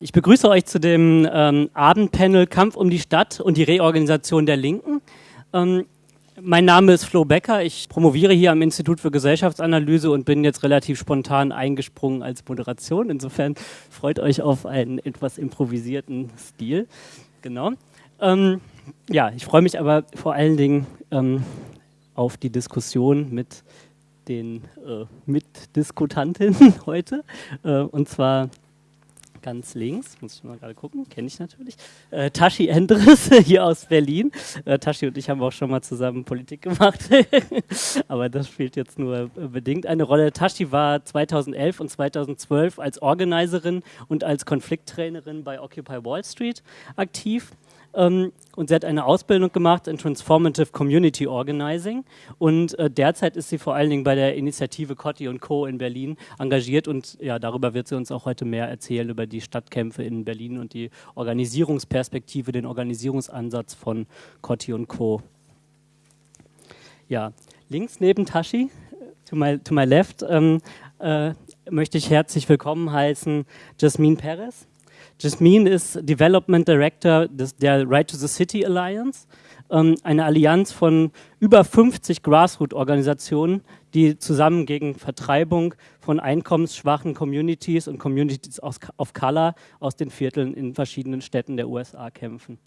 Ich begrüße euch zu dem ähm, Abendpanel Kampf um die Stadt und die Reorganisation der Linken. Ähm, mein Name ist Flo Becker. Ich promoviere hier am Institut für Gesellschaftsanalyse und bin jetzt relativ spontan eingesprungen als Moderation. Insofern freut euch auf einen etwas improvisierten Stil. Genau. Ähm, ja, ich freue mich aber vor allen Dingen ähm, auf die Diskussion mit den äh, Mitdiskutantinnen heute. Äh, und zwar ganz links, muss ich mal gerade gucken, kenne ich natürlich, äh, Tashi Endres hier aus Berlin. Äh, Tashi und ich haben auch schon mal zusammen Politik gemacht, aber das spielt jetzt nur äh, bedingt eine Rolle. Tashi war 2011 und 2012 als Organiserin und als Konflikttrainerin bei Occupy Wall Street aktiv. Ähm, und sie hat eine Ausbildung gemacht in Transformative Community Organizing. Und äh, derzeit ist sie vor allen Dingen bei der Initiative Cotti und Co. in Berlin engagiert. Und ja, darüber wird sie uns auch heute mehr erzählen, über die Stadtkämpfe in Berlin und die Organisierungsperspektive, den Organisierungsansatz von Cotti und Co. Ja, links neben Tashi, to my, to my left, ähm, äh, möchte ich herzlich willkommen heißen Jasmine Perez. Jasmine ist Development Director des, der Right to the City Alliance, ähm, eine Allianz von über 50 Grassroot-Organisationen, die zusammen gegen Vertreibung von einkommensschwachen Communities und Communities aus, of Color aus den Vierteln in verschiedenen Städten der USA kämpfen.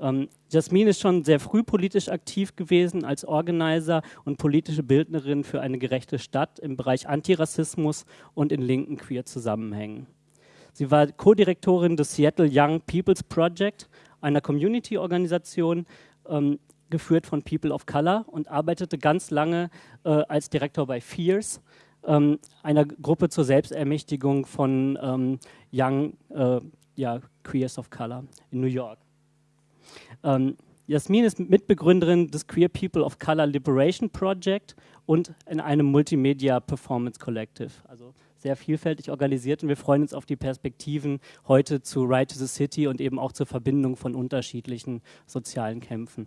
Ähm, Jasmine ist schon sehr früh politisch aktiv gewesen als Organizer und politische Bildnerin für eine gerechte Stadt im Bereich Antirassismus und in linken queer Zusammenhängen. Sie war Co-Direktorin des Seattle Young People's Project, einer Community-Organisation, ähm, geführt von People of Color und arbeitete ganz lange äh, als Direktor bei FIERS, ähm, einer Gruppe zur Selbstermächtigung von ähm, Young äh, ja, Queers of Color in New York. Ähm, Jasmin ist Mitbegründerin des Queer People of Color Liberation Project und in einem Multimedia Performance Collective. Also sehr vielfältig organisiert und wir freuen uns auf die Perspektiven heute zu Right to the City und eben auch zur Verbindung von unterschiedlichen sozialen Kämpfen.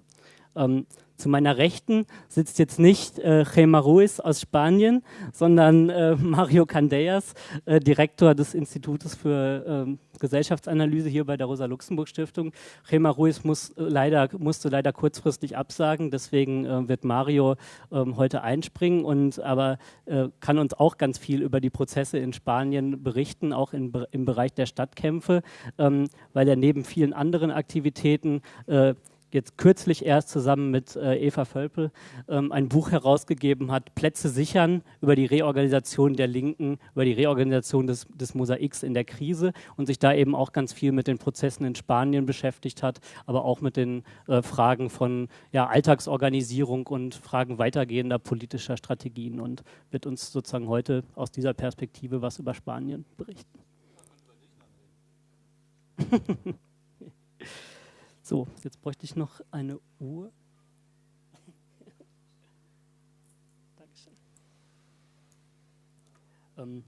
Ähm, zu meiner Rechten sitzt jetzt nicht äh, Gema Ruiz aus Spanien, sondern äh, Mario Candellas, äh, Direktor des Institutes für äh, Gesellschaftsanalyse hier bei der Rosa-Luxemburg-Stiftung. Gema Ruiz muss, äh, leider, musste leider kurzfristig absagen, deswegen äh, wird Mario ähm, heute einspringen, und, aber kann uns auch ganz viel über die Prozesse in Spanien berichten, auch in, im Bereich der Stadtkämpfe, ähm, weil er neben vielen anderen Aktivitäten jetzt kürzlich erst zusammen mit äh, Eva Völpel ähm, ein Buch herausgegeben hat, Plätze sichern über die Reorganisation der Linken, über die Reorganisation des, des Mosaiks in der Krise und sich da eben auch ganz viel mit den Prozessen in Spanien beschäftigt hat, aber auch mit den äh, Fragen von ja, Alltagsorganisierung und Fragen weitergehender politischer Strategien und wird uns sozusagen heute aus dieser Perspektive was über Spanien berichten. So, jetzt bräuchte ich noch eine Uhr. Dankeschön. Ähm,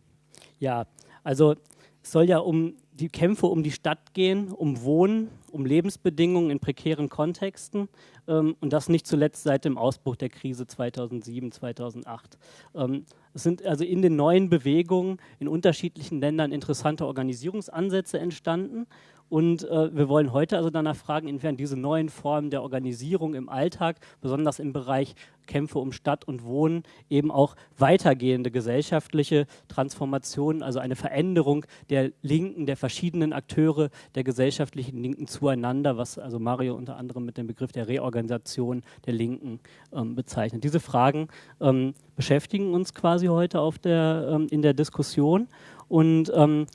ja, also es soll ja um die Kämpfe um die Stadt gehen, um Wohnen, um Lebensbedingungen in prekären Kontexten ähm, und das nicht zuletzt seit dem Ausbruch der Krise 2007, 2008. Ähm, es sind also in den neuen Bewegungen in unterschiedlichen Ländern interessante Organisierungsansätze entstanden und äh, wir wollen heute also danach fragen, inwiefern diese neuen Formen der Organisierung im Alltag, besonders im Bereich Kämpfe um Stadt und Wohnen, eben auch weitergehende gesellschaftliche Transformationen, also eine Veränderung der Linken, der verschiedenen Akteure der gesellschaftlichen Linken zueinander, was also Mario unter anderem mit dem Begriff der Reorganisation der Linken ähm, bezeichnet. Diese Fragen ähm, beschäftigen uns quasi heute auf der, ähm, in der Diskussion und ähm,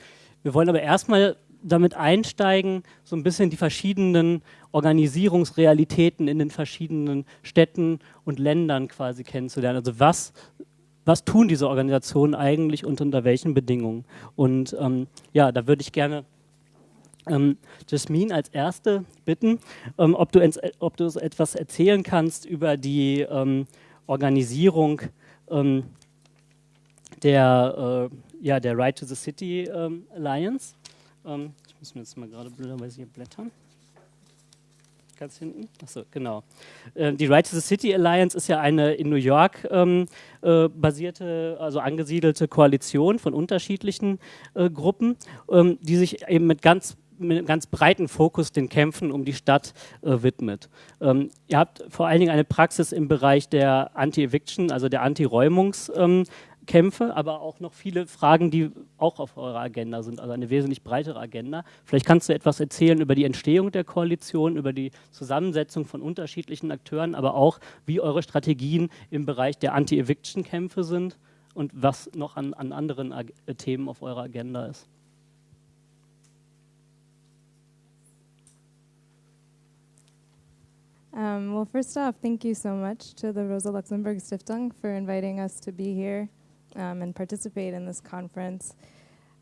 wir wollen aber erstmal damit einsteigen, so ein bisschen die verschiedenen Organisierungsrealitäten in den verschiedenen Städten und Ländern quasi kennenzulernen. Also was, was tun diese Organisationen eigentlich und unter welchen Bedingungen? Und ähm, ja, da würde ich gerne ähm, Jasmine als Erste bitten, ähm, ob, du ins, ob du etwas erzählen kannst über die ähm, Organisierung ähm, der, äh, ja, der Right to the City Alliance. Ähm, ich muss mir jetzt mal gerade blöderweise hier blättern. Ganz hinten? Achso, genau. Äh, die Right to the City Alliance ist ja eine in New York ähm, äh, basierte, also angesiedelte Koalition von unterschiedlichen äh, Gruppen, ähm, die sich eben mit ganz mit einem ganz breiten Fokus den Kämpfen um die Stadt äh, widmet. Ähm, ihr habt vor allen Dingen eine Praxis im Bereich der Anti-Eviction, also der Anti-Räumungs- ähm, Kämpfe, aber auch noch viele Fragen, die auch auf eurer Agenda sind, also eine wesentlich breitere Agenda. Vielleicht kannst du etwas erzählen über die Entstehung der Koalition, über die Zusammensetzung von unterschiedlichen Akteuren, aber auch, wie eure Strategien im Bereich der Anti-Eviction-Kämpfe sind und was noch an, an anderen Ag Themen auf eurer Agenda ist. Um, well, first off, thank you so much to the Rosa Luxemburg Stiftung for inviting us to be here. Um, and participate in this conference.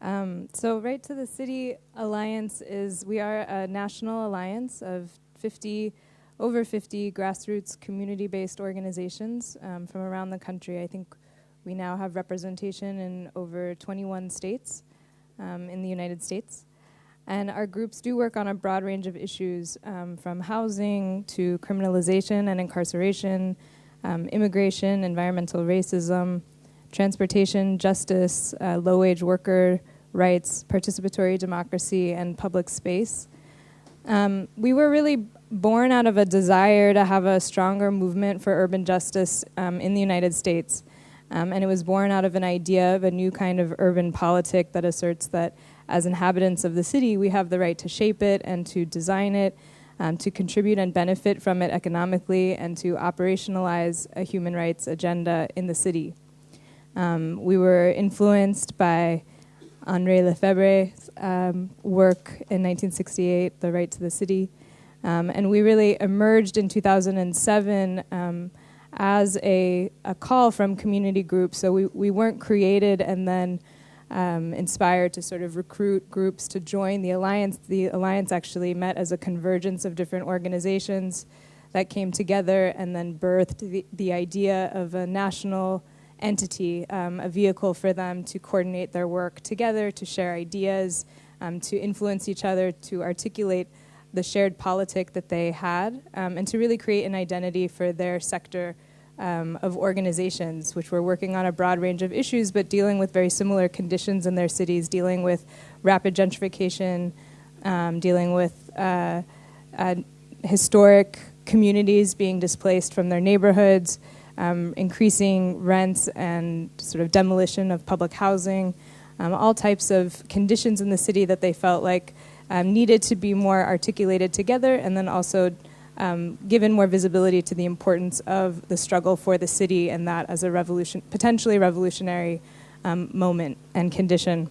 Um, so, Right to the City Alliance is we are a national alliance of 50 over 50 grassroots community-based organizations um, from around the country. I think we now have representation in over 21 states um, in the United States. And our groups do work on a broad range of issues um, from housing to criminalization and incarceration, um, immigration, environmental racism, transportation, justice, uh, low wage worker rights, participatory democracy, and public space. Um, we were really born out of a desire to have a stronger movement for urban justice um, in the United States. Um, and it was born out of an idea of a new kind of urban politic that asserts that as inhabitants of the city, we have the right to shape it and to design it, um, to contribute and benefit from it economically, and to operationalize a human rights agenda in the city. Um, we were influenced by André Lefebvre's um, work in 1968, The Right to the City. Um, and we really emerged in 2007 um, as a, a call from community groups. So we, we weren't created and then um, inspired to sort of recruit groups to join the alliance. The alliance actually met as a convergence of different organizations that came together and then birthed the, the idea of a national entity, um, a vehicle for them to coordinate their work together, to share ideas, um, to influence each other, to articulate the shared politic that they had, um, and to really create an identity for their sector um, of organizations, which were working on a broad range of issues, but dealing with very similar conditions in their cities, dealing with rapid gentrification, um, dealing with uh, uh, historic communities being displaced from their neighborhoods um, increasing rents and sort of demolition of public housing, um, all types of conditions in the city that they felt like um, needed to be more articulated together, and then also um, given more visibility to the importance of the struggle for the city and that as a revolution, potentially revolutionary um, moment and condition.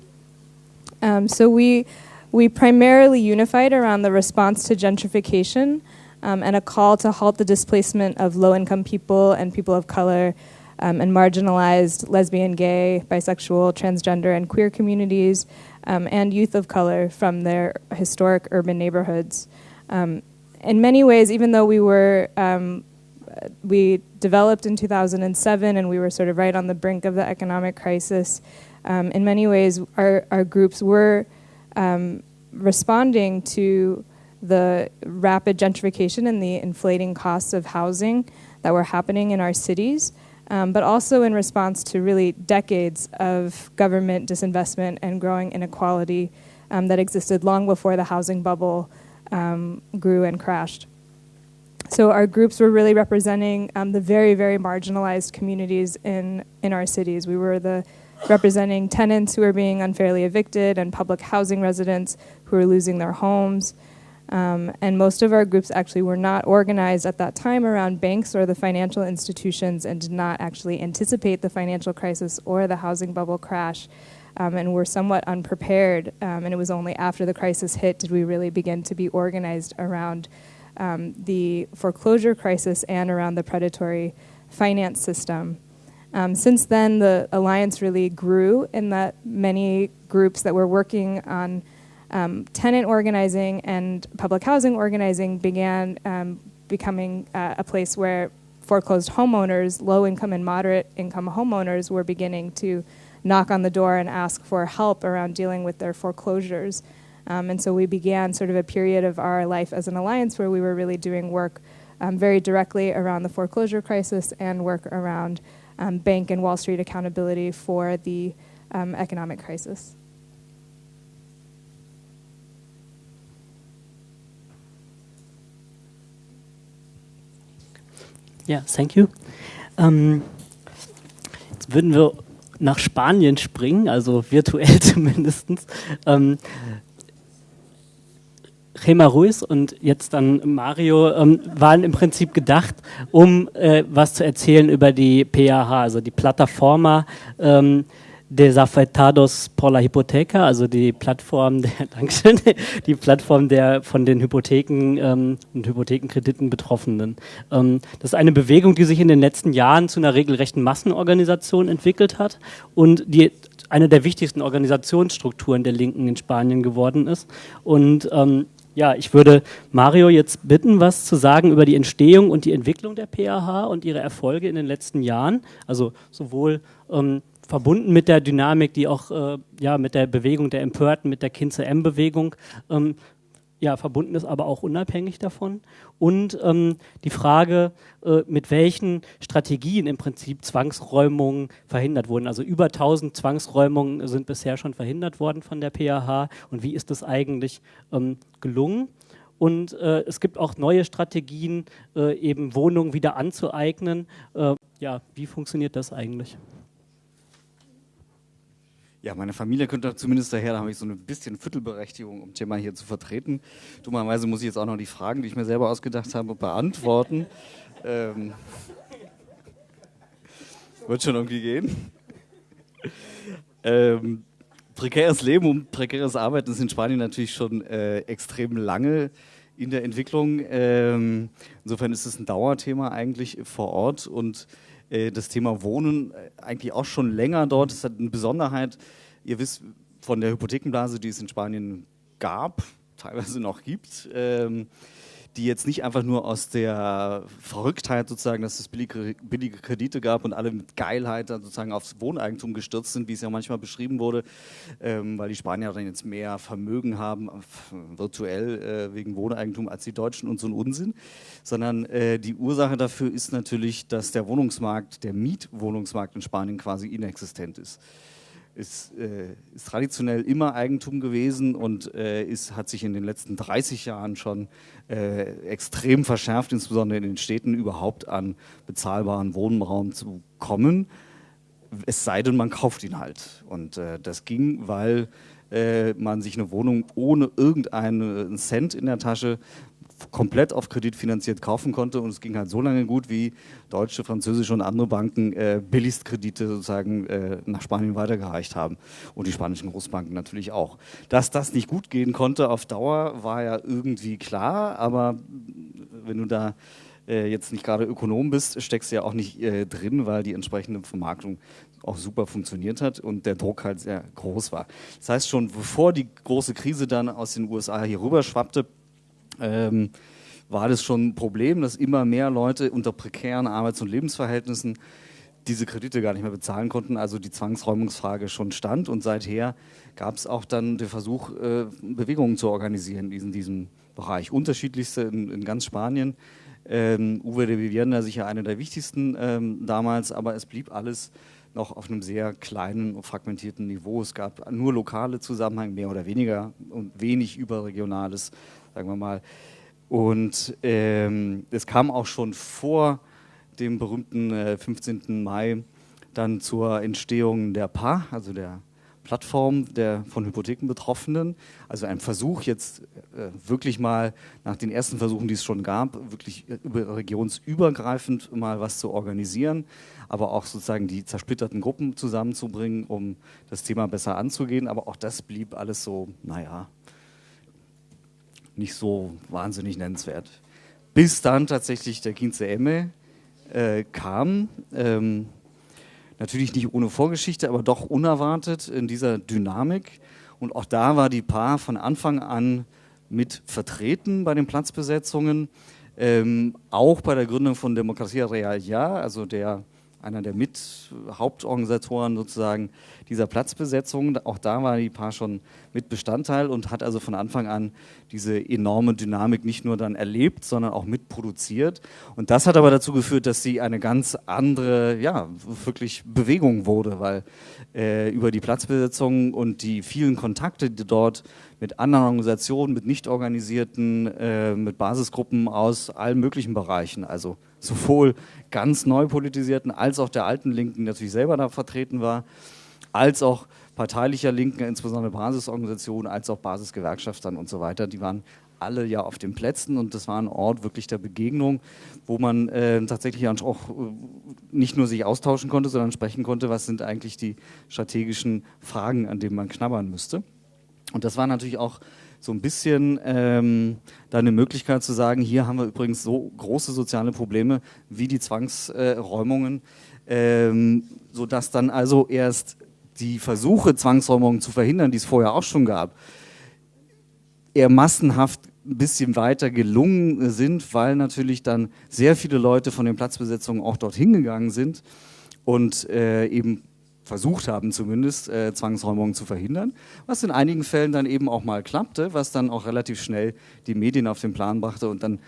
Um, so we we primarily unified around the response to gentrification um, and a call to halt the displacement of low income people and people of color um, and marginalized lesbian, gay, bisexual, transgender, and queer communities um, and youth of color from their historic urban neighborhoods. Um, in many ways, even though we were um, we developed in 2007 and we were sort of right on the brink of the economic crisis. Um, in many ways, our, our groups were um, responding to the rapid gentrification and the inflating costs of housing that were happening in our cities, um, but also in response to really decades of government disinvestment and growing inequality um, that existed long before the housing bubble um, grew and crashed. So our groups were really representing um, the very, very marginalized communities in, in our cities. We were the representing tenants who were being unfairly evicted and public housing residents who were losing their homes. Um, and most of our groups actually were not organized at that time around banks or the financial institutions and did not actually anticipate the financial crisis or the housing bubble crash um, and were somewhat unprepared. Um, and it was only after the crisis hit did we really begin to be organized around um, the foreclosure crisis and around the predatory finance system. Um, since then, the alliance really grew in that many groups that were working on um, tenant organizing and public housing organizing began um, becoming uh, a place where foreclosed homeowners, low income and moderate income homeowners, were beginning to knock on the door and ask for help around dealing with their foreclosures. Um, and so we began sort of a period of our life as an alliance where we were really doing work um, very directly around the foreclosure crisis and work around um, bank and Wall Street accountability for the um, economic crisis. Ja, thank you. Ähm, jetzt würden wir nach Spanien springen, also virtuell zumindest. Ähm, Gema Ruiz und jetzt dann Mario ähm, waren im Prinzip gedacht, um äh, was zu erzählen über die PAH, also die Plataforma ähm, Desafetados por la Hipoteca, also die Plattform der, Dankeschön, die Plattform der von den Hypotheken ähm, und Hypothekenkrediten Betroffenen. Ähm, das ist eine Bewegung, die sich in den letzten Jahren zu einer regelrechten Massenorganisation entwickelt hat und die eine der wichtigsten Organisationsstrukturen der Linken in Spanien geworden ist. Und ähm, ja, ich würde Mario jetzt bitten, was zu sagen über die Entstehung und die Entwicklung der PAH und ihre Erfolge in den letzten Jahren. Also sowohl ähm, verbunden mit der Dynamik, die auch äh, ja, mit der Bewegung der Empörten, mit der Kinze-M-Bewegung ähm, ja, verbunden ist, aber auch unabhängig davon. Und ähm, die Frage, äh, mit welchen Strategien im Prinzip Zwangsräumungen verhindert wurden. Also über 1000 Zwangsräumungen sind bisher schon verhindert worden von der PAH. Und wie ist das eigentlich ähm, gelungen? Und äh, es gibt auch neue Strategien, äh, eben Wohnungen wieder anzueignen. Äh, ja, wie funktioniert das eigentlich? Ja, meine Familie könnte zumindest daher, da habe ich so ein bisschen Viertelberechtigung, um Thema hier zu vertreten. Dummerweise muss ich jetzt auch noch die Fragen, die ich mir selber ausgedacht habe, beantworten. Ähm, wird schon irgendwie gehen. Ähm, prekäres Leben und prekäres Arbeiten ist in Spanien natürlich schon äh, extrem lange in der Entwicklung. Ähm, insofern ist es ein Dauerthema eigentlich vor Ort und das Thema Wohnen äh, eigentlich auch schon länger dort. Es hat eine Besonderheit. Ihr wisst von der Hypothekenblase, die es in Spanien gab, teilweise noch gibt, ähm, die jetzt nicht einfach nur aus der Verrücktheit sozusagen, dass es billige, Kredite gab und alle mit Geilheit dann sozusagen aufs Wohneigentum gestürzt sind, wie es ja manchmal beschrieben wurde, ähm, weil die Spanier dann jetzt mehr Vermögen haben, virtuell äh, wegen Wohneigentum als die Deutschen und so ein Unsinn, sondern äh, die Ursache dafür ist natürlich, dass der Wohnungsmarkt, der Mietwohnungsmarkt in Spanien quasi inexistent ist ist, äh, ist, traditionell immer Eigentum gewesen und äh, ist, hat sich in den letzten 30 Jahren schon äh, extrem verschärft, insbesondere in den Städten überhaupt an bezahlbaren Wohnraum zu kommen. Es sei denn, man kauft ihn halt. Und äh, das ging, weil äh, man sich eine Wohnung ohne irgendeinen Cent in der Tasche komplett auf Kredit finanziert kaufen konnte und es ging halt so lange gut, wie deutsche, französische und andere Banken äh, Billigstkredite sozusagen äh, nach Spanien weitergereicht haben und die spanischen Großbanken natürlich auch. Dass das nicht gut gehen konnte auf Dauer, war ja irgendwie klar, aber wenn du da äh, jetzt nicht gerade Ökonom bist, steckst du ja auch nicht äh, drin, weil die entsprechende Vermarktung auch super funktioniert hat und der Druck halt sehr groß war. Das heißt schon, bevor die große Krise dann aus den USA hier rüber schwappte, ähm, war das schon ein Problem, dass immer mehr Leute unter prekären Arbeits- und Lebensverhältnissen diese Kredite gar nicht mehr bezahlen konnten, also die Zwangsräumungsfrage schon stand und seither gab es auch dann den Versuch, äh, Bewegungen zu organisieren in diesem Bereich. Unterschiedlichste in, in ganz Spanien. Ähm, Uwe de Vivienda sicher einer der wichtigsten ähm, damals, aber es blieb alles noch auf einem sehr kleinen und fragmentierten Niveau. Es gab nur lokale Zusammenhänge, mehr oder weniger, und wenig überregionales sagen wir mal. Und ähm, es kam auch schon vor dem berühmten äh, 15. Mai dann zur Entstehung der PA, also der Plattform der von Hypotheken Betroffenen. Also ein Versuch jetzt äh, wirklich mal nach den ersten Versuchen, die es schon gab, wirklich über, regionsübergreifend mal was zu organisieren, aber auch sozusagen die zersplitterten Gruppen zusammenzubringen, um das Thema besser anzugehen. Aber auch das blieb alles so, naja, nicht so wahnsinnig nennenswert. Bis dann tatsächlich der Kinze Emme äh, kam. Ähm, natürlich nicht ohne Vorgeschichte, aber doch unerwartet in dieser Dynamik. Und auch da war die Paar von Anfang an mit vertreten bei den Platzbesetzungen. Ähm, auch bei der Gründung von Demokratia Real Ja, also der einer der Mit-Hauptorganisatoren sozusagen dieser Platzbesetzung. Auch da war die Paar schon mit Bestandteil und hat also von Anfang an diese enorme Dynamik nicht nur dann erlebt, sondern auch mitproduziert. Und das hat aber dazu geführt, dass sie eine ganz andere, ja, wirklich Bewegung wurde, weil äh, über die Platzbesetzung und die vielen Kontakte, die dort mit anderen Organisationen, mit nicht organisierten, äh, mit Basisgruppen aus allen möglichen Bereichen, also sowohl ganz neu politisierten als auch der alten Linken, die natürlich selber da vertreten war, als auch parteilicher Linken, insbesondere Basisorganisationen, als auch Basisgewerkschaftern und so weiter. Die waren alle ja auf den Plätzen und das war ein Ort wirklich der Begegnung, wo man äh, tatsächlich auch äh, nicht nur sich austauschen konnte, sondern sprechen konnte, was sind eigentlich die strategischen Fragen, an denen man knabbern müsste. Und das war natürlich auch so ein bisschen ähm, da eine Möglichkeit zu sagen, hier haben wir übrigens so große soziale Probleme wie die Zwangsräumungen, äh, ähm, sodass dann also erst die Versuche, Zwangsräumungen zu verhindern, die es vorher auch schon gab, eher massenhaft ein bisschen weiter gelungen sind, weil natürlich dann sehr viele Leute von den Platzbesetzungen auch dorthin gegangen sind und äh, eben versucht haben zumindest, äh, Zwangsräumungen zu verhindern, was in einigen Fällen dann eben auch mal klappte, was dann auch relativ schnell die Medien auf den Plan brachte und dann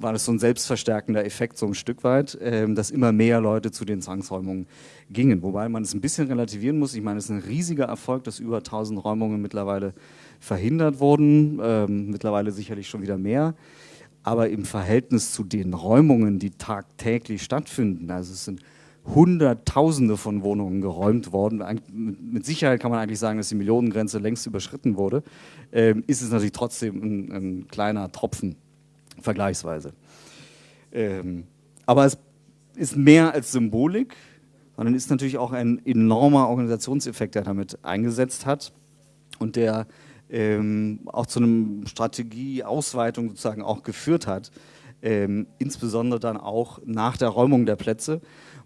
war das so ein selbstverstärkender Effekt so ein Stück weit, äh, dass immer mehr Leute zu den Zwangsräumungen gingen. Wobei man es ein bisschen relativieren muss. Ich meine, es ist ein riesiger Erfolg, dass über 1000 Räumungen mittlerweile verhindert wurden, ähm, mittlerweile sicherlich schon wieder mehr. Aber im Verhältnis zu den Räumungen, die tagtäglich stattfinden, also es sind Hunderttausende von Wohnungen geräumt worden. Mit Sicherheit kann man eigentlich sagen, dass die Millionengrenze längst überschritten wurde. Ähm, ist es natürlich trotzdem ein, ein kleiner Tropfen, vergleichsweise. Ähm, aber es ist mehr als Symbolik, sondern ist natürlich auch ein enormer Organisationseffekt, der damit eingesetzt hat und der ähm, auch zu einer Strategieausweitung sozusagen auch geführt hat. Ähm, insbesondere dann auch nach der Räumung der Plätze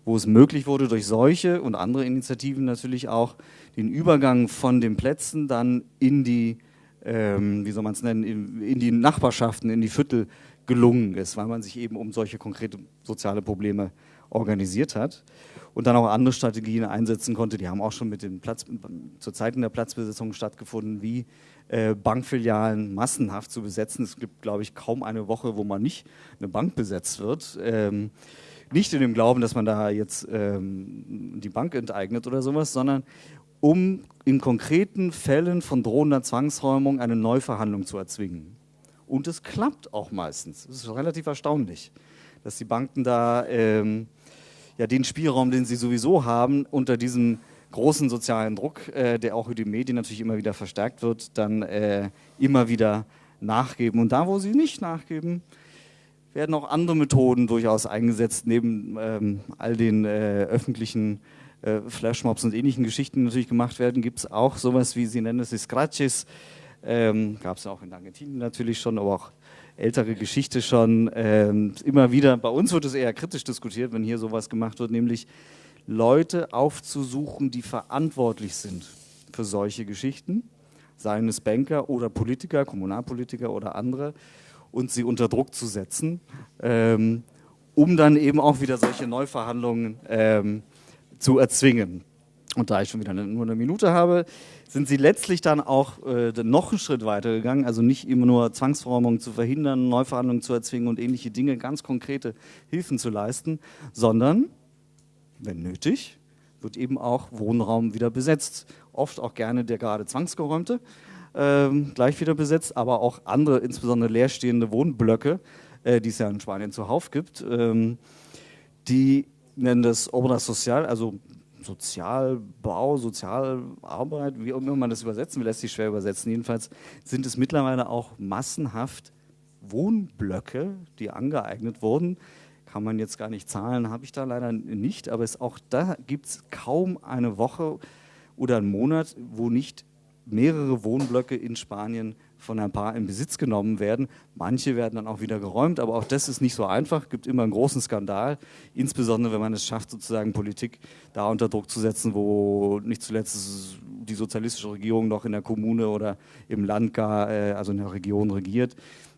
wo es möglich wurde, durch solche und andere Initiativen natürlich auch den Übergang von den Plätzen dann in die, ähm, wie soll man es nennen, in, in, die Nachbarschaften, in die Viertel gelungen ist, weil man sich eben um solche konkrete soziale Probleme organisiert hat und dann auch andere Strategien einsetzen konnte. Die haben auch schon mit den Platz, zu Zeiten der Platzbesetzung stattgefunden, wie äh, Bankfilialen massenhaft zu besetzen. Es gibt, glaube ich, kaum eine Woche, wo man nicht eine Bank besetzt wird. Ähm, nicht in dem Glauben, dass man da jetzt ähm, die Bank enteignet oder sowas, sondern um in konkreten Fällen von drohender Zwangsräumung eine Neuverhandlung zu erzwingen. Und es klappt auch meistens. Das ist relativ erstaunlich, dass die Banken da ähm, ja, den Spielraum, den sie sowieso haben, unter diesem großen sozialen Druck, äh, der auch über die Medien natürlich immer wieder verstärkt wird, dann äh, immer wieder nachgeben. Und da, wo sie nicht nachgeben, werden auch andere Methoden durchaus eingesetzt, neben ähm, all den äh, öffentlichen äh, Flashmobs und ähnlichen Geschichten, die natürlich gemacht werden, gibt es auch sowas wie, Sie nennen es die Scratches, ähm, gab es auch in Argentinien natürlich schon, aber auch ältere Geschichte schon. Ähm, immer wieder, bei uns wird es eher kritisch diskutiert, wenn hier sowas gemacht wird, nämlich Leute aufzusuchen, die verantwortlich sind für solche Geschichten, seien es Banker oder Politiker, Kommunalpolitiker oder andere, und sie unter Druck zu setzen, ähm, um dann eben auch wieder solche Neuverhandlungen ähm, zu erzwingen. Und da ich schon wieder nur eine Minute habe, sind sie letztlich dann auch äh, noch einen Schritt weiter gegangen, also nicht immer nur Zwangsverräumungen zu verhindern, Neuverhandlungen zu erzwingen und ähnliche Dinge, ganz konkrete Hilfen zu leisten, sondern, wenn nötig, wird eben auch Wohnraum wieder besetzt. Oft auch gerne der gerade zwangsgeräumte ähm, gleich wieder besetzt, aber auch andere, insbesondere leerstehende Wohnblöcke, äh, die es ja in Spanien zuhauf gibt, ähm, die nennen das Obra Social, also Sozialbau, Sozialarbeit, wie auch immer man das übersetzen will, lässt sich schwer übersetzen. Jedenfalls sind es mittlerweile auch massenhaft Wohnblöcke, die angeeignet wurden. Kann man jetzt gar nicht zahlen, habe ich da leider nicht, aber es, auch da gibt es kaum eine Woche oder einen Monat, wo nicht mehrere Wohnblöcke in Spanien von ein paar in Besitz genommen werden. Manche werden dann auch wieder geräumt, aber auch das ist nicht so einfach. Gibt immer einen großen Skandal, insbesondere wenn man es schafft, sozusagen Politik da unter Druck zu setzen, wo nicht zuletzt die sozialistische Regierung noch in der Kommune oder im Land gar, äh, also in der Region regiert.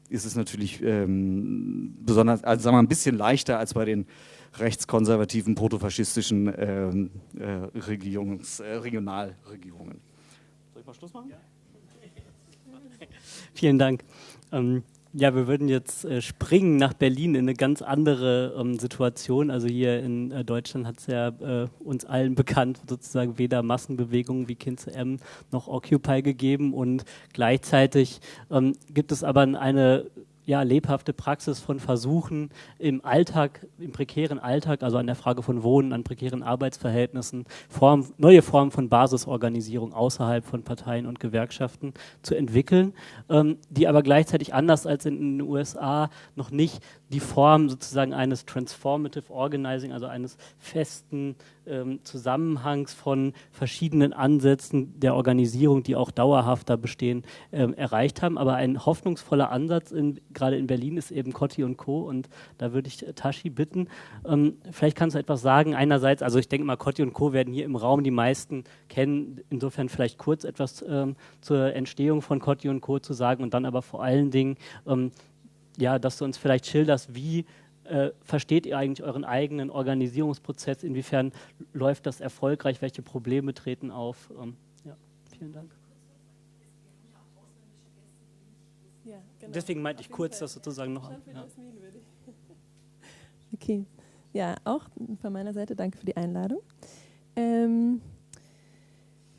ist es natürlich ähm, besonders, also sagen wir ein bisschen leichter als bei den rechtskonservativen, protofaschistischen ähm, äh, Regierungs, äh, Regionalregierungen. Mal Schluss machen? Ja. Vielen Dank. Ähm, ja, wir würden jetzt äh, springen nach Berlin in eine ganz andere ähm, Situation. Also hier in äh, Deutschland hat es ja äh, uns allen bekannt sozusagen weder Massenbewegungen wie Kind M noch Occupy gegeben und gleichzeitig ähm, gibt es aber eine ja, lebhafte Praxis von Versuchen im Alltag, im prekären Alltag, also an der Frage von Wohnen, an prekären Arbeitsverhältnissen, Form, neue Formen von Basisorganisierung außerhalb von Parteien und Gewerkschaften zu entwickeln, ähm, die aber gleichzeitig anders als in den USA noch nicht die Form sozusagen eines Transformative Organizing, also eines festen ähm, Zusammenhangs von verschiedenen Ansätzen der Organisierung, die auch dauerhafter bestehen, ähm, erreicht haben. Aber ein hoffnungsvoller Ansatz, in, gerade in Berlin, ist eben Cotti und Co. Und da würde ich Tashi bitten, ähm, vielleicht kannst du etwas sagen. Einerseits, also ich denke mal, Cotti und Co. werden hier im Raum die meisten kennen. Insofern vielleicht kurz etwas ähm, zur Entstehung von Cotti und Co. zu sagen und dann aber vor allen Dingen, ähm, ja, dass du uns vielleicht schilderst, wie äh, versteht ihr eigentlich euren eigenen Organisierungsprozess? Inwiefern läuft das erfolgreich? Welche Probleme treten auf? Ähm, ja, vielen Dank. Ja, genau. Deswegen meinte ich kurz das sozusagen noch. An, ja. Okay, ja, auch von meiner Seite danke für die Einladung. Ähm,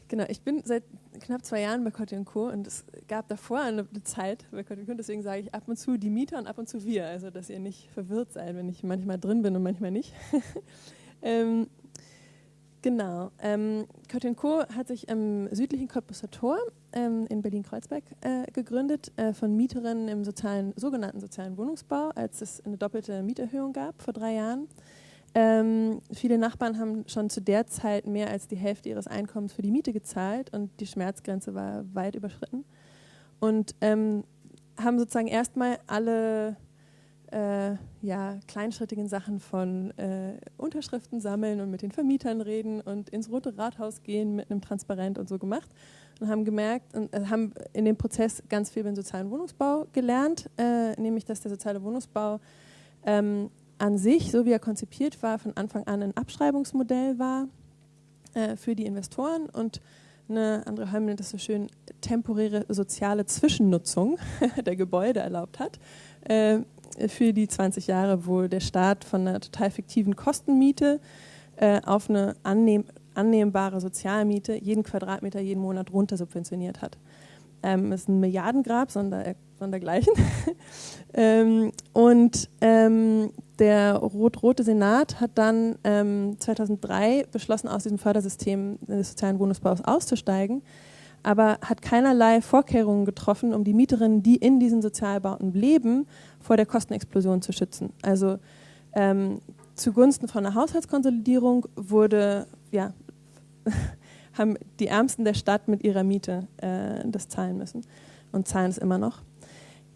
Genau, ich bin seit knapp zwei Jahren bei Cotti Co. und es gab davor eine Zeit bei Cotti Co. Deswegen sage ich ab und zu die Mieter und ab und zu wir, also dass ihr nicht verwirrt seid, wenn ich manchmal drin bin und manchmal nicht. ähm, genau, ähm, Cotti Co. hat sich im südlichen Cottbusser Tor ähm, in Berlin-Kreuzberg äh, gegründet äh, von Mieterinnen im sozialen, sogenannten sozialen Wohnungsbau, als es eine doppelte Mieterhöhung gab vor drei Jahren. Ähm, viele Nachbarn haben schon zu der Zeit mehr als die Hälfte ihres Einkommens für die Miete gezahlt und die Schmerzgrenze war weit überschritten. Und ähm, haben sozusagen erstmal alle äh, ja, kleinschrittigen Sachen von äh, Unterschriften sammeln und mit den Vermietern reden und ins Rote Rathaus gehen mit einem Transparent und so gemacht und haben gemerkt und äh, haben in dem Prozess ganz viel über den sozialen Wohnungsbau gelernt, äh, nämlich dass der soziale Wohnungsbau ähm, an sich, so wie er konzipiert war, von Anfang an ein Abschreibungsmodell war äh, für die Investoren und eine andere nennt das so schön temporäre soziale Zwischennutzung der Gebäude erlaubt hat äh, für die 20 Jahre, wo der Staat von einer total fiktiven Kostenmiete äh, auf eine annehm, annehmbare Sozialmiete jeden Quadratmeter jeden Monat runter subventioniert hat. Ähm, ist ein Milliardengrab, sonder, sondergleichen. ähm, und ähm, der rot-rote Senat hat dann ähm, 2003 beschlossen, aus diesem Fördersystem des sozialen Wohnungsbaus auszusteigen, aber hat keinerlei Vorkehrungen getroffen, um die Mieterinnen, die in diesen Sozialbauten leben, vor der Kostenexplosion zu schützen. Also ähm, zugunsten von einer Haushaltskonsolidierung wurde, ja, haben die Ärmsten der Stadt mit ihrer Miete äh, das zahlen müssen und zahlen es immer noch.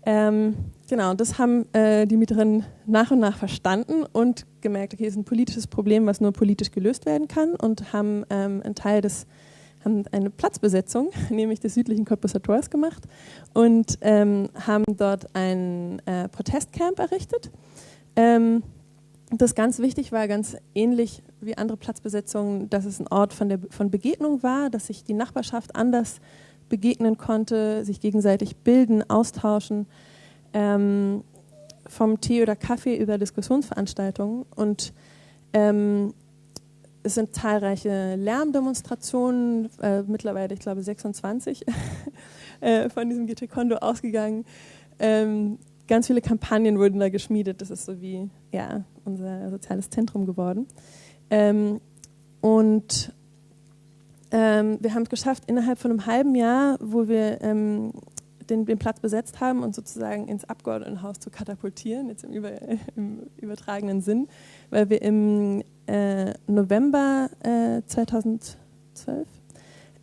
Ähm, genau, das haben äh, die Mieterinnen nach und nach verstanden und gemerkt, okay, es ist ein politisches Problem, was nur politisch gelöst werden kann und haben ähm, einen Teil des haben eine Platzbesetzung, nämlich des südlichen Cottbusser Tors gemacht und ähm, haben dort ein äh, Protestcamp errichtet. Ähm, das ganz wichtig war, ganz ähnlich wie andere Platzbesetzungen, dass es ein Ort von, der, von Begegnung war, dass sich die Nachbarschaft anders begegnen konnte, sich gegenseitig bilden, austauschen, ähm, vom Tee oder Kaffee über Diskussionsveranstaltungen. Und ähm, es sind zahlreiche Lärmdemonstrationen, äh, mittlerweile, ich glaube, 26 äh, von diesem GT Kondo ausgegangen. Ähm, ganz viele Kampagnen wurden da geschmiedet. Das ist so wie ja, unser soziales Zentrum geworden. Ähm, und ähm, wir haben es geschafft, innerhalb von einem halben Jahr, wo wir ähm, den, den, Platz besetzt haben, uns sozusagen ins Abgeordnetenhaus zu katapultieren, jetzt im, über, im übertragenen Sinn, weil wir im äh, November äh, 2012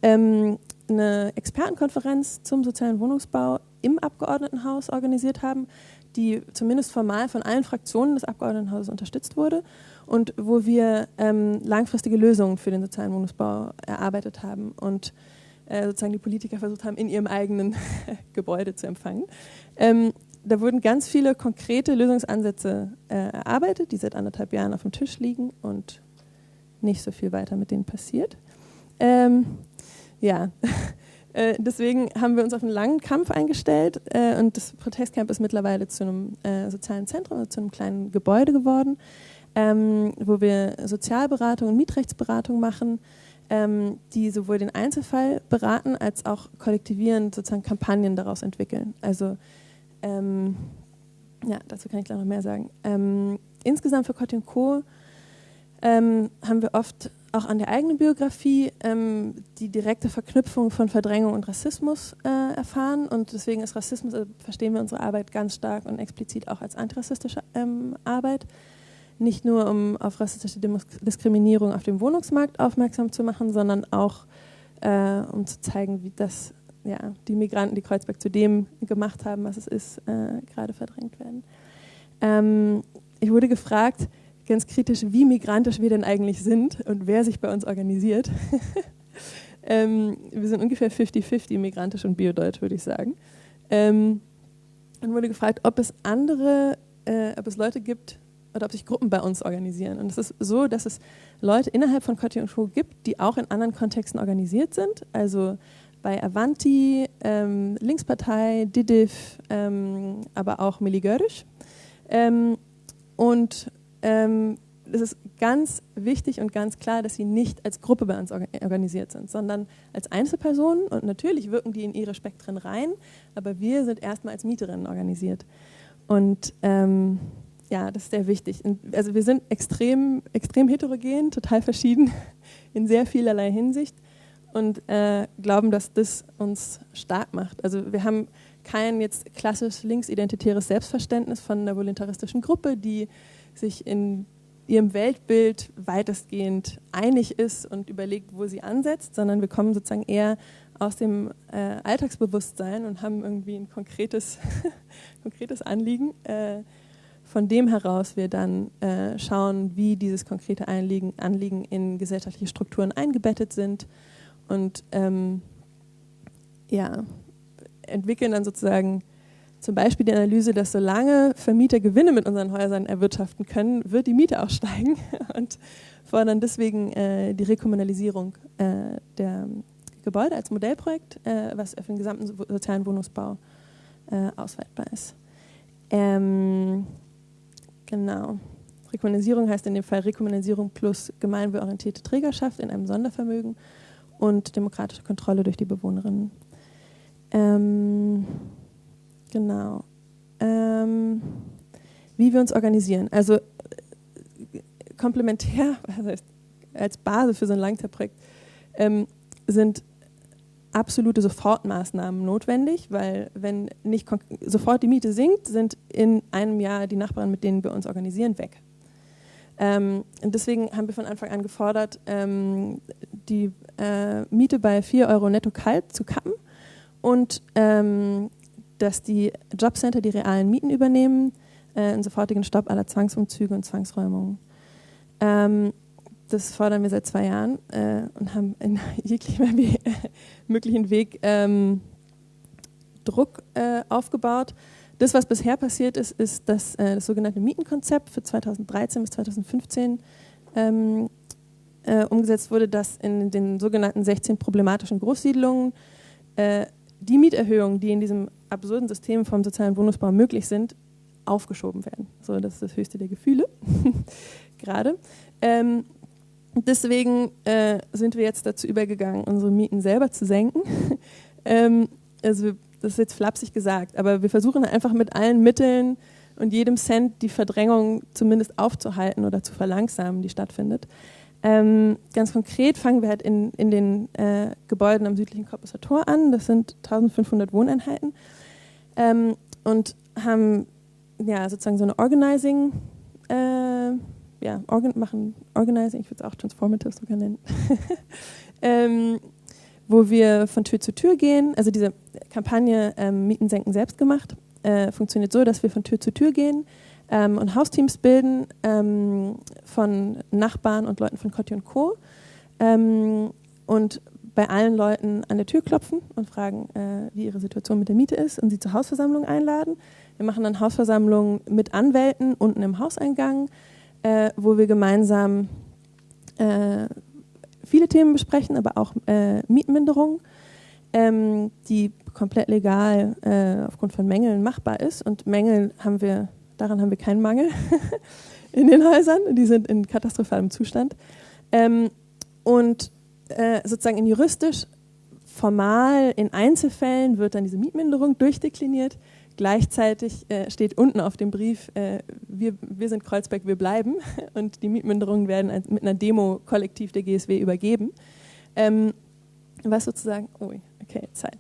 ähm, eine Expertenkonferenz zum sozialen Wohnungsbau im Abgeordnetenhaus organisiert haben, die zumindest formal von allen Fraktionen des Abgeordnetenhauses unterstützt wurde und wo wir ähm, langfristige Lösungen für den sozialen Wohnungsbau erarbeitet haben und äh, sozusagen die Politiker versucht haben, in ihrem eigenen Gebäude zu empfangen. Ähm, da wurden ganz viele konkrete Lösungsansätze äh, erarbeitet, die seit anderthalb Jahren auf dem Tisch liegen und nicht so viel weiter mit denen passiert. Ähm, ja, äh, deswegen haben wir uns auf einen langen Kampf eingestellt äh, und das Protestcamp ist mittlerweile zu einem äh, sozialen Zentrum, also zu einem kleinen Gebäude geworden, ähm, wo wir Sozialberatung und Mietrechtsberatung machen, ähm, die sowohl den Einzelfall beraten als auch kollektivierend sozusagen Kampagnen daraus entwickeln. Also ähm, ja, dazu kann ich gleich noch mehr sagen. Ähm, insgesamt für Cotte Co. Ähm, haben wir oft auch an der eigenen Biografie ähm, die direkte Verknüpfung von Verdrängung und Rassismus äh, erfahren. Und deswegen ist Rassismus, also verstehen wir unsere Arbeit ganz stark und explizit auch als antirassistische ähm, Arbeit. Nicht nur, um auf rassistische Diskriminierung auf dem Wohnungsmarkt aufmerksam zu machen, sondern auch, äh, um zu zeigen, wie das ja, die Migranten, die Kreuzberg zu dem gemacht haben, was es ist, äh, gerade verdrängt werden. Ähm, ich wurde gefragt, ganz kritisch, wie migrantisch wir denn eigentlich sind und wer sich bei uns organisiert. ähm, wir sind ungefähr 50-50 migrantisch und biodeutsch, würde ich sagen. Ähm, und wurde gefragt, ob es andere, äh, ob es Leute gibt oder ob sich Gruppen bei uns organisieren. Und es ist so, dass es Leute innerhalb von Cotti und Show gibt, die auch in anderen Kontexten organisiert sind. Also bei Avanti, ähm, Linkspartei, Didif, ähm, aber auch Milli Görisch. Ähm, und ähm, es ist ganz wichtig und ganz klar, dass sie nicht als Gruppe bei uns organisiert sind, sondern als Einzelpersonen. Und natürlich wirken die in ihre Spektren rein, aber wir sind erstmal als Mieterinnen organisiert. Und ähm, ja, das ist sehr wichtig. Also wir sind extrem, extrem heterogen, total verschieden in sehr vielerlei Hinsicht und äh, glauben, dass das uns stark macht. Also wir haben kein jetzt klassisch linksidentitäres Selbstverständnis von einer voluntaristischen Gruppe, die sich in ihrem Weltbild weitestgehend einig ist und überlegt, wo sie ansetzt, sondern wir kommen sozusagen eher aus dem äh, Alltagsbewusstsein und haben irgendwie ein konkretes, konkretes Anliegen, äh, von dem heraus wir dann äh, schauen, wie dieses konkrete Anliegen, Anliegen in gesellschaftliche Strukturen eingebettet sind und ähm, ja, entwickeln dann sozusagen zum Beispiel die Analyse, dass solange Vermieter Gewinne mit unseren Häusern erwirtschaften können, wird die Miete auch steigen und fordern deswegen äh, die Rekommunalisierung äh, der Gebäude als Modellprojekt, äh, was für den gesamten sozialen Wohnungsbau äh, ausweitbar ist. Ähm, genau. Rekommunalisierung heißt in dem Fall Rekommunalisierung plus gemeinwohlorientierte Trägerschaft in einem Sondervermögen und demokratische Kontrolle durch die Bewohnerinnen. Ähm, genau. Ähm, wie wir uns organisieren. Also äh, komplementär, heißt, als Basis für so ein Langzeitprojekt, ähm, sind absolute Sofortmaßnahmen notwendig, weil wenn nicht sofort die Miete sinkt, sind in einem Jahr die Nachbarn, mit denen wir uns organisieren, weg. Ähm, und deswegen haben wir von Anfang an gefordert, ähm, die äh, Miete bei 4 Euro netto kalt zu kappen und ähm, dass die Jobcenter die realen Mieten übernehmen, äh, einen sofortigen Stopp aller Zwangsumzüge und Zwangsräumungen. Das fordern wir seit zwei Jahren äh, und haben in jeglichem möglichen Weg ähm, Druck äh, aufgebaut. Das, was bisher passiert ist, ist, dass äh, das sogenannte Mietenkonzept für 2013 bis 2015 ähm, äh, umgesetzt wurde, dass in den sogenannten 16 problematischen Großsiedlungen äh, die Mieterhöhungen, die in diesem absurden System vom sozialen Wohnungsbau möglich sind, aufgeschoben werden. So, das ist das höchste der Gefühle gerade. Ähm, deswegen äh, sind wir jetzt dazu übergegangen, unsere Mieten selber zu senken. ähm, also das ist jetzt flapsig gesagt, aber wir versuchen einfach mit allen Mitteln und jedem Cent die Verdrängung zumindest aufzuhalten oder zu verlangsamen, die stattfindet. Ähm, ganz konkret fangen wir halt in, in den äh, Gebäuden am südlichen Korpuser Tor an. Das sind 1500 Wohneinheiten. Ähm, und haben ja, sozusagen so eine Organizing, äh, ja, organ, machen Organizing, ich würde es auch Transformative sogar nennen, ähm, wo wir von Tür zu Tür gehen. Also diese Kampagne ähm, Mieten senken selbst gemacht äh, funktioniert so, dass wir von Tür zu Tür gehen ähm, und Hausteams bilden ähm, von Nachbarn und Leuten von Cotti und Co. Ähm, und bei allen Leuten an der Tür klopfen und fragen, äh, wie ihre Situation mit der Miete ist und sie zur Hausversammlung einladen. Wir machen dann Hausversammlungen mit Anwälten unten im Hauseingang, äh, wo wir gemeinsam äh, viele Themen besprechen, aber auch äh, Mietminderung, ähm, die komplett legal äh, aufgrund von Mängeln machbar ist. Und Mängel haben wir, daran haben wir keinen Mangel in den Häusern, die sind in katastrophalem Zustand. Ähm, und äh, sozusagen in juristisch formal in Einzelfällen wird dann diese Mietminderung durchdekliniert. Gleichzeitig äh, steht unten auf dem Brief, äh, wir, wir sind Kreuzberg, wir bleiben. Und die Mietminderungen werden als, mit einer Demo kollektiv der GSW übergeben. Ähm, was sozusagen, oh, okay, Zeit.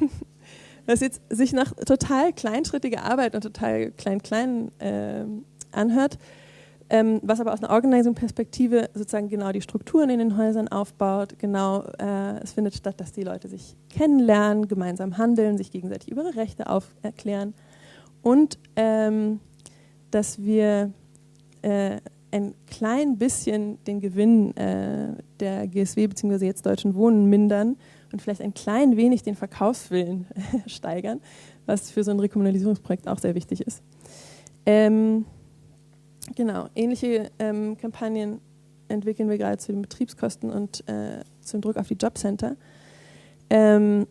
was jetzt sich nach total kleinschrittiger Arbeit und total klein-klein äh, anhört, ähm, was aber aus einer Organizing-Perspektive sozusagen genau die Strukturen in den Häusern aufbaut. Genau, äh, es findet statt, dass die Leute sich kennenlernen, gemeinsam handeln, sich gegenseitig über ihre Rechte aufklären und ähm, dass wir äh, ein klein bisschen den Gewinn äh, der GSW bzw. jetzt Deutschen Wohnen mindern und vielleicht ein klein wenig den Verkaufswillen steigern, was für so ein Rekommunalisierungsprojekt auch sehr wichtig ist. Ähm, Genau, ähnliche ähm, Kampagnen entwickeln wir gerade zu den Betriebskosten und äh, zum Druck auf die Jobcenter. Ähm,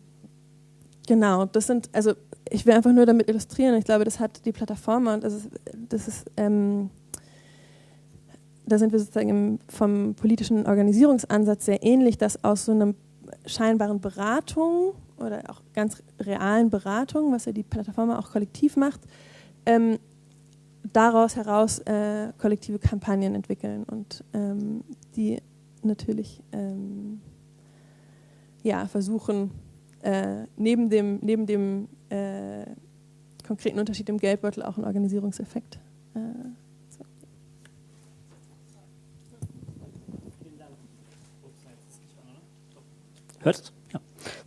genau, das sind, also ich will einfach nur damit illustrieren, ich glaube, das hat die Plattform und das ist, das ist ähm, da sind wir sozusagen vom politischen Organisierungsansatz sehr ähnlich, dass aus so einer scheinbaren Beratung oder auch ganz realen Beratung, was ja die Plattform auch kollektiv macht, ähm, daraus heraus äh, kollektive Kampagnen entwickeln und ähm, die natürlich ähm, ja, versuchen, äh, neben dem, neben dem äh, konkreten Unterschied im Geldbeutel auch einen Organisierungseffekt äh, zu. Hörst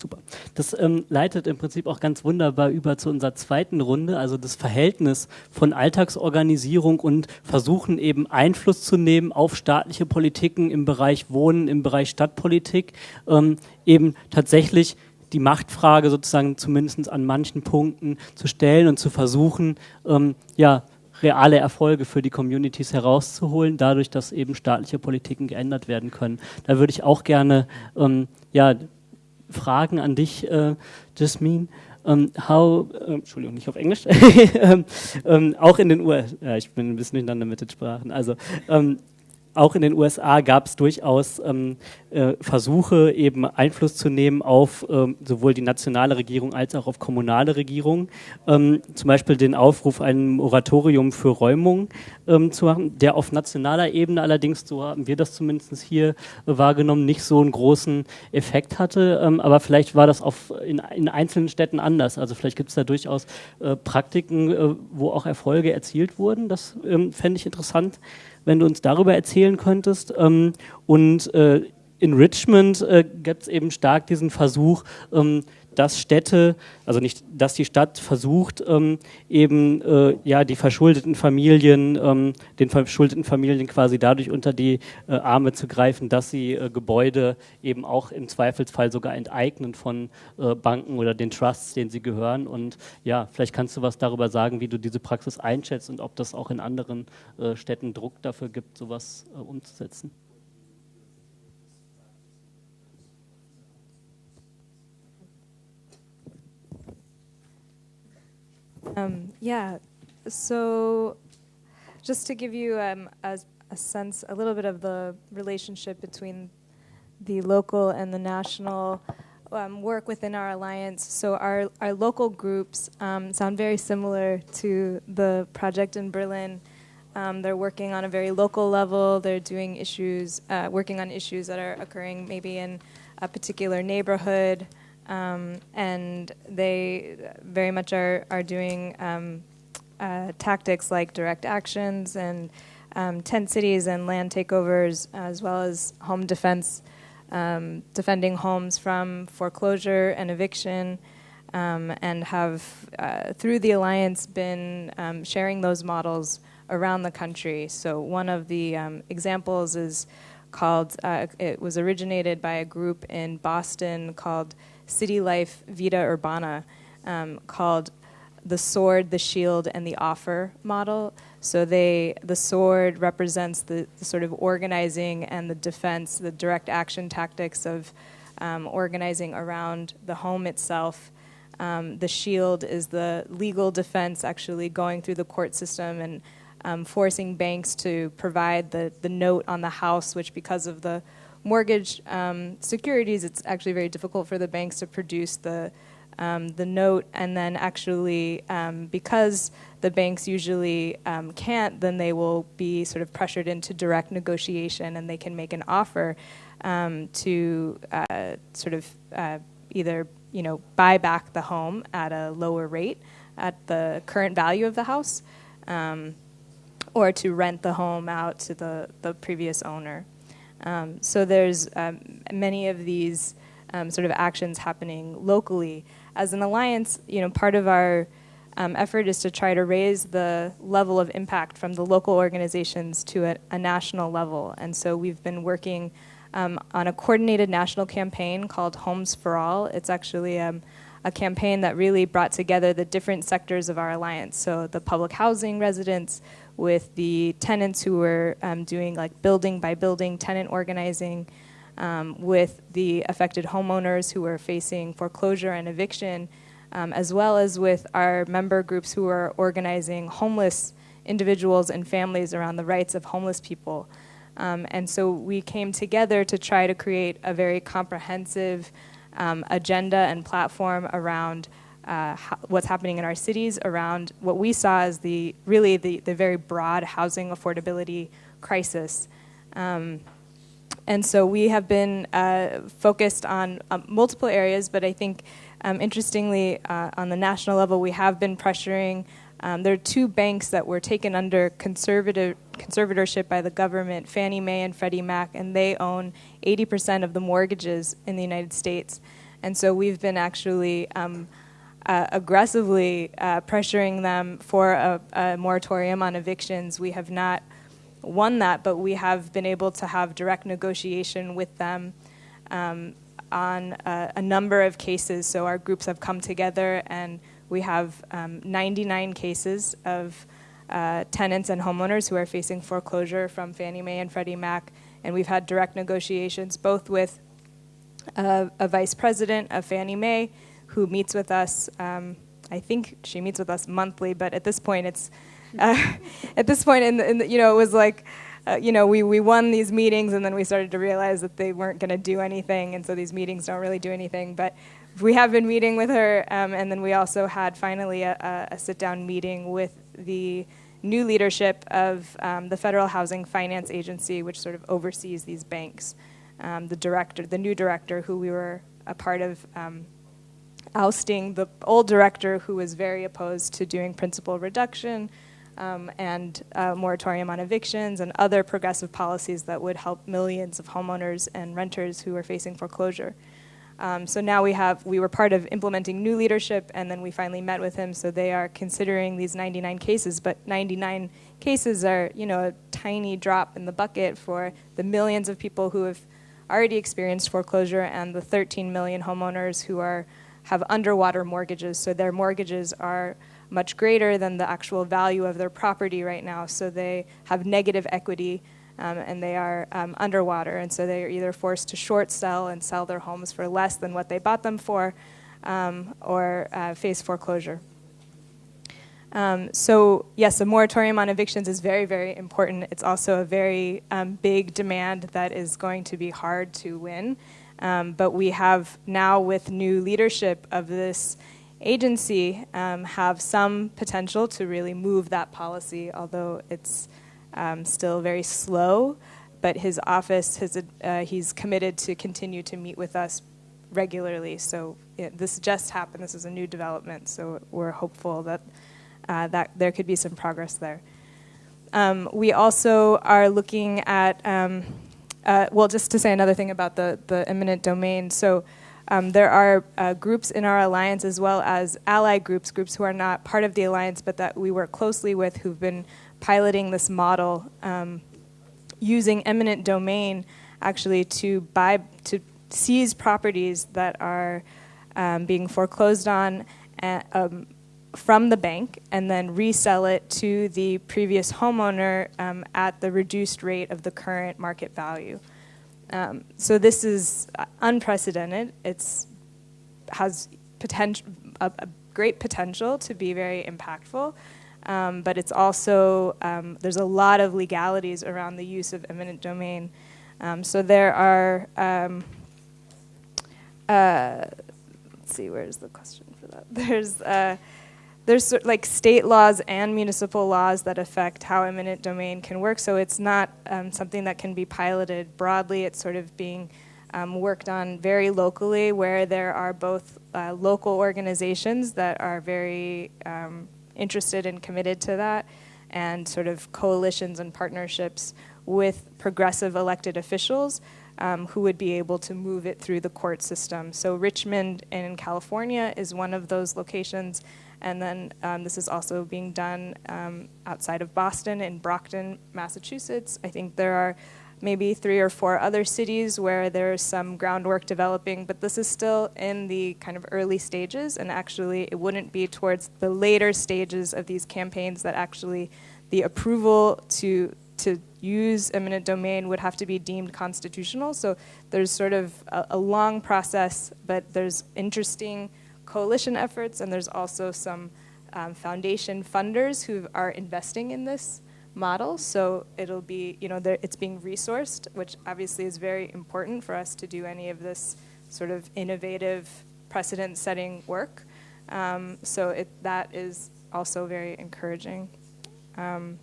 super. Das ähm, leitet im Prinzip auch ganz wunderbar über zu unserer zweiten Runde, also das Verhältnis von Alltagsorganisierung und versuchen eben Einfluss zu nehmen auf staatliche Politiken im Bereich Wohnen, im Bereich Stadtpolitik, ähm, eben tatsächlich die Machtfrage sozusagen zumindest an manchen Punkten zu stellen und zu versuchen, ähm, ja, reale Erfolge für die Communities herauszuholen, dadurch, dass eben staatliche Politiken geändert werden können. Da würde ich auch gerne ähm, ja, Fragen an dich, äh, Jasmine. Um, ähm, how, äh, Entschuldigung, nicht auf Englisch, ähm, ähm, auch in den USA, ich bin ein bisschen durcheinander mit den Sprachen, also ähm, auch in den USA gab es durchaus ähm, äh, Versuche, eben Einfluss zu nehmen auf ähm, sowohl die nationale Regierung als auch auf kommunale Regierungen. Ähm, zum Beispiel den Aufruf, ein Moratorium für Räumung ähm, zu machen, der auf nationaler Ebene allerdings, so haben wir das zumindest hier äh, wahrgenommen, nicht so einen großen Effekt hatte. Ähm, aber vielleicht war das auf, in, in, einzelnen Städten anders. Also vielleicht gibt es da durchaus äh, Praktiken, äh, wo auch Erfolge erzielt wurden. Das ähm, fände ich interessant wenn du uns darüber erzählen könntest. Ähm, und äh, in Richmond äh, gibt es eben stark diesen Versuch, ähm, dass Städte, also nicht, dass die Stadt versucht, ähm, eben äh, ja die verschuldeten Familien, ähm, den verschuldeten Familien quasi dadurch unter die äh, Arme zu greifen, dass sie äh, Gebäude eben auch im Zweifelsfall sogar enteignen von äh, Banken oder den Trusts, denen sie gehören. Und ja, vielleicht kannst du was darüber sagen, wie du diese Praxis einschätzt und ob das auch in anderen äh, Städten Druck dafür gibt, sowas äh, umzusetzen. Um, yeah. So, just to give you um, a, a, sense, a little bit of the relationship between the local and the national um, work within our alliance. So, our, our local groups um, sound very similar to the project in Berlin. Um, they're working on a very local level. They're doing issues, uh, working on issues that are occurring maybe in a particular neighborhood. Um, and they very much are, are doing um, uh, tactics like direct actions and um, tent cities and land takeovers, as well as home defense, um, defending homes from foreclosure and eviction, um, and have, uh, through the Alliance, been um, sharing those models around the country. So, one of the examples is called, uh, it was originated by a group in Boston called City Life Vita Urbana, um, called the sword, the shield, and the offer model. So they, the sword represents the, the sort of organizing and the defense, the direct action tactics of um, organizing around the home itself. Um, the shield is the legal defense, actually going through the court system and um, forcing banks to provide the, the note on the house, which because of the mortgage um, securities, it's actually very difficult for the banks to produce the um, the note, and then actually, um, because the banks usually um, can't, then they will be sort of pressured into direct negotiation, and they can make an offer um, to uh, sort of uh, either you know buy back the home at a lower rate at the current value of the house, um, or to rent the home out to the the previous owner. Um, so there's many of these. Um, sort of actions happening locally as an alliance, you know, part of our um, effort is to try to raise the level of impact from the local organizations to a, a national level. And so we've been working um, on a coordinated national campaign called Homes for All. It's actually um, a campaign that really brought together the different sectors of our alliance. So the public housing residents with the tenants who were um, doing like building by building tenant organizing um, with the affected homeowners who were facing foreclosure and eviction, um, as well as with our member groups who are organizing homeless individuals and families around the rights of homeless people. Um, and so we came together to try to create a very comprehensive um, agenda and platform around uh, what's happening in our cities, around what we saw as the really the, the very broad housing affordability crisis. Um, and so we have been uh, focused on um, multiple areas, but I think um, interestingly, uh, on the national level, we have been pressuring. Um, there are two banks that were taken under conservative conservatorship by the government, Fannie Mae and Freddie Mac, and they own 80% of the mortgages in the United States. And so we've been actually um, uh, aggressively uh, pressuring them for a, a moratorium on evictions. We have not won that, but we have been able to have direct negotiation with them um, on a, a, number of cases. So our groups have come together, and we have um, 99 cases of uh, tenants and homeowners who are facing foreclosure from Fannie Mae and Freddie Mac, and we've had direct negotiations both with a, a vice president of Fannie Mae who meets with us. Um, I think she meets with us monthly, but at this point, it's uh, at this point, in, the, in the, you know, it was like, uh, you know, we, we won these meetings and then we started to realize that they weren't going to do anything, and so these meetings don't really do anything. But we have been meeting with her, um, and then we also had finally a, a sit down meeting with the new leadership of um, the Federal Housing Finance Agency, which sort of oversees these banks. Um, the director, the new director, who we were a part of um, ousting the old director, who was very opposed to doing principal reduction um, and moratorium on evictions and other progressive policies that would help millions of homeowners and renters who are facing foreclosure. Um, so now we have, we were part of implementing new leadership, and then we finally met with him. So they are considering these 99 cases, but 99 cases are, you know, a tiny drop in the bucket for the millions of people who have already experienced foreclosure and the 13 million homeowners who are have underwater mortgages. So their mortgages are much greater than the actual value of their property right now. So they have negative equity um, and they are um, underwater. And so they are either forced to short sell and sell their homes for less than what they bought them for um, or uh, face foreclosure. Um, so, yes, a moratorium on evictions is very, very important. It's also a very um, big demand that is going to be hard to win. Um, but we have now, with new leadership of this agency um, have some potential to really move that policy, although it's um, still very slow. But his office, has, uh, he's committed to continue to meet with us regularly. So this just happened. This is a new development. So we're hopeful that uh, that there could be some progress there. Um, we also are looking at, um, uh, well, just to say another thing about the the eminent domain. So um, there are uh, groups in our alliance as well as ally groups, groups who are not part of the alliance but that we work closely with who've been piloting this model um, using eminent domain actually to buy to seize properties that are um, being foreclosed on at, um, from the bank and then resell it to the previous homeowner um, at the reduced rate of the current market value. Um, so this is unprecedented. It's has potential a, a, great potential to be very impactful. Um, but it's also um, there's a lot of legalities around the use of eminent domain. Um, so there are um, uh, let's see where's the question for that. There's uh, there's like state laws and municipal laws that affect how eminent domain can work. So it's not um, something that can be piloted broadly. It's sort of being um, worked on very locally, where there are both uh, local organizations that are very um, interested and committed to that, and sort of coalitions and partnerships with progressive elected officials um, who would be able to move it through the court system. So Richmond in California is one of those locations. And then um, this is also being done um, outside of Boston in Brockton, Massachusetts. I think there are maybe three or four other cities where there's some groundwork developing, but this is still in the kind of early stages. And actually, it wouldn't be towards the later stages of these campaigns that actually the approval to to use eminent domain would have to be deemed constitutional. So there's sort of a, a long process, but there's interesting coalition efforts, and there's also some um, foundation funders who are investing in this model. So it'll be, you know, it's being resourced, which obviously is very important for us to do any of this sort of innovative precedent-setting work. Um, so it, that is also very encouraging. Um,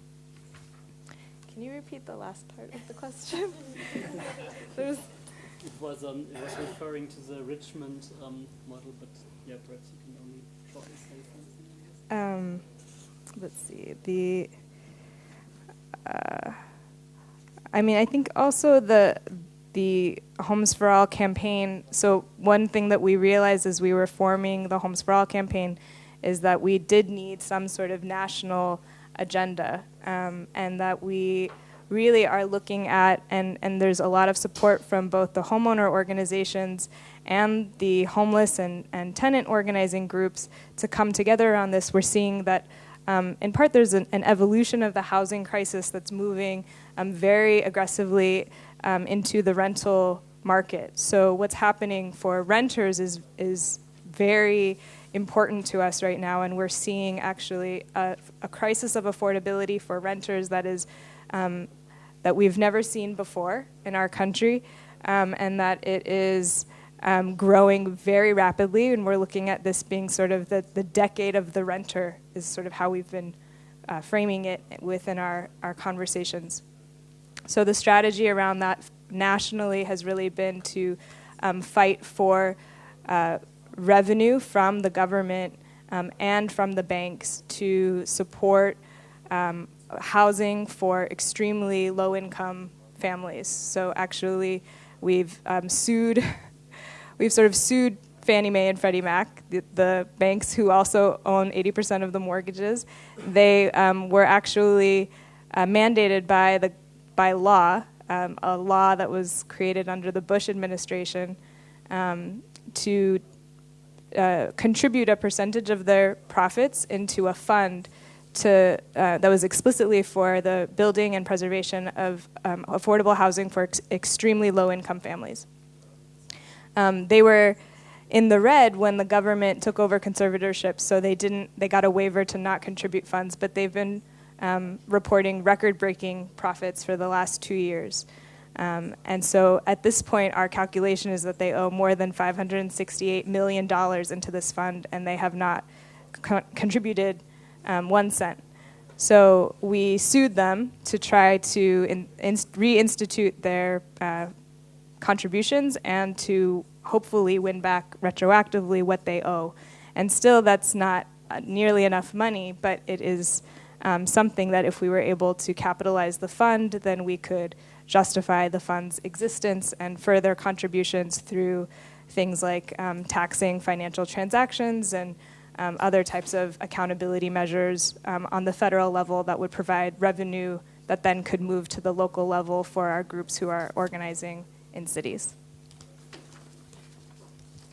can you repeat the last part of the question? it was um, it was referring to the Richmond um, model, but Um, let's see. The uh, I mean, I think also the the Homes for All campaign. So one thing that we realized as we were forming the Homes for All campaign is that we did need some sort of national agenda, um, and that we really are looking at, and, and there's a lot of support from both the homeowner organizations and the homeless and, and tenant organizing groups to come together on this. We're seeing that um, in part there's an, an, evolution of the housing crisis that's moving um, very aggressively um, into the rental market. So what's happening for renters is, is very important to us right now, and we're seeing actually a, a crisis of affordability for renters that is um, that we've never seen before in our country, um, and that it is um, growing very rapidly, and we're looking at this being sort of the, the decade of the renter, is sort of how we've been uh, framing it within our, our conversations. So the strategy around that nationally has really been to um, fight for uh, revenue from the government um, and from the banks to support um, housing for extremely low income families. So actually, we've um, sued we've sort of sued Fannie Mae and Freddie Mac, the, the banks who also own 80% of the mortgages. They um, were actually uh, mandated by the by law, um, a law that was created under the Bush administration, um, to uh, contribute a percentage of their profits into a fund to, uh, that was explicitly for the building and preservation of um, affordable housing for ex extremely low income families. Um, they were in the red when the government took over conservatorship, so they didn't. They got a waiver to not contribute funds, but they've been um, reporting record-breaking profits for the last two years. Um, and so at this point, our calculation is that they owe more than $568 million into this fund, and they have not co contributed um, one cent. So we sued them to try to in, in, reinstitute their uh, contributions and to hopefully win back retroactively what they owe. And still, that's not uh, nearly enough money, but it is um, something that if we were able to capitalize the fund, then we could justify the fund's existence and further contributions through things like um, taxing financial transactions and um, other types of accountability measures um, on the federal level that would provide revenue that then could move to the local level for our groups who are organizing in cities.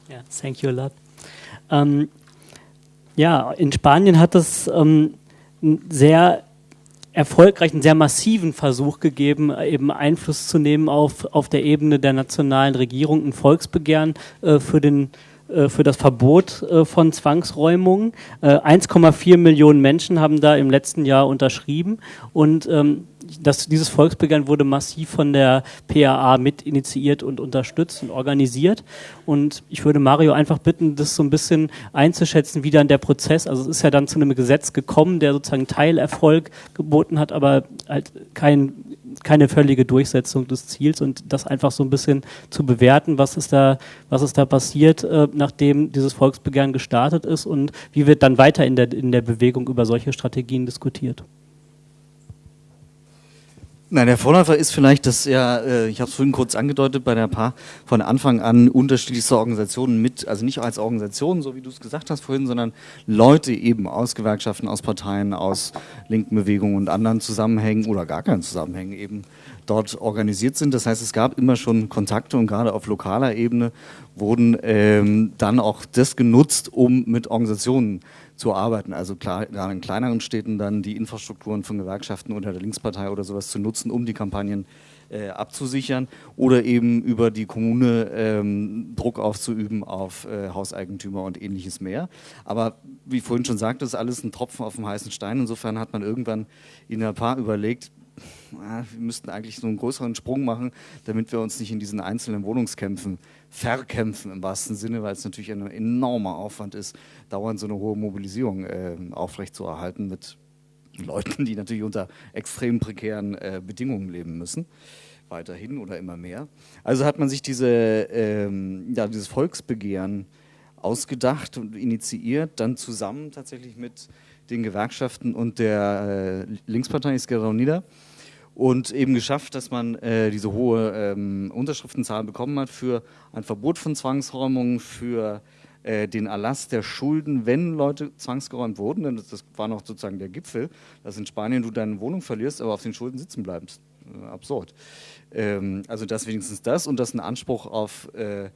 Yeah, thank you a lot. Ähm, ja, in Spanien hat es ähm, einen sehr erfolgreichen, sehr massiven Versuch gegeben, eben Einfluss zu nehmen auf, auf der Ebene der nationalen Regierung, ein Volksbegehren äh, für den äh, für das Verbot äh, von Zwangsräumungen. 1,4 äh, Millionen Menschen haben da im letzten Jahr unterschrieben und ähm, das, dieses Volksbegehren wurde massiv von der PAA mit initiiert und unterstützt und organisiert. Und ich würde Mario einfach bitten, das so ein bisschen einzuschätzen, wie dann der Prozess, also es ist ja dann zu einem Gesetz gekommen, der sozusagen Teilerfolg geboten hat, aber halt kein keine völlige Durchsetzung des Ziels und das einfach so ein bisschen zu bewerten, was ist da, was ist da passiert, äh, nachdem dieses Volksbegehren gestartet ist und wie wird dann weiter in der, in der Bewegung über solche Strategien diskutiert. Nein, der Vorläufer ist vielleicht, dass ja, äh, ich habe es vorhin kurz angedeutet, bei der Paar von Anfang an unterschiedlichste Organisationen mit, also nicht als Organisationen, so wie du es gesagt hast vorhin, sondern Leute eben aus Gewerkschaften, aus Parteien, aus linken Bewegungen und anderen Zusammenhängen oder gar keinen Zusammenhängen eben dort organisiert sind. Das heißt, es gab immer schon Kontakte und gerade auf lokaler Ebene wurden ähm, dann auch das genutzt, um mit Organisationen zu arbeiten. Also klar, gerade in kleineren Städten dann die Infrastrukturen von Gewerkschaften oder der Linkspartei oder sowas zu nutzen, um die Kampagnen äh, abzusichern oder eben über die Kommune ähm, Druck aufzuüben auf äh, Hauseigentümer und ähnliches mehr. Aber wie vorhin schon sagte, ist alles ein Tropfen auf dem heißen Stein. Insofern hat man irgendwann in der Paar überlegt, wir müssten eigentlich so einen größeren Sprung machen, damit wir uns nicht in diesen einzelnen Wohnungskämpfen verkämpfen im wahrsten Sinne, weil es natürlich ein enormer Aufwand ist, dauernd so eine hohe Mobilisierung äh, aufrechtzuerhalten mit Leuten, die natürlich unter extrem prekären äh, Bedingungen leben müssen, weiterhin oder immer mehr. Also hat man sich diese, ähm, ja, dieses Volksbegehren ausgedacht und initiiert, dann zusammen tatsächlich mit den Gewerkschaften und der äh, Linkspartei Izquierda Unida und eben geschafft, dass man äh, diese hohe ähm, Unterschriftenzahl bekommen hat für ein Verbot von Zwangsräumungen, für äh, den Erlass der Schulden, wenn Leute zwangsgeräumt wurden, denn das, war noch sozusagen der Gipfel, dass in Spanien du deine Wohnung verlierst, aber auf den Schulden sitzen bleibst. Äh, absurd. Ähm, also das wenigstens das und das ein Anspruch auf äh,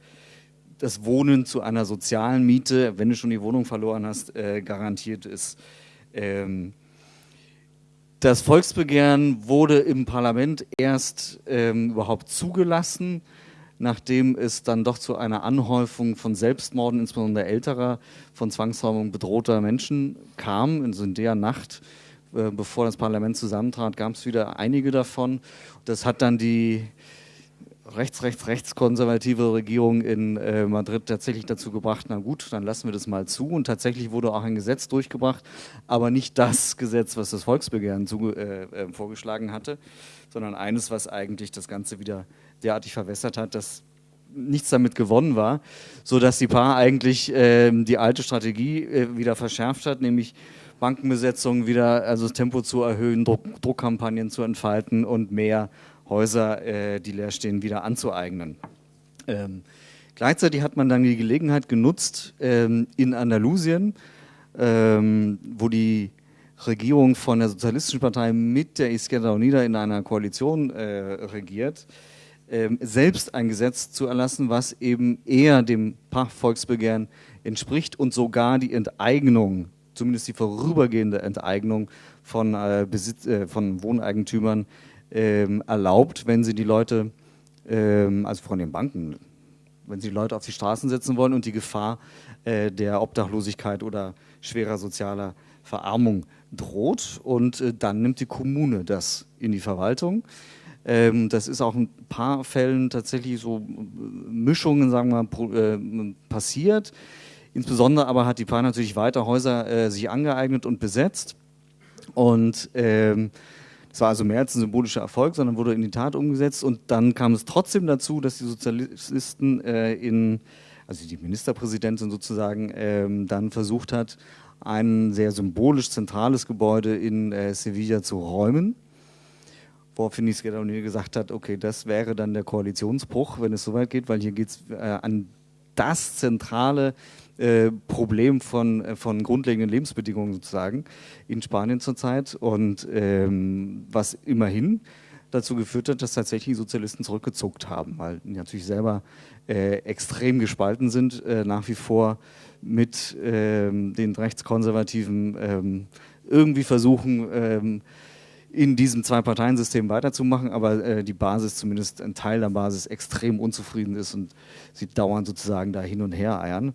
das Wohnen zu einer sozialen Miete, wenn du schon die Wohnung verloren hast, äh, garantiert ist. Ähm, das Volksbegehren wurde im Parlament erst ähm, überhaupt zugelassen, nachdem es dann doch zu einer Anhäufung von Selbstmorden, insbesondere älterer, von Zwangsräumung bedrohter Menschen kam. In der Nacht, äh, bevor das Parlament zusammentrat, gab es wieder einige davon. Das hat dann die rechts, rechts, rechtskonservative Regierung in äh, Madrid tatsächlich dazu gebracht, na gut, dann lassen wir das mal zu. Und tatsächlich wurde auch ein Gesetz durchgebracht, aber nicht das Gesetz, was das Volksbegehren zu, äh, äh, vorgeschlagen hatte, sondern eines, was eigentlich das Ganze wieder derartig verwässert hat, dass nichts damit gewonnen war, sodass die Paar eigentlich ähm, die alte Strategie äh, wieder verschärft hat, nämlich Bankenbesetzungen wieder, also das Tempo zu erhöhen, Druck, Druckkampagnen zu entfalten und mehr Häuser, äh, die leer stehen, wieder anzueignen. Ähm, gleichzeitig hat man dann die Gelegenheit genutzt, ähm, in Andalusien, ähm, wo die Regierung von der Sozialistischen Partei mit der Izquierda Unida in einer Koalition äh, regiert, ähm, selbst ein Gesetz zu erlassen, was eben eher dem Volksbegehren entspricht und sogar die Enteignung, zumindest die vorübergehende Enteignung von, äh, Besitz, äh, von Wohneigentümern ähm, erlaubt, wenn sie die Leute, ähm, also von den Banken, wenn sie die Leute auf die Straßen setzen wollen und die Gefahr äh, der Obdachlosigkeit oder schwerer sozialer Verarmung droht. Und äh, dann nimmt die Kommune das in die Verwaltung. Ähm, das ist auch in ein paar Fällen tatsächlich so äh, Mischungen, sagen wir äh, passiert. Insbesondere aber hat die PA natürlich weiter Häuser äh, sich angeeignet und besetzt. Und ähm, es war also mehr als ein symbolischer Erfolg, sondern wurde in die Tat umgesetzt. Und dann kam es trotzdem dazu, dass die Sozialisten äh, in, also die Ministerpräsidentin sozusagen, ähm, dann versucht hat, ein sehr symbolisch zentrales Gebäude in äh, Sevilla zu räumen. Woraufhin Izquierda Unida gesagt hat, okay, das wäre dann der Koalitionsbruch, wenn es soweit geht, weil hier geht es äh, an das zentrale äh, Problem von, äh, von grundlegenden Lebensbedingungen sozusagen in Spanien zurzeit und ähm, was immerhin dazu geführt hat, dass tatsächlich die Sozialisten zurückgezuckt haben, weil die natürlich selber äh, extrem gespalten sind, äh, nach wie vor mit ähm, den Rechtskonservativen ähm, irgendwie versuchen, ähm, in diesem Zwei-Parteien-System weiterzumachen, aber äh, die Basis, zumindest ein Teil der Basis, extrem unzufrieden ist und sie dauernd sozusagen da hin und her eiern.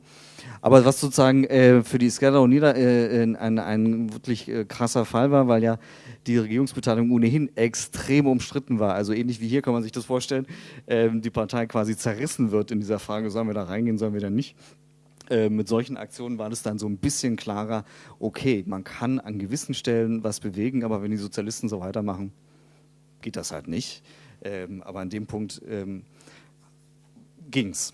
Aber was sozusagen äh, für die Esquerra Unida äh, ein, ein wirklich äh, krasser Fall war, weil ja die Regierungsbeteiligung ohnehin extrem umstritten war. Also ähnlich wie hier kann man sich das vorstellen, ähm, die Partei quasi zerrissen wird in dieser Frage, sollen wir da reingehen, sollen wir da nicht. Äh, mit solchen Aktionen war das dann so ein bisschen klarer, okay, man kann an gewissen Stellen was bewegen, aber wenn die Sozialisten so weitermachen, geht das halt nicht. Ähm, aber an dem Punkt ähm, ging es.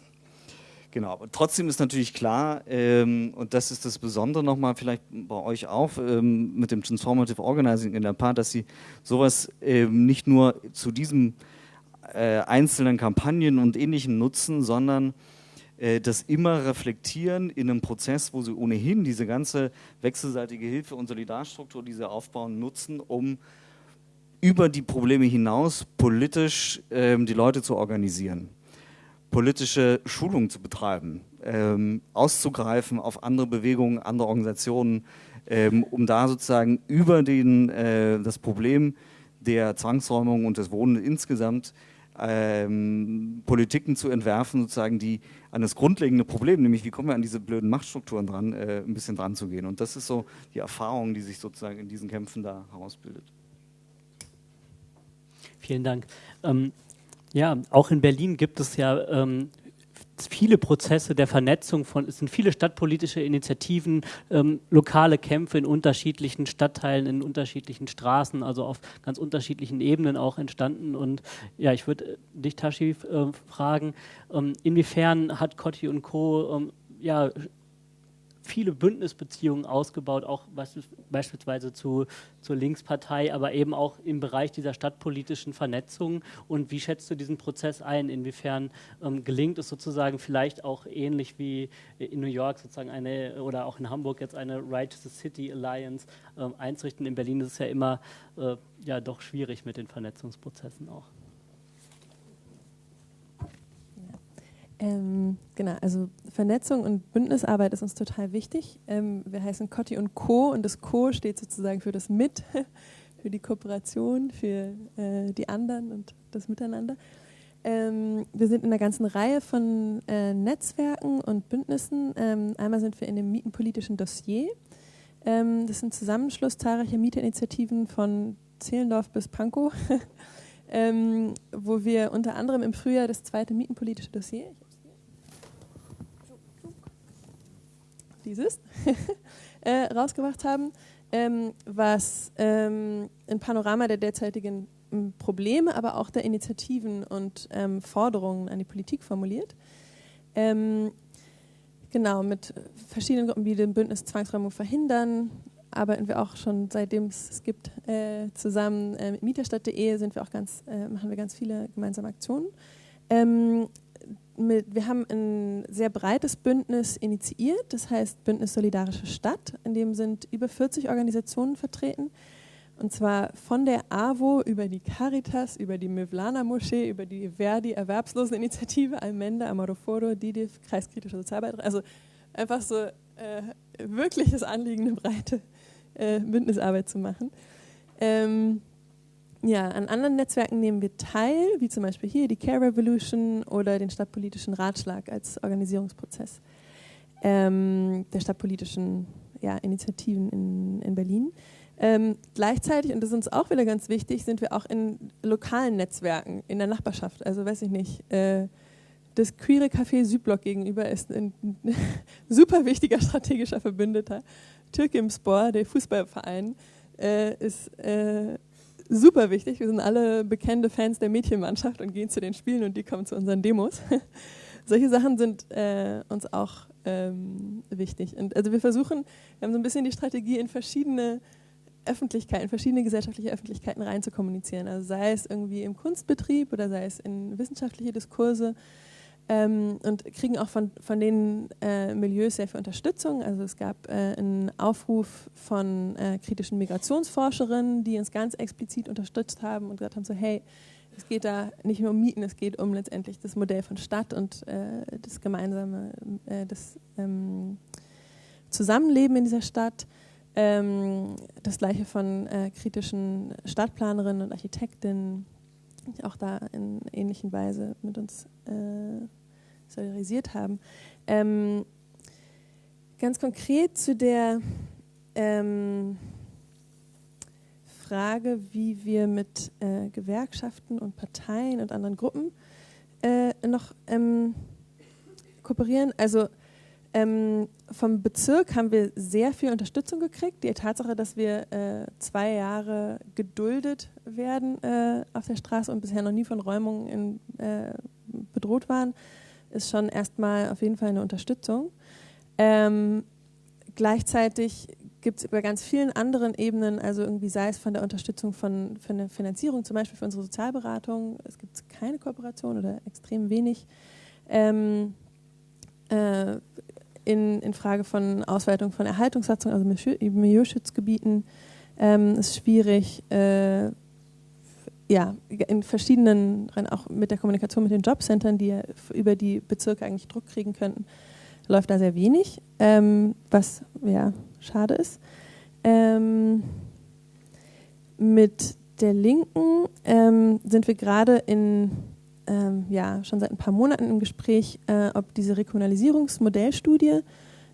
Genau, aber trotzdem ist natürlich klar, ähm, und das ist das Besondere nochmal vielleicht bei euch auch ähm, mit dem Transformative Organizing in der Part, dass sie sowas ähm, nicht nur zu diesen äh, einzelnen Kampagnen und Ähnlichem nutzen, sondern äh, das immer reflektieren in einem Prozess, wo sie ohnehin diese ganze wechselseitige Hilfe und Solidarstruktur, die sie aufbauen, nutzen, um über die Probleme hinaus politisch ähm, die Leute zu organisieren, politische Schulungen zu betreiben, ähm, auszugreifen auf andere Bewegungen, andere Organisationen, ähm, um da sozusagen über den, äh, das Problem der Zwangsräumung und des Wohnens insgesamt ähm, Politiken zu entwerfen, sozusagen, die an das grundlegende Problem, nämlich wie kommen wir an diese blöden Machtstrukturen dran, äh, ein bisschen dran zu gehen. Und das ist so die Erfahrung, die sich sozusagen in diesen Kämpfen da herausbildet. Vielen Dank. Ähm, ja, auch in Berlin gibt es ja ähm, viele Prozesse der Vernetzung von, es sind viele stadtpolitische Initiativen, ähm, lokale Kämpfe in unterschiedlichen Stadtteilen, in unterschiedlichen Straßen, also auf ganz unterschiedlichen Ebenen auch entstanden. Und ja, ich würde äh, dich, Tashi, äh, fragen, ähm, inwiefern hat Cotti und Co. Ähm, ja, viele Bündnisbeziehungen ausgebaut, auch beispielsweise zu, zur Linkspartei, aber eben auch im Bereich dieser stadtpolitischen Vernetzung. Und wie schätzt du diesen Prozess ein? Inwiefern ähm, gelingt es sozusagen vielleicht auch ähnlich wie in New York sozusagen eine oder auch in Hamburg jetzt eine Right to the City Alliance ähm, einzurichten? In Berlin ist es ja immer äh, ja doch schwierig mit den Vernetzungsprozessen auch. Ähm, genau, also Vernetzung und Bündnisarbeit ist uns total wichtig. Ähm, wir heißen Cotti und Co. und das Co steht sozusagen für das Mit, für die Kooperation, für äh, die anderen und das Miteinander. Ähm, wir sind in einer ganzen Reihe von äh, Netzwerken und Bündnissen. Ähm, einmal sind wir in dem Mietenpolitischen Dossier. Ähm, das ist ein Zusammenschluss zahlreicher Mieterinitiativen von Zehlendorf bis Pankow. Ähm, wo wir unter anderem im Frühjahr das zweite Mietenpolitische Dossier, dieses, äh, rausgebracht haben, ähm, was ähm, ein Panorama der derzeitigen Probleme, aber auch der Initiativen und ähm, Forderungen an die Politik formuliert. Ähm, genau, mit verschiedenen Gruppen wie dem Bündnis Zwangsräumung verhindern, arbeiten wir auch schon seitdem es gibt äh, zusammen äh, mit Mieterstadt.de sind wir auch ganz äh, machen wir ganz viele gemeinsame Aktionen ähm, mit, wir haben ein sehr breites Bündnis initiiert, das heißt Bündnis Solidarische Stadt, in dem sind über 40 Organisationen vertreten. Und zwar von der AWO über die Caritas, über die Mevlana Moschee, über die Verdi Erwerbsloseninitiative, Almenda, Amaroforo, DIDIF, Kreiskritische Sozialbeitrag. Also einfach so äh, wirkliches Anliegen, eine breite äh, Bündnisarbeit zu machen. Ähm, ja, an anderen Netzwerken nehmen wir teil, wie zum Beispiel hier die Care Revolution oder den Stadtpolitischen Ratschlag als Organisierungsprozess ähm, der stadtpolitischen ja, Initiativen in, in Berlin. Ähm, gleichzeitig, und das ist uns auch wieder ganz wichtig, sind wir auch in lokalen Netzwerken in der Nachbarschaft. Also weiß ich nicht, äh, das queere Café Südblock gegenüber ist ein super wichtiger strategischer Verbündeter. Türkimspor, der Fußballverein, äh, ist äh, super wichtig. Wir sind alle bekannte Fans der Mädchenmannschaft und gehen zu den Spielen und die kommen zu unseren Demos. Solche Sachen sind äh, uns auch ähm, wichtig. Und also wir versuchen, wir haben so ein bisschen die Strategie, in verschiedene Öffentlichkeiten, verschiedene gesellschaftliche Öffentlichkeiten rein zu kommunizieren. Also sei es irgendwie im Kunstbetrieb oder sei es in wissenschaftliche Diskurse ähm, und kriegen auch von, von den äh, Milieus sehr viel Unterstützung. Also es gab äh, einen Aufruf von äh, kritischen Migrationsforscherinnen, die uns ganz explizit unterstützt haben und gesagt haben, so hey, es geht da nicht nur um Mieten, es geht um letztendlich das Modell von Stadt und äh, das gemeinsame, äh, das ähm, Zusammenleben in dieser Stadt. Ähm, das gleiche von äh, kritischen Stadtplanerinnen und Architektinnen, auch da in ähnlichen Weise mit uns äh, solidarisiert haben. Ähm, ganz konkret zu der ähm, Frage, wie wir mit äh, Gewerkschaften und Parteien und anderen Gruppen äh, noch ähm, kooperieren. Also ähm, vom Bezirk haben wir sehr viel Unterstützung gekriegt. Die Tatsache, dass wir äh, zwei Jahre geduldet werden äh, auf der Straße und bisher noch nie von Räumungen in, äh, bedroht waren, ist schon erstmal auf jeden Fall eine Unterstützung. Ähm, gleichzeitig gibt es bei ganz vielen anderen Ebenen, also irgendwie sei es von der Unterstützung von, von der Finanzierung, zum Beispiel für unsere Sozialberatung, es gibt keine Kooperation oder extrem wenig. Ähm, äh, in, in Frage von Ausweitung von Erhaltungssatzungen, also Milieuschutzgebieten, ähm, ist schwierig. Äh, ja, in verschiedenen, auch mit der Kommunikation mit den Jobcentern, die ja über die Bezirke eigentlich Druck kriegen könnten, läuft da sehr wenig, ähm, was ja schade ist. Ähm, mit der Linken ähm, sind wir gerade in ähm, ja schon seit ein paar Monaten im Gespräch, äh, ob diese Rekommunalisierungsmodellstudie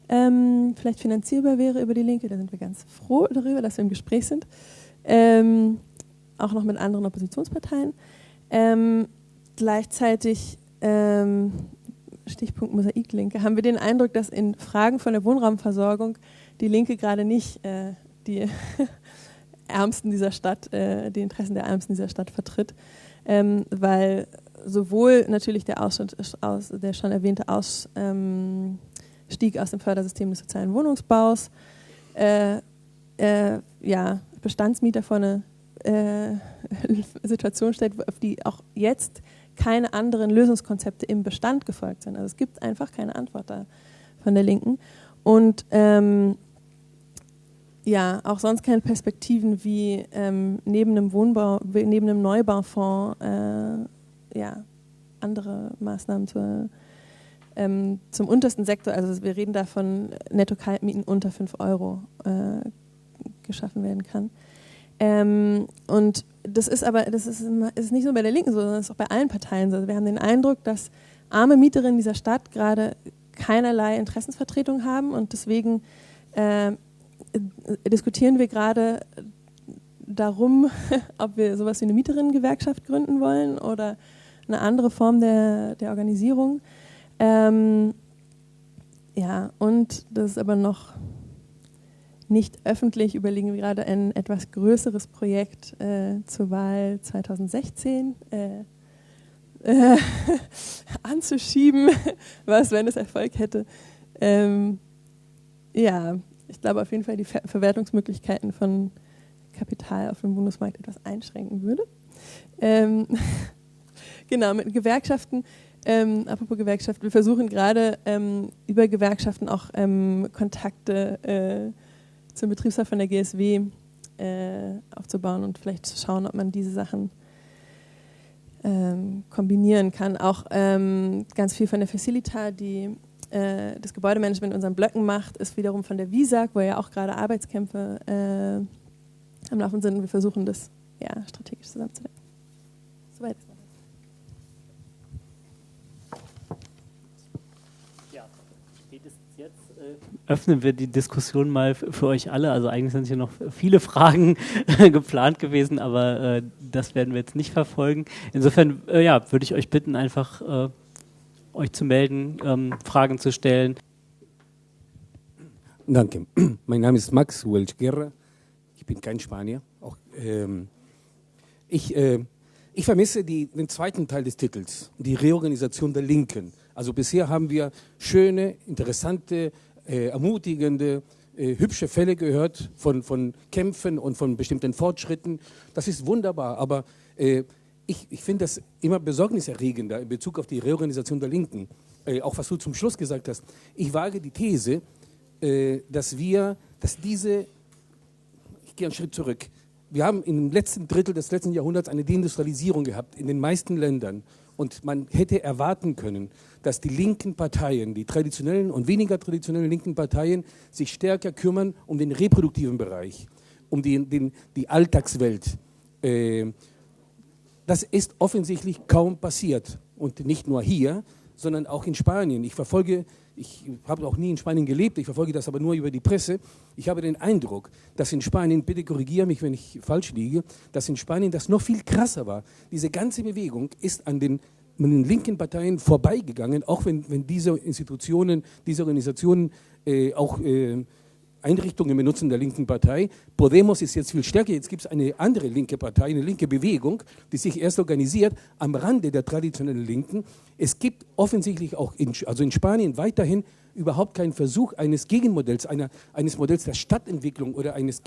ähm, vielleicht finanzierbar wäre über die Linke. Da sind wir ganz froh darüber, dass wir im Gespräch sind. Ähm, auch noch mit anderen Oppositionsparteien. Ähm, gleichzeitig, ähm, Stichpunkt Mosaiklinke, haben wir den Eindruck, dass in Fragen von der Wohnraumversorgung die Linke gerade nicht äh, die Ärmsten dieser Stadt, äh, die Interessen der Ärmsten dieser Stadt vertritt, ähm, weil sowohl natürlich der, Ausschnitt, aus, der schon erwähnte Ausstieg ähm, aus dem Fördersystem des sozialen Wohnungsbaus, äh, äh, ja, Bestandsmieter vor eine äh, Situation stellt, auf die auch jetzt keine anderen Lösungskonzepte im Bestand gefolgt sind. Also es gibt einfach keine Antwort da von der Linken. Und ähm, ja, auch sonst keine Perspektiven wie ähm, neben einem Wohnbau, neben einem Neubaufonds äh, ja, andere Maßnahmen zur, ähm, zum untersten Sektor, also wir reden da von Netto-Kaltmieten unter 5 Euro äh, geschaffen werden kann. Ähm, und das ist aber, das ist, ist nicht nur bei der Linken so, sondern es ist auch bei allen Parteien so. Also wir haben den Eindruck, dass arme Mieterinnen dieser Stadt gerade keinerlei Interessensvertretung haben und deswegen äh, diskutieren wir gerade darum, ob wir sowas wie eine Mieterinnengewerkschaft gründen wollen oder eine andere Form der, der Organisierung. Ähm, ja, und das ist aber noch nicht öffentlich, überlegen wir gerade ein etwas größeres Projekt äh, zur Wahl 2016 äh, äh, anzuschieben, was, wenn es Erfolg hätte. Ähm, ja, ich glaube auf jeden Fall die Ver Verwertungsmöglichkeiten von Kapital auf dem Bundesmarkt etwas einschränken würde. Ähm, genau, mit Gewerkschaften ähm, apropos Gewerkschaften, wir versuchen gerade ähm, über Gewerkschaften auch ähm, Kontakte äh, zum Betriebsrat von der GSW äh, aufzubauen und vielleicht zu schauen, ob man diese Sachen ähm, kombinieren kann. Auch ähm, ganz viel von der Facilita, die äh, das Gebäudemanagement in unseren Blöcken macht, ist wiederum von der WISAG, wo ja auch gerade Arbeitskämpfe äh, am Laufen sind. Wir versuchen das ja, strategisch zusammenzudenken. Soweit. Öffnen wir die Diskussion mal für euch alle. Also eigentlich sind hier noch viele Fragen geplant gewesen, aber äh, das werden wir jetzt nicht verfolgen. Insofern äh, ja, würde ich euch bitten, einfach äh, euch zu melden, ähm, Fragen zu stellen. Danke. Mein Name ist Max Welch Guerra. Ich bin kein Spanier. Auch, ähm, ich, äh, ich vermisse die, den zweiten Teil des Titels, die Reorganisation der Linken. Also bisher haben wir schöne, interessante äh, ermutigende, äh, hübsche Fälle gehört von, von Kämpfen und von bestimmten Fortschritten. Das ist wunderbar, aber äh, ich, ich finde das immer besorgniserregender in Bezug auf die Reorganisation der Linken. Äh, auch was du zum Schluss gesagt hast. Ich wage die These, äh, dass wir, dass diese, ich gehe einen Schritt zurück, wir haben im letzten Drittel des letzten Jahrhunderts eine Deindustrialisierung gehabt in den meisten Ländern. Und man hätte erwarten können, dass die linken Parteien, die traditionellen und weniger traditionellen linken Parteien, sich stärker kümmern um den reproduktiven Bereich, um die, den, die Alltagswelt. Äh, das ist offensichtlich kaum passiert. Und nicht nur hier, sondern auch in Spanien. Ich verfolge, ich habe auch nie in Spanien gelebt, ich verfolge das aber nur über die Presse. Ich habe den Eindruck, dass in Spanien, bitte korrigiere mich, wenn ich falsch liege, dass in Spanien das noch viel krasser war. Diese ganze Bewegung ist an den, an den linken Parteien vorbeigegangen, auch wenn, wenn diese Institutionen, diese Organisationen äh, auch äh, Einrichtungen benutzen der linken Partei. Podemos ist jetzt viel stärker. Jetzt gibt es eine andere linke Partei, eine linke Bewegung, die sich erst organisiert am Rande der traditionellen Linken. Es gibt offensichtlich auch in, also in Spanien weiterhin überhaupt keinen Versuch eines Gegenmodells, einer, eines Modells der Stadtentwicklung oder eines,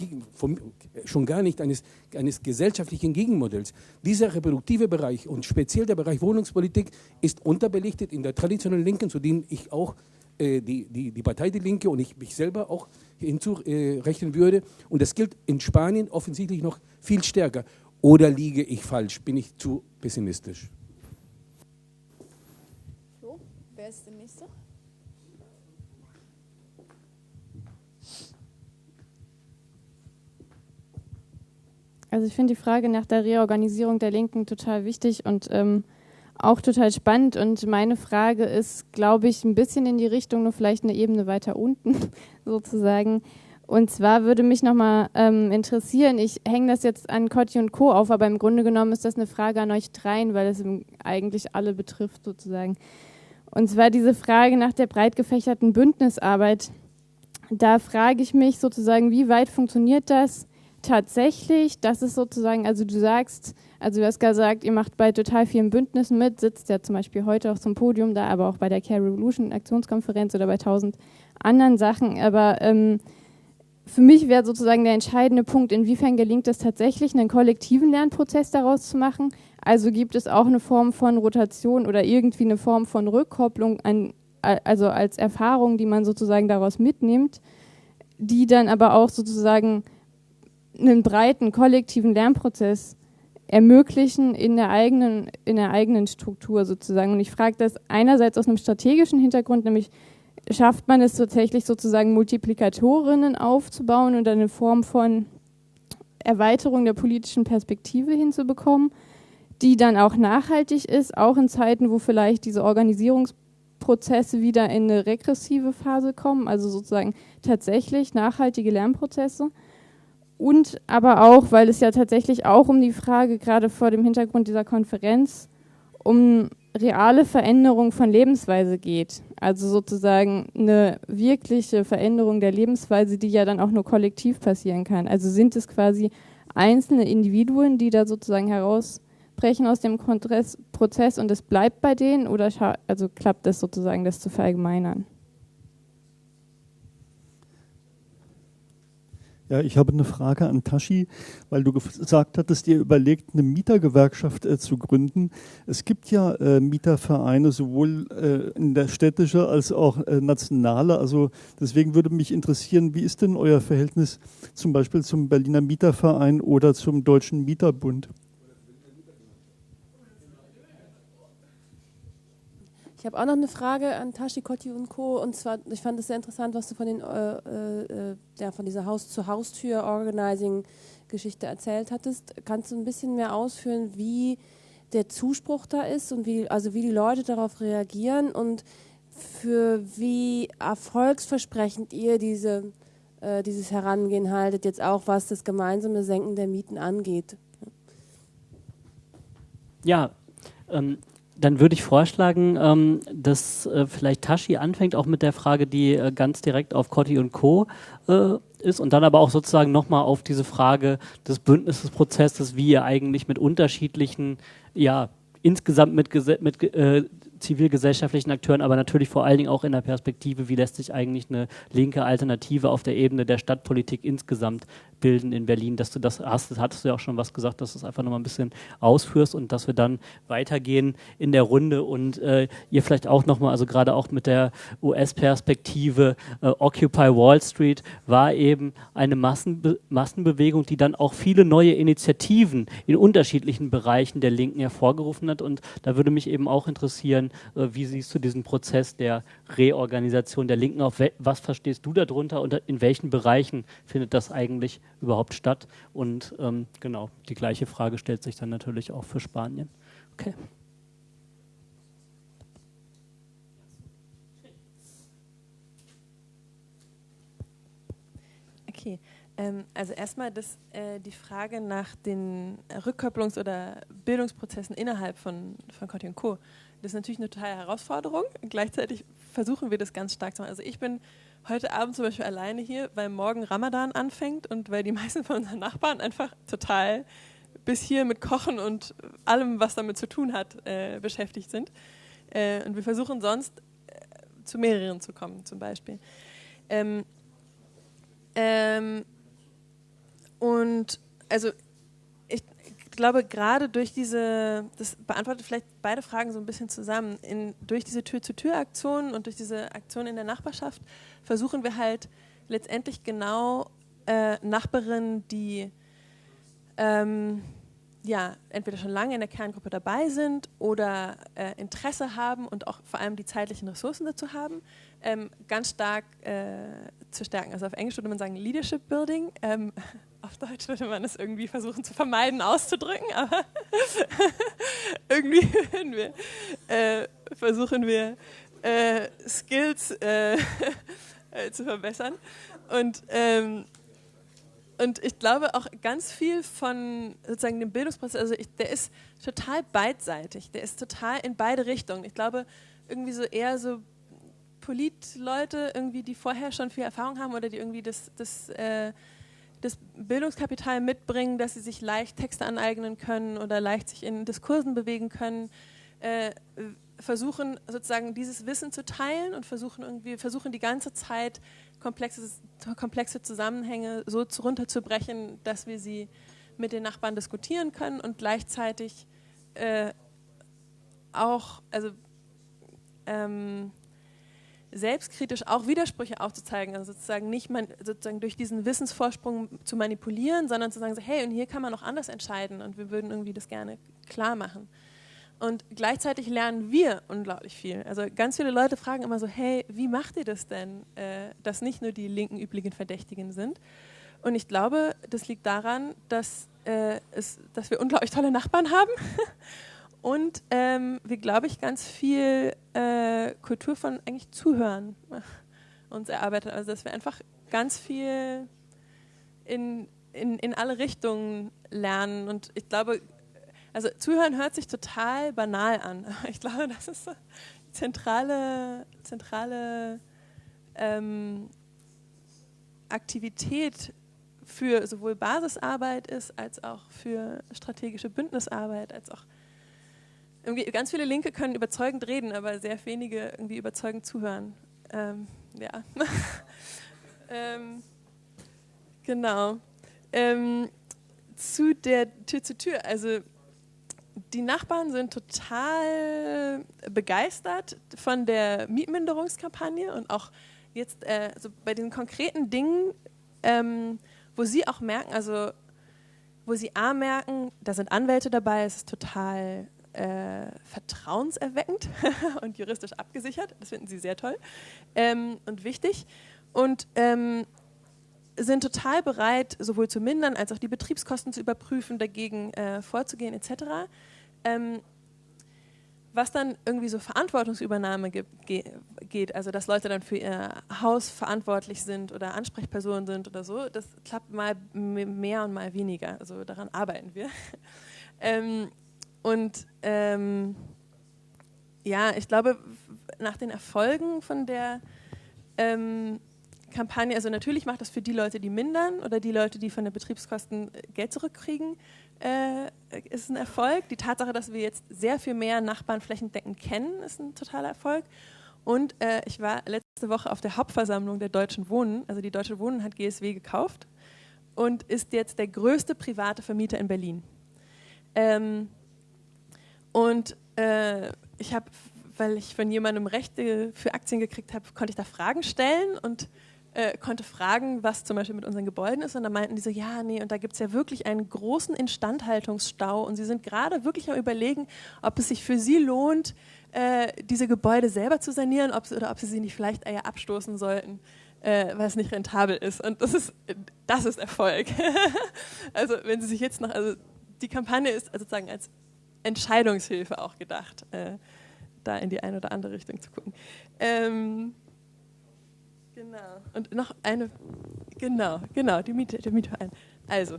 schon gar nicht eines, eines gesellschaftlichen Gegenmodells. Dieser reproduktive Bereich und speziell der Bereich Wohnungspolitik ist unterbelichtet in der traditionellen Linken, zu denen ich auch äh, die, die, die Partei Die Linke und ich mich selber auch hinzurechnen würde. Und das gilt in Spanien offensichtlich noch viel stärker. Oder liege ich falsch? Bin ich zu pessimistisch? So, wer ist der Nächste? Also ich finde die Frage nach der Reorganisierung der Linken total wichtig und ähm, auch total spannend. Und meine Frage ist, glaube ich, ein bisschen in die Richtung, nur vielleicht eine Ebene weiter unten sozusagen. Und zwar würde mich nochmal ähm, interessieren, ich hänge das jetzt an Cotti und Co. auf, aber im Grunde genommen ist das eine Frage an euch dreien, weil es eigentlich alle betrifft sozusagen. Und zwar diese Frage nach der breit gefächerten Bündnisarbeit. Da frage ich mich sozusagen, wie weit funktioniert das tatsächlich? Das ist sozusagen, also du sagst, also du hast gesagt, ihr macht bei total vielen Bündnissen mit, sitzt ja zum Beispiel heute auch zum Podium da, aber auch bei der Care Revolution Aktionskonferenz oder bei tausend anderen Sachen. Aber ähm, für mich wäre sozusagen der entscheidende Punkt, inwiefern gelingt es tatsächlich, einen kollektiven Lernprozess daraus zu machen. Also gibt es auch eine Form von Rotation oder irgendwie eine Form von Rückkopplung, an, also als Erfahrung, die man sozusagen daraus mitnimmt, die dann aber auch sozusagen einen breiten kollektiven Lernprozess ermöglichen in der eigenen, in der eigenen Struktur sozusagen. Und ich frage das einerseits aus einem strategischen Hintergrund, nämlich schafft man es tatsächlich sozusagen Multiplikatorinnen aufzubauen und eine Form von Erweiterung der politischen Perspektive hinzubekommen, die dann auch nachhaltig ist, auch in Zeiten, wo vielleicht diese Organisierungsprozesse wieder in eine regressive Phase kommen, also sozusagen tatsächlich nachhaltige Lernprozesse. Und aber auch, weil es ja tatsächlich auch um die Frage, gerade vor dem Hintergrund dieser Konferenz, um reale Veränderung von Lebensweise geht. Also sozusagen eine wirkliche Veränderung der Lebensweise, die ja dann auch nur kollektiv passieren kann. Also sind es quasi einzelne Individuen, die da sozusagen herausbrechen aus dem Prozess und es bleibt bei denen oder also klappt es sozusagen, das zu verallgemeinern? Ja, ich habe eine Frage an Tashi, weil du gesagt hattest, ihr überlegt, eine Mietergewerkschaft äh, zu gründen. Es gibt ja äh, Mietervereine, sowohl äh, in der städtische als auch äh, nationale. Also deswegen würde mich interessieren, wie ist denn euer Verhältnis zum Beispiel zum Berliner Mieterverein oder zum Deutschen Mieterbund? Ich habe auch noch eine Frage an Tashi Kotti und Co. Und zwar, ich fand es sehr interessant, was du von, den, äh, äh, ja, von dieser Haus-zu-Haustür-Organizing-Geschichte erzählt hattest. Kannst du ein bisschen mehr ausführen, wie der Zuspruch da ist und wie, also wie die Leute darauf reagieren und für wie erfolgsversprechend ihr diese, äh, dieses Herangehen haltet, jetzt auch was das gemeinsame Senken der Mieten angeht? Ja, ähm, dann würde ich vorschlagen, ähm, dass äh, vielleicht Tashi anfängt, auch mit der Frage, die äh, ganz direkt auf Cotti und Co. Äh, ist und dann aber auch sozusagen nochmal auf diese Frage des Bündnisprozesses, wie ihr eigentlich mit unterschiedlichen, ja, insgesamt mit, mit äh, zivilgesellschaftlichen Akteuren, aber natürlich vor allen Dingen auch in der Perspektive, wie lässt sich eigentlich eine linke Alternative auf der Ebene der Stadtpolitik insgesamt bilden in Berlin, dass du das hast, hattest du ja auch schon was gesagt, dass du es einfach nochmal ein bisschen ausführst und dass wir dann weitergehen in der Runde und äh, ihr vielleicht auch nochmal, also gerade auch mit der US-Perspektive, äh, Occupy Wall Street war eben eine Massenbe Massenbewegung, die dann auch viele neue Initiativen in unterschiedlichen Bereichen der Linken hervorgerufen hat. Und da würde mich eben auch interessieren, äh, wie siehst du diesen Prozess der Reorganisation der Linken, auf was verstehst du darunter und in welchen Bereichen findet das eigentlich überhaupt statt? Und ähm, genau, die gleiche Frage stellt sich dann natürlich auch für Spanien. Okay. Okay, ähm, also erstmal äh, die Frage nach den Rückkopplungs- oder Bildungsprozessen innerhalb von, von Coty Co. Das ist natürlich eine totale Herausforderung. Gleichzeitig versuchen wir das ganz stark zu machen. Also ich bin heute Abend zum Beispiel alleine hier, weil morgen Ramadan anfängt und weil die meisten von unseren Nachbarn einfach total bis hier mit Kochen und allem, was damit zu tun hat, äh, beschäftigt sind. Äh, und wir versuchen sonst äh, zu mehreren zu kommen, zum Beispiel. Ähm, ähm, und also ich glaube, gerade durch diese, das beantwortet vielleicht beide Fragen so ein bisschen zusammen, in, durch diese Tür-zu-Tür-Aktionen und durch diese Aktion in der Nachbarschaft versuchen wir halt letztendlich genau äh, Nachbarinnen, die ähm, ja, entweder schon lange in der Kerngruppe dabei sind oder äh, Interesse haben und auch vor allem die zeitlichen Ressourcen dazu haben, ähm, ganz stark äh, zu stärken. Also auf Englisch würde man sagen Leadership Building. Ähm, auf Deutsch würde man es irgendwie versuchen zu vermeiden, auszudrücken, aber irgendwie wir, äh, versuchen wir äh, Skills äh, zu verbessern. Und, ähm, und ich glaube auch ganz viel von sozusagen dem Bildungsprozess, also ich, der ist total beidseitig, der ist total in beide Richtungen. Ich glaube irgendwie so eher so Politleute, irgendwie, die vorher schon viel Erfahrung haben oder die irgendwie das, das, äh, das Bildungskapital mitbringen, dass sie sich leicht Texte aneignen können oder leicht sich in Diskursen bewegen können, äh, versuchen sozusagen dieses Wissen zu teilen und versuchen irgendwie versuchen die ganze Zeit komplexe, komplexe Zusammenhänge so runterzubrechen, dass wir sie mit den Nachbarn diskutieren können und gleichzeitig äh, auch also ähm, selbstkritisch auch Widersprüche aufzuzeigen, also sozusagen nicht man, sozusagen durch diesen Wissensvorsprung zu manipulieren, sondern zu sagen, so, hey, und hier kann man auch anders entscheiden und wir würden irgendwie das gerne klar machen. Und gleichzeitig lernen wir unglaublich viel. Also ganz viele Leute fragen immer so, hey, wie macht ihr das denn, äh, dass nicht nur die linken üblichen Verdächtigen sind? Und ich glaube, das liegt daran, dass, äh, es, dass wir unglaublich tolle Nachbarn haben und ähm, wir, glaube ich, ganz viel äh, Kultur von eigentlich Zuhören uns erarbeitet. Also dass wir einfach ganz viel in, in, in alle Richtungen lernen. Und ich glaube, also zuhören hört sich total banal an. Ich glaube, das ist eine zentrale, zentrale ähm, Aktivität für sowohl Basisarbeit ist, als auch für strategische Bündnisarbeit, als auch irgendwie ganz viele Linke können überzeugend reden, aber sehr wenige irgendwie überzeugend zuhören. Ähm, ja. ähm, genau. Ähm, zu der Tür zu Tür. Also die Nachbarn sind total begeistert von der Mietminderungskampagne und auch jetzt äh, also bei den konkreten Dingen, ähm, wo sie auch merken, also wo sie A merken, da sind Anwälte dabei, es ist total äh, vertrauenserweckend und juristisch abgesichert. Das finden sie sehr toll ähm, und wichtig. Und ähm, sind total bereit, sowohl zu mindern als auch die Betriebskosten zu überprüfen, dagegen äh, vorzugehen etc. Ähm, was dann irgendwie so Verantwortungsübernahme gibt, geht, also dass Leute dann für ihr Haus verantwortlich sind oder Ansprechpersonen sind oder so, das klappt mal mehr und mal weniger. Also daran arbeiten wir. ähm, und ähm, ja, ich glaube, nach den Erfolgen von der ähm, Kampagne, also natürlich macht das für die Leute, die mindern oder die Leute, die von den Betriebskosten äh, Geld zurückkriegen, äh, ist ein Erfolg. Die Tatsache, dass wir jetzt sehr viel mehr Nachbarn flächendeckend kennen, ist ein totaler Erfolg. Und äh, ich war letzte Woche auf der Hauptversammlung der Deutschen Wohnen. Also die Deutsche Wohnen hat GSW gekauft und ist jetzt der größte private Vermieter in Berlin. Ähm, und äh, ich habe, weil ich von jemandem Rechte für Aktien gekriegt habe, konnte ich da Fragen stellen und äh, konnte fragen, was zum Beispiel mit unseren Gebäuden ist. Und da meinten die so, ja, nee, und da gibt es ja wirklich einen großen Instandhaltungsstau. Und sie sind gerade wirklich am Überlegen, ob es sich für sie lohnt, äh, diese Gebäude selber zu sanieren ob, oder ob sie sie nicht vielleicht eher abstoßen sollten äh, weil es nicht rentabel ist. Und das ist, das ist Erfolg. also wenn Sie sich jetzt noch, also die Kampagne ist sozusagen als Entscheidungshilfe auch gedacht, äh, da in die eine oder andere Richtung zu gucken. Ähm, genau. Und noch eine, genau, genau, die Miete, der Mietverein. Also,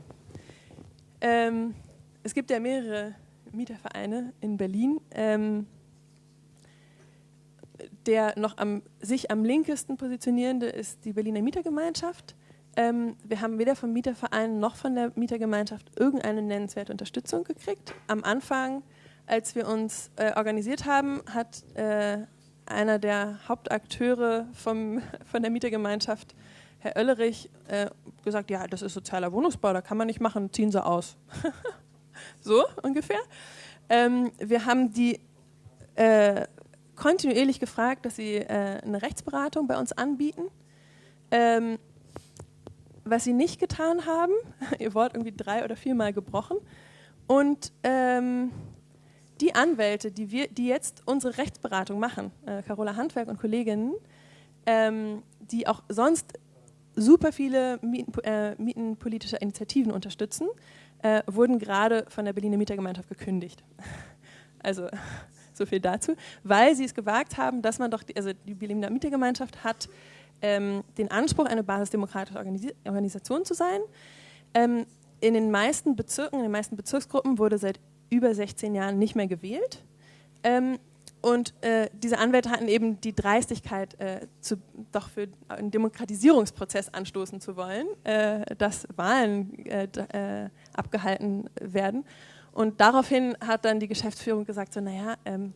ähm, es gibt ja mehrere Mietervereine in Berlin. Ähm, der noch am, sich am linkesten positionierende ist die Berliner Mietergemeinschaft. Ähm, wir haben weder vom Mieterverein noch von der Mietergemeinschaft irgendeine nennenswerte Unterstützung gekriegt. Am Anfang, als wir uns äh, organisiert haben, hat äh, einer der Hauptakteure vom, von der Mietergemeinschaft, Herr Oellerich, äh, gesagt, ja, das ist sozialer Wohnungsbau, da kann man nicht machen, ziehen Sie aus. so ungefähr. Ähm, wir haben die äh, kontinuierlich gefragt, dass sie äh, eine Rechtsberatung bei uns anbieten. Ähm, was sie nicht getan haben, ihr Wort irgendwie drei oder viermal gebrochen. Und ähm, die Anwälte, die, wir, die jetzt unsere Rechtsberatung machen, äh, Carola Handwerk und Kolleginnen, ähm, die auch sonst super viele Mieten, äh, mietenpolitische Initiativen unterstützen, äh, wurden gerade von der Berliner Mietergemeinschaft gekündigt. Also so viel dazu, weil sie es gewagt haben, dass man doch, also die Berliner Mietergemeinschaft hat ähm, den Anspruch, eine basisdemokratische Organis Organisation zu sein. Ähm, in den meisten Bezirken, in den meisten Bezirksgruppen wurde seit über 16 Jahren nicht mehr gewählt. Ähm, und äh, diese Anwälte hatten eben die Dreistigkeit, äh, zu, doch für einen Demokratisierungsprozess anstoßen zu wollen, äh, dass Wahlen äh, äh, abgehalten werden. Und daraufhin hat dann die Geschäftsführung gesagt, so naja, ähm,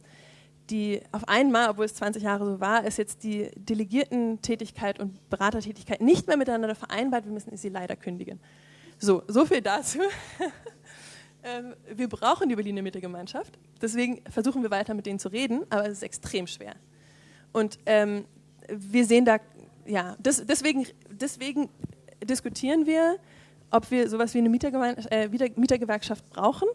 die auf einmal, obwohl es 20 Jahre so war, ist jetzt die Delegierten-Tätigkeit und Beratertätigkeit nicht mehr miteinander vereinbart, wir müssen sie leider kündigen. So, so viel dazu. ähm, wir brauchen die Berliner Mittegemeinschaft, deswegen versuchen wir weiter mit denen zu reden, aber es ist extrem schwer. Und ähm, wir sehen da, ja, das, deswegen, deswegen diskutieren wir ob wir sowas wie eine äh, Mietergewerkschaft brauchen,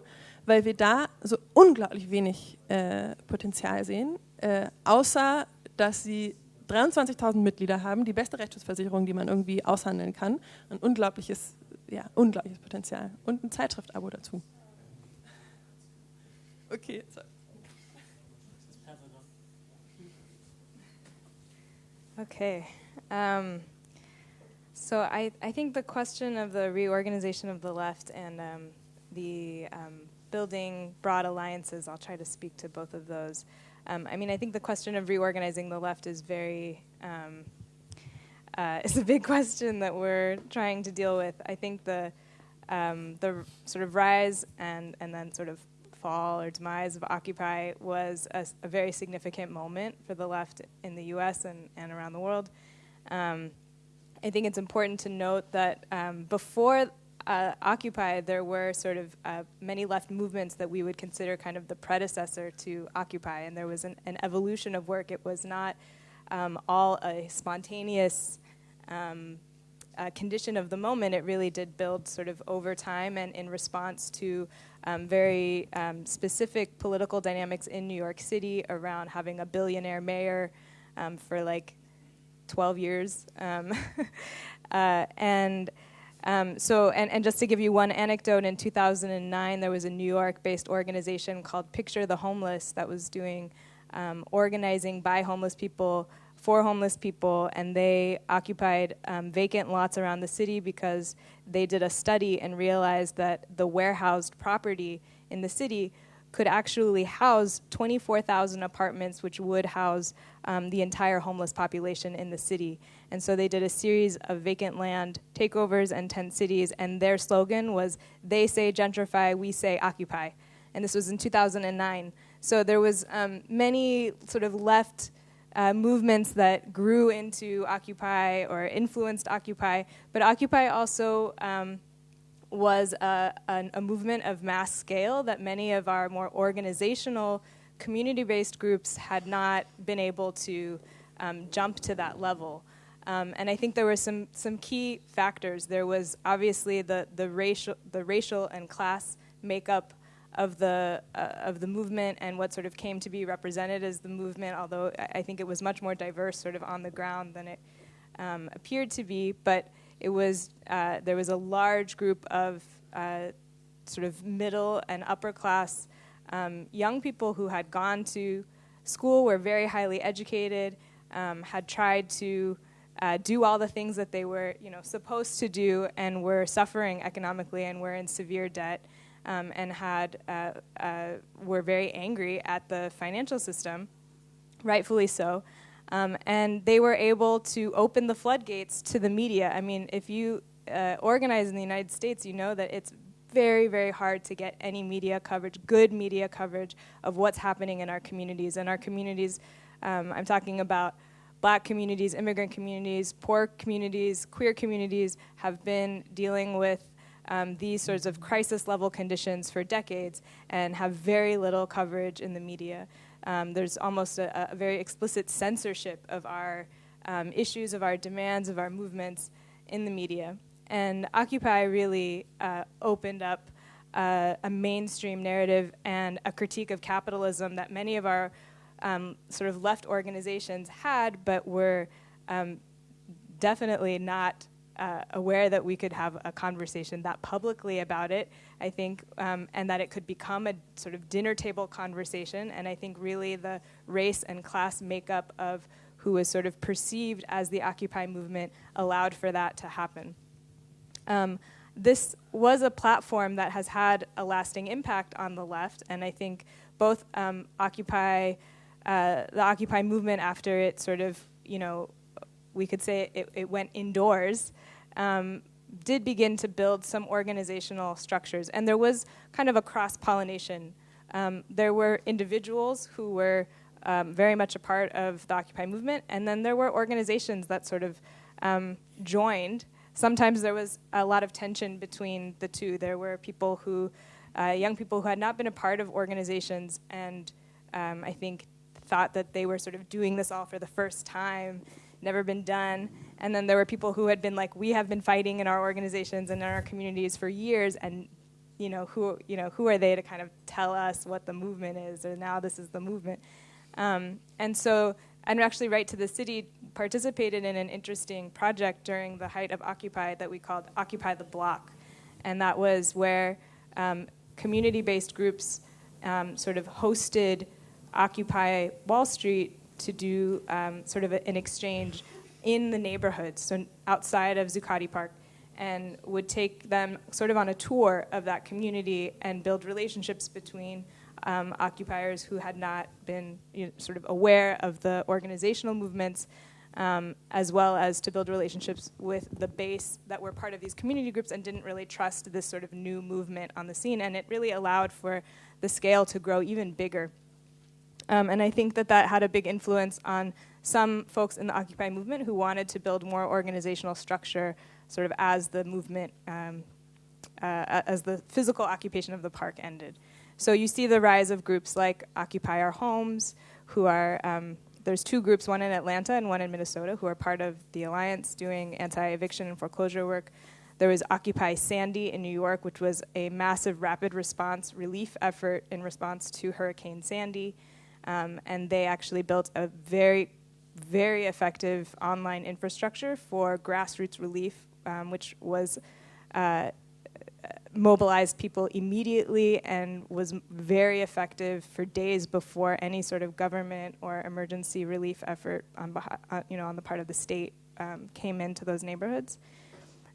weil wir da so unglaublich wenig äh, Potenzial sehen, äh, außer dass sie 23.000 Mitglieder haben, die beste Rechtsschutzversicherung, die man irgendwie aushandeln kann, ein unglaubliches, ja, unglaubliches Potenzial und ein Zeitschriftabo dazu. Okay, so. Okay. Um So I, I think the question of the reorganization of the left and um, the um, building broad alliances, I'll try to speak to both of those. Um, I mean, I think the question of reorganizing the left is very, um, uh, is a big question that we're trying to deal with. I think the, um, the sort of rise and, and then sort of fall or demise of Occupy was a, a very significant moment for the left in the US and, and around the world. Um, I think it's important to note that um, before uh, Occupy, there were sort of uh, many left movements that we would consider kind of the predecessor to Occupy, and there was an, an evolution of work. It was not um, all a spontaneous um, uh, condition of the moment. It really did build sort of over time and in response to um, very um, specific political dynamics in New York City around having a billionaire mayor um, for like 12 years. Um, uh, and um, so, and, and just to give you one anecdote, in 2009, there was a New York based organization called Picture the Homeless that was doing um, organizing by homeless people for homeless people, and they occupied um, vacant lots around the city because they did a study and realized that the warehoused property in the city could actually house 24,000 apartments, which would house um, the entire homeless population in the city. And so they did a series of vacant land takeovers and tent cities, and their slogan was "They say gentrify, we say occupy." And this was in 2009. So there was um, many sort of left uh, movements that grew into Occupy or influenced Occupy, but Occupy also um, was a, a, a, movement of mass scale that many of our more organizational, community based groups had not been able to um, jump to that level. Um, and I think there were some, some key factors. There was obviously the, the, racial, the racial and class makeup of the, uh, of the movement and what sort of came to be represented as the movement, although I think it was much more diverse sort of on the ground than it um, appeared to be. But it was, uh, there was a large group of uh, sort of middle and upper class um, young people who had gone to school, were very highly educated, um, had tried to uh, do all the things that they were, you know, supposed to do, and were suffering economically and were in severe debt, um, and had uh, uh, were very angry at the financial system, rightfully so. Um, and they were able to open the floodgates to the media. I mean, if you uh, organize in the United States, you know that it's very, very hard to get any media coverage, good media coverage of what's happening in our communities. And our communities, um, I'm talking about black communities, immigrant communities, poor communities, queer communities, have been dealing with um, these sorts of crisis level conditions for decades and have very little coverage in the media. Um, there's almost a, a, very explicit censorship of our um, issues, of our demands, of our movements in the media. And Occupy really uh, opened up uh, a mainstream narrative and a critique of capitalism that many of our um, sort of left organizations had, but were um, definitely not uh, aware that we could have a conversation that publicly about it, I think, um, and that it could become a sort of dinner table conversation. And I think really the race and class makeup of who was sort of perceived as the Occupy movement allowed for that to happen. Um, this was a platform that has had a lasting impact on the left, and I think both um, Occupy, uh, the Occupy movement, after it sort of, you know, we could say it, it went indoors, um, did begin to build some organizational structures. And there was kind of a cross pollination. Um, there were individuals who were um, very much a part of the Occupy movement, and then there were organizations that sort of um, joined. Sometimes there was a lot of tension between the two. There were people who, uh, young people who had not been a part of organizations, and um, I think thought that they were sort of doing this all for the first time never been done. And then there were people who had been like, we have been fighting in our organizations and in our communities for years, and you know who you know who are they to kind of tell us what the movement is, or now this is the movement. Um, and so, and actually, right to the city participated in an interesting project during the height of Occupy that we called Occupy the Block, and that was where um, community-based groups um, sort of hosted Occupy Wall Street to do um, sort of a, an exchange in the neighborhoods, so outside of Zuccotti Park, and would take them sort of on a tour of that community and build relationships between um, occupiers who had not been you know, sort of aware of the organizational movements, um, as well as to build relationships with the base that were part of these community groups and didn't really trust this sort of new movement on the scene. And it really allowed for the scale to grow even bigger. Um, and I think that that had a big influence on some folks in the Occupy movement who wanted to build more organizational structure sort of as the movement, um, uh, as the physical occupation of the park ended. So you see the rise of groups like Occupy Our Homes, who are, um, there's two groups, one in Atlanta and one in Minnesota, who are part of the Alliance doing anti eviction and foreclosure work. There was Occupy Sandy in New York, which was a massive rapid response relief effort in response to Hurricane Sandy. Um, and they actually built a very, very effective online infrastructure for grassroots relief, um, which was uh, mobilized people immediately and was very effective for days before any sort of government or emergency relief effort on, uh, you know, on the part of the state um, came into those neighborhoods.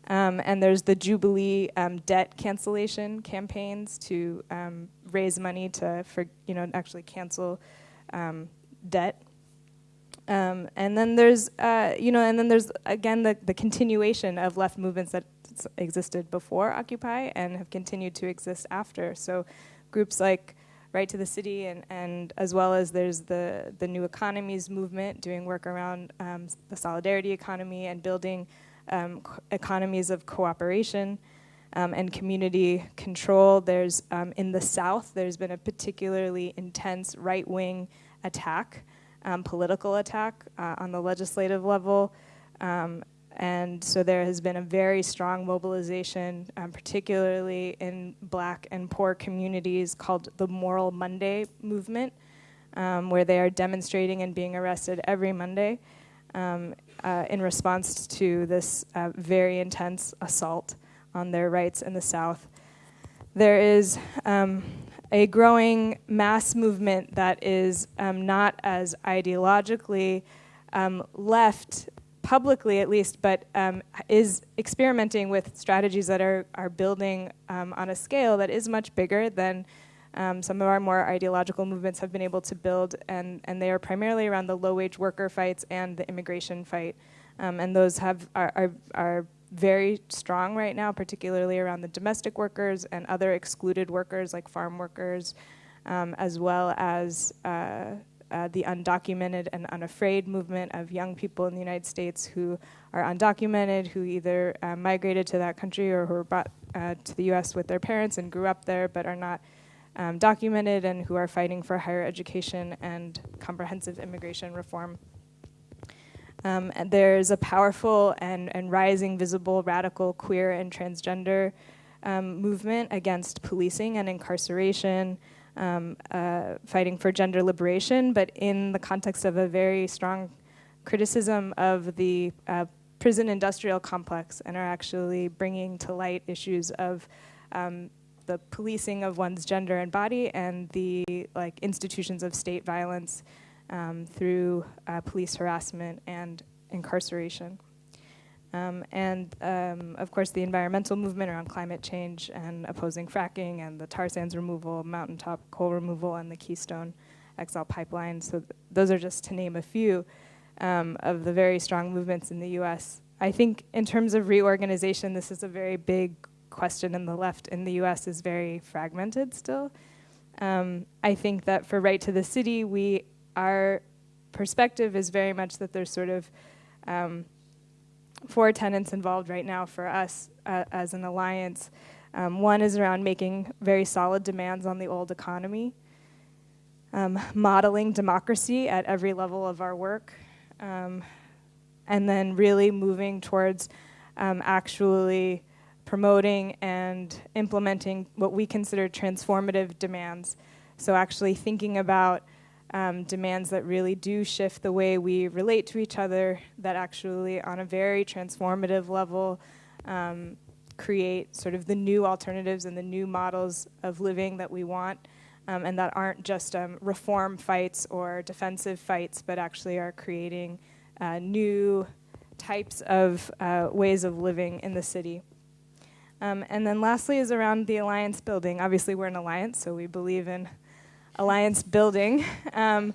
Um, and there's the Jubilee um, debt cancellation campaigns to um, raise money to, for you know, actually cancel um, debt. Um, and then there's, uh, you know, and then there's again the, the continuation of left movements that existed before Occupy and have continued to exist after. So groups like Right to the City and, and as well as there's the, the New Economies movement doing work around um, the solidarity economy and building um, economies of cooperation um, and community control. There's um, in the South, there's been a particularly intense right-wing attack, um, political attack uh, on the legislative level. Um, and so there has been a very strong mobilization, um, particularly in black and poor communities, called the Moral Monday movement, um, where they are demonstrating and being arrested every Monday um, uh, in response to this uh, very intense assault on their rights in the South. There is um, a growing mass movement that is um, not as ideologically um, left publicly at least, but um, is experimenting with strategies that are, are building um, on a scale that is much bigger than um, some of our more ideological movements have been able to build, and, and they are primarily around the low wage worker fights and the immigration fight. Um, and those have are, are, are very strong right now, particularly around the domestic workers and other excluded workers like farm workers, um, as well as uh, uh, the undocumented and unafraid movement of young people in the United States who are undocumented, who either uh, migrated to that country or who were brought uh, to the US with their parents and grew up there but are not um, documented and who are fighting for higher education and comprehensive immigration reform. Um, and there's a powerful and, and rising visible radical queer and transgender um, movement against policing and incarceration, um, uh, fighting for gender liberation, but in the context of a very strong criticism of the uh, prison industrial complex and are actually bringing to light issues of um, the policing of one's gender and body and the like institutions of state violence um, through uh, police harassment and incarceration. Um, and um, of course, the environmental movement around climate change and opposing fracking and the tar sands removal, mountaintop coal removal, and the Keystone XL pipeline. So th those are just to name a few um, of the very strong movements in the U.S. I think in terms of reorganization, this is a very big question, and the left in the U.S. is very fragmented still. Um, I think that for Right to the City, we our perspective is very much that there's sort of um, four tenants involved right now for us uh, as an alliance. Um, one is around making very solid demands on the old economy, um, modeling democracy at every level of our work, um, and then really moving towards um, actually promoting and implementing what we consider transformative demands. So actually thinking about um, demands that really do shift the way we relate to each other, that actually, on a very transformative level, um, create sort of the new alternatives and the new models of living that we want, um, and that aren't just um, reform fights or defensive fights, but actually are creating uh, new types of uh, ways of living in the city. Um, and then lastly is around the alliance building. Obviously, we're an alliance, so we believe in alliance building. Um,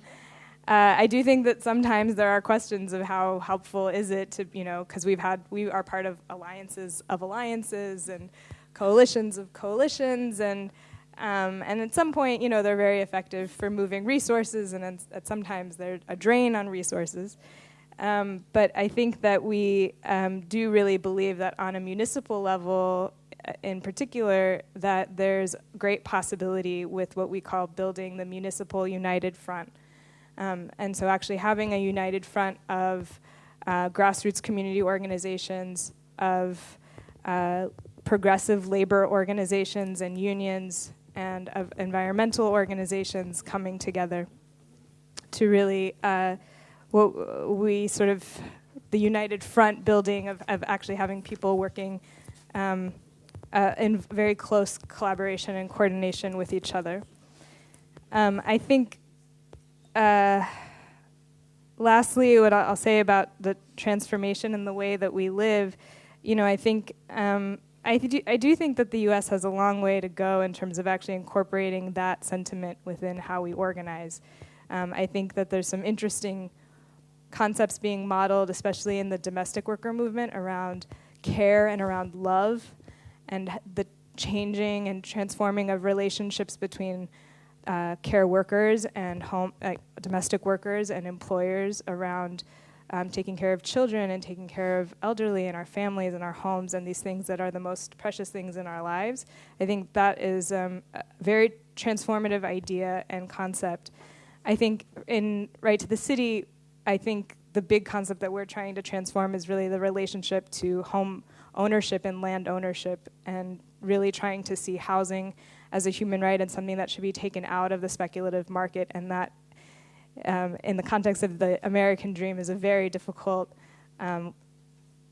uh, I do think that sometimes there are questions of how helpful is it to, you know, because we've had, we are part of alliances of alliances and coalitions of coalitions, and um, and at some point, you know, they're very effective for moving resources, and at sometimes they're a drain on resources. Um, but I think that we um, do really believe that on a municipal level, in particular that there's great possibility with what we call building the municipal united front. Um, and so actually having a united front of uh, grassroots community organizations, of uh, progressive labor organizations and unions, and of environmental organizations coming together to really uh, what we sort of the united front building of, of actually having people working um, uh, in very close collaboration and coordination with each other. Um, I think, uh, lastly, what I'll say about the transformation and the way that we live, you know, I think um, I, do, I do think that the U.S. has a long way to go in terms of actually incorporating that sentiment within how we organize. Um, I think that there's some interesting concepts being modeled, especially in the domestic worker movement, around care and around love, and the changing and transforming of relationships between uh, care workers and home domestic workers and employers around um, taking care of children and taking care of elderly in our families and our homes and these things that are the most precious things in our lives. I think that is um, a very transformative idea and concept. I think in Right to the City, I think the big concept that we're trying to transform is really the relationship to home ownership and land ownership and really trying to see housing as a human right and something that should be taken out of the speculative market and that um, in the context of the American dream is a very difficult um,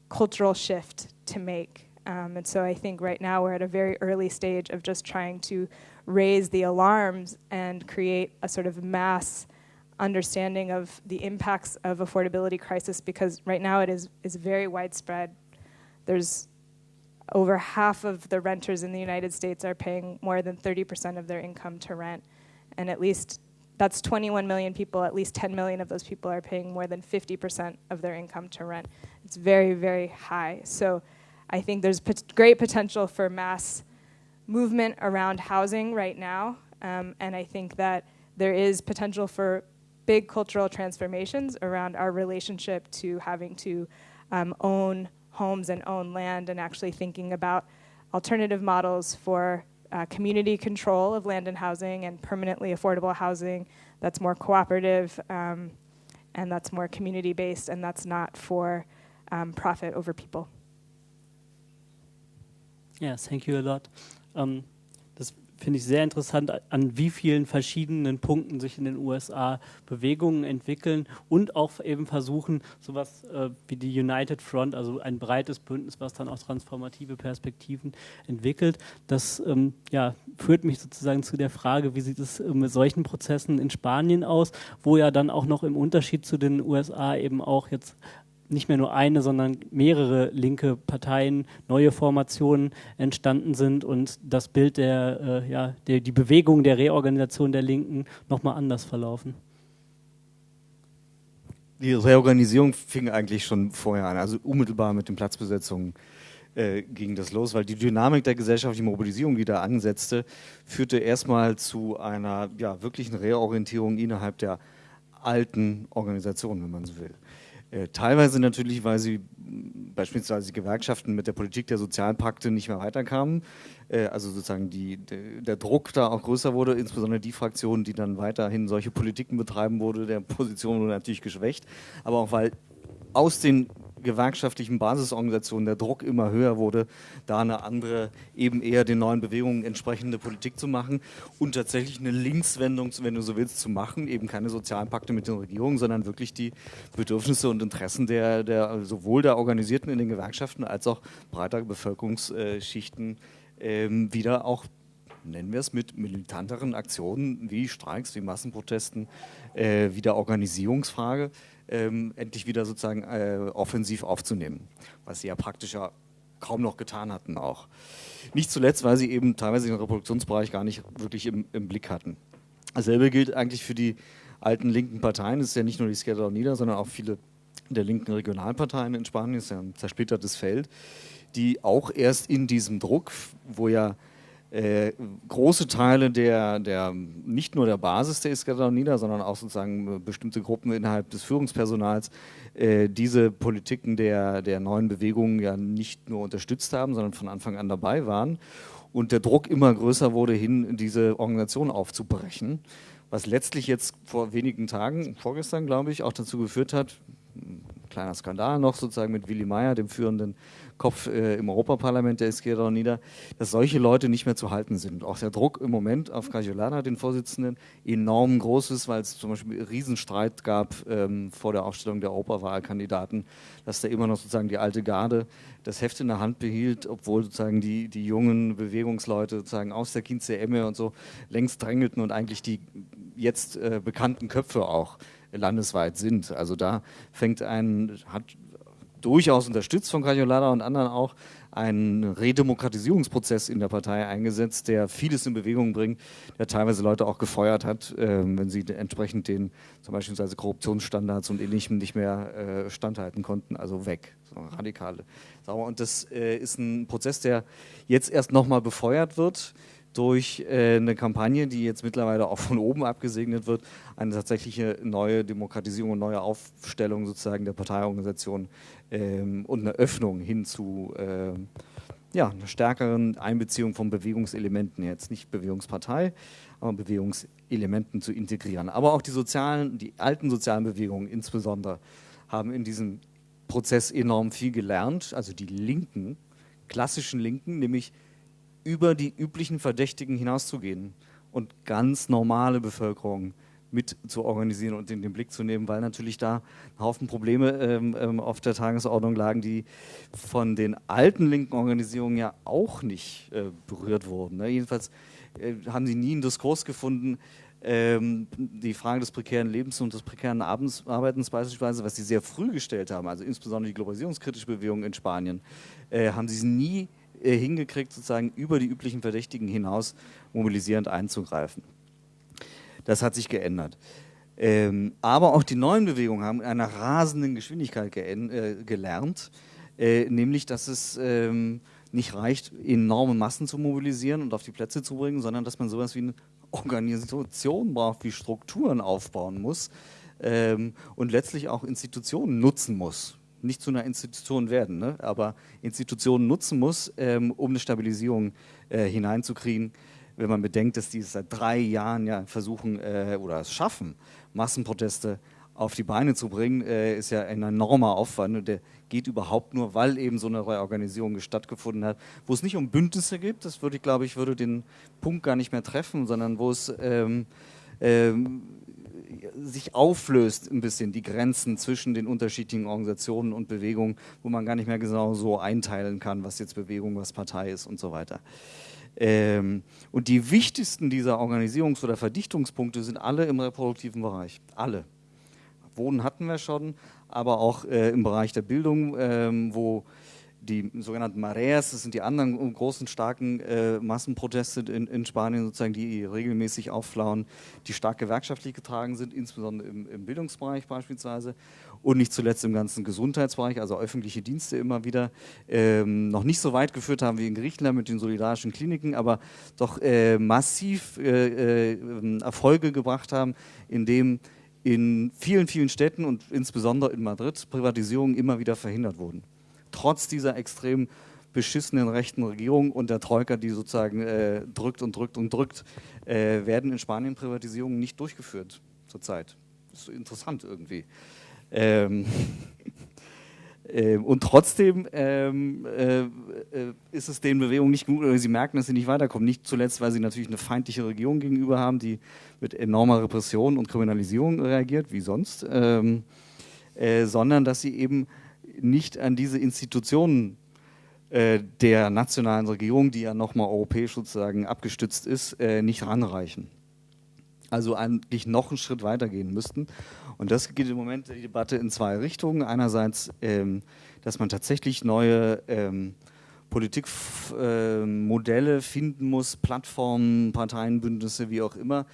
cultural shift to make. Um, and so I think right now we're at a very early stage of just trying to raise the alarms and create a sort of mass understanding of the impacts of affordability crisis because right now it is, is very widespread. There's over half of the renters in the United States are paying more than 30% of their income to rent. And at least that's 21 million people, at least 10 million of those people are paying more than 50% of their income to rent. It's very, very high. So I think there's pot- great potential for mass movement around housing right now. Um, and I think that there is potential for big cultural transformations around our relationship to having to um, own homes and own land and actually thinking about alternative models for uh, community control of land and housing and permanently affordable housing that's more cooperative um, and that's more community based and that's not for um, profit over people. Yeah, thank you a lot. Um, finde ich sehr interessant, an wie vielen verschiedenen Punkten sich in den USA Bewegungen entwickeln und auch eben versuchen, sowas äh, wie die United Front, also ein breites Bündnis, was dann auch transformative Perspektiven entwickelt. Das ähm, ja, führt mich sozusagen zu der Frage, wie sieht es äh, mit solchen Prozessen in Spanien aus, wo ja dann auch noch im Unterschied zu den USA eben auch jetzt nicht mehr nur eine, sondern mehrere linke Parteien, neue Formationen entstanden sind und das Bild der, äh, ja, der, die Bewegung der Reorganisation der Linken nochmal anders verlaufen. Die Reorganisierung fing eigentlich schon vorher an, also unmittelbar mit den Platzbesetzungen äh, ging das los, weil die Dynamik der gesellschaftlichen Mobilisierung, die da ansetzte, führte erstmal zu einer ja, wirklichen Reorientierung innerhalb der alten Organisation, wenn man so will. Äh, teilweise natürlich, weil sie beispielsweise die Gewerkschaften mit der Politik der Sozialpakte nicht mehr weiterkamen. Äh, also sozusagen die, der Druck da auch größer wurde, insbesondere die Fraktion, die dann weiterhin solche Politiken betreiben wurde, der Position wurde natürlich geschwächt. Aber auch weil aus den gewerkschaftlichen Basisorganisationen der Druck immer höher wurde, da eine andere, eben eher den neuen Bewegungen entsprechende Politik zu machen und tatsächlich eine Linkswendung, wenn du so willst, zu machen, eben keine sozialen Pakte mit den Regierungen, sondern wirklich die Bedürfnisse und Interessen der, der sowohl der Organisierten in den Gewerkschaften als auch breiter Bevölkerungsschichten ähm, wieder auch nennen wir es, mit militanteren Aktionen wie Streiks, wie Massenprotesten, äh, wie der Organisierungsfrage ähm, endlich wieder sozusagen äh, offensiv aufzunehmen, was sie ja praktisch ja kaum noch getan hatten auch. Nicht zuletzt, weil sie eben teilweise den Reproduktionsbereich gar nicht wirklich im, im Blick hatten. Dasselbe gilt eigentlich für die alten linken Parteien. Es ist ja nicht nur die Izquierda Unida, sondern auch viele der linken Regionalparteien in Spanien. Es ist ja ein zersplittertes Feld, die auch erst in diesem Druck, wo ja äh, große Teile der, der, nicht nur der Basis der Izquierda Unida, sondern auch sozusagen bestimmte Gruppen innerhalb des Führungspersonals äh, diese Politiken der, der neuen Bewegungen ja nicht nur unterstützt haben, sondern von Anfang an dabei waren. Und der Druck immer größer wurde, hin diese Organisation aufzubrechen, was letztlich jetzt vor wenigen Tagen, vorgestern glaube ich, auch dazu geführt hat, kleiner Skandal noch sozusagen mit Willy Meyer, dem führenden Kopf äh, im Europaparlament der Izquierda Unida, dass solche Leute nicht mehr zu halten sind. Auch der Druck im Moment auf Cajolana, den Vorsitzenden, enorm groß ist, weil es zum Beispiel einen Riesenstreit gab ähm, vor der Aufstellung der Europawahlkandidaten, dass da immer noch sozusagen die alte Garde das Heft in der Hand behielt, obwohl sozusagen die, die jungen Bewegungsleute sozusagen aus der Kinze Emme und so längst drängelten und eigentlich die jetzt äh, bekannten Köpfe auch landesweit sind. Also da fängt ein, hat durchaus unterstützt von Cajolada und anderen auch, einen Redemokratisierungsprozess in der Partei eingesetzt, der vieles in Bewegung bringt, der teilweise Leute auch gefeuert hat, äh, wenn sie entsprechend den zum Beispiel Korruptionsstandards und ähnlichem nicht mehr äh, standhalten konnten, also weg, so radikale. Und das äh, ist ein Prozess, der jetzt erst nochmal befeuert wird durch äh, eine Kampagne, die jetzt mittlerweile auch von oben abgesegnet wird, eine tatsächliche neue Demokratisierung und neue Aufstellung sozusagen der Parteiorganisation ähm, und eine Öffnung hin zu äh, ja, einer stärkeren Einbeziehung von Bewegungselementen, jetzt nicht Bewegungspartei, aber Bewegungselementen zu integrieren. Aber auch die sozialen, die alten sozialen Bewegungen insbesondere haben in diesem Prozess enorm viel gelernt, also die Linken, klassischen Linken, nämlich über die üblichen Verdächtigen hinauszugehen und ganz normale Bevölkerung mit zu organisieren und in den Blick zu nehmen, weil natürlich da ein Haufen Probleme ähm, ähm, auf der Tagesordnung lagen, die von den alten linken Organisierungen ja auch nicht äh, berührt wurden. Ne? Jedenfalls äh, haben sie nie einen Diskurs gefunden, ähm, die Frage des prekären Lebens und des prekären Arbeitens beispielsweise, was sie sehr früh gestellt haben, also insbesondere die globalisierungskritische Bewegung in Spanien, äh, haben sie nie äh, hingekriegt, sozusagen über die üblichen Verdächtigen hinaus mobilisierend einzugreifen. Das hat sich geändert. Ähm, aber auch die neuen Bewegungen haben in einer rasenden Geschwindigkeit äh, gelernt, äh, nämlich dass es ähm, nicht reicht, enorme Massen zu mobilisieren und auf die Plätze zu bringen, sondern dass man sowas wie eine Organisation braucht, wie Strukturen aufbauen muss ähm, und letztlich auch Institutionen nutzen muss nicht zu einer Institution werden, ne? aber Institutionen nutzen muss, ähm, um eine Stabilisierung äh, hineinzukriegen. Wenn man bedenkt, dass die seit drei Jahren ja versuchen äh, oder es schaffen, Massenproteste auf die Beine zu bringen, äh, ist ja ein enormer Aufwand und der geht überhaupt nur, weil eben so eine Reorganisierung stattgefunden hat, wo es nicht um Bündnisse gibt, das würde ich glaube ich, würde den Punkt gar nicht mehr treffen, sondern wo es ähm, ähm, sich auflöst ein bisschen die Grenzen zwischen den unterschiedlichen Organisationen und Bewegungen, wo man gar nicht mehr genau so einteilen kann, was jetzt Bewegung, was Partei ist und so weiter. Ähm, und die wichtigsten dieser Organisierungs- oder Verdichtungspunkte sind alle im reproduktiven Bereich. Alle. Wohnen hatten wir schon, aber auch äh, im Bereich der Bildung, ähm, wo die sogenannten Mareas, das sind die anderen großen, starken äh, Massenproteste in, in, Spanien, sozusagen, die regelmäßig aufflauen, die stark gewerkschaftlich getragen sind, insbesondere im, im, Bildungsbereich beispielsweise und nicht zuletzt im ganzen Gesundheitsbereich, also öffentliche Dienste immer wieder, ähm, noch nicht so weit geführt haben wie in Griechenland mit den solidarischen Kliniken, aber doch äh, massiv äh, äh Erfolge gebracht haben, indem in vielen, vielen Städten und insbesondere in Madrid Privatisierungen immer wieder verhindert wurden trotz dieser extrem beschissenen rechten Regierung und der Troika, die sozusagen äh, drückt und drückt und drückt, äh, werden in Spanien Privatisierungen nicht durchgeführt zurzeit. Das ist interessant irgendwie. Ähm, äh, und trotzdem ähm, äh, äh, ist es den Bewegungen nicht gut, oder sie merken, dass sie nicht weiterkommen. Nicht zuletzt, weil sie natürlich eine feindliche Regierung gegenüber haben, die mit enormer Repression und Kriminalisierung reagiert, wie sonst, ähm, äh, sondern dass sie eben nicht an diese Institutionen äh, der nationalen Regierung, die ja nochmal europäisch sozusagen abgestützt ist, äh, nicht ranreichen. Also eigentlich noch einen Schritt weitergehen müssten. Und das geht im Moment die Debatte in zwei Richtungen. Einerseits, ähm, dass man tatsächlich neue ähm, Politikmodelle äh, finden muss, Plattformen, Parteienbündnisse, wie auch immer,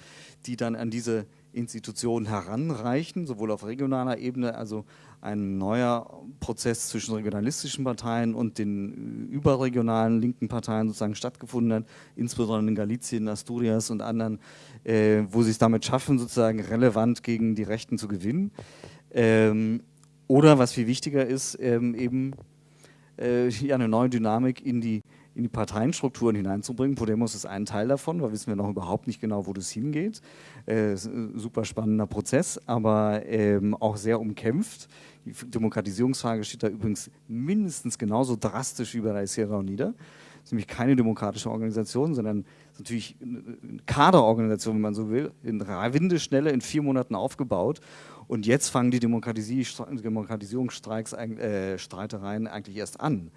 die dann an diese Institutionen heranreichen, sowohl auf regionaler Ebene, also ein neuer Prozess zwischen regionalistischen Parteien und den überregionalen linken Parteien sozusagen stattgefunden hat, insbesondere in Galicien, Asturias und anderen, äh, wo sie es damit schaffen, sozusagen relevant gegen die Rechten zu gewinnen. Ähm, oder was viel wichtiger ist, ähm, eben äh, ja, eine neue Dynamik in die, in die Parteienstrukturen hineinzubringen. Podemos ist ein Teil davon, da wissen wir noch überhaupt nicht genau, wo das hingeht. Äh, super spannender Prozess, aber ähm, auch sehr umkämpft. Die Demokratisierungsfrage steht da übrigens mindestens genauso drastisch wie bei Sierra Unida. Das ist nämlich keine demokratische Organisation, sondern natürlich eine Kaderorganisation, wenn man so will, in Windeschnelle in vier Monaten aufgebaut. Und jetzt fangen die Demokratisierungsstreiks, äh, eigentlich erst an.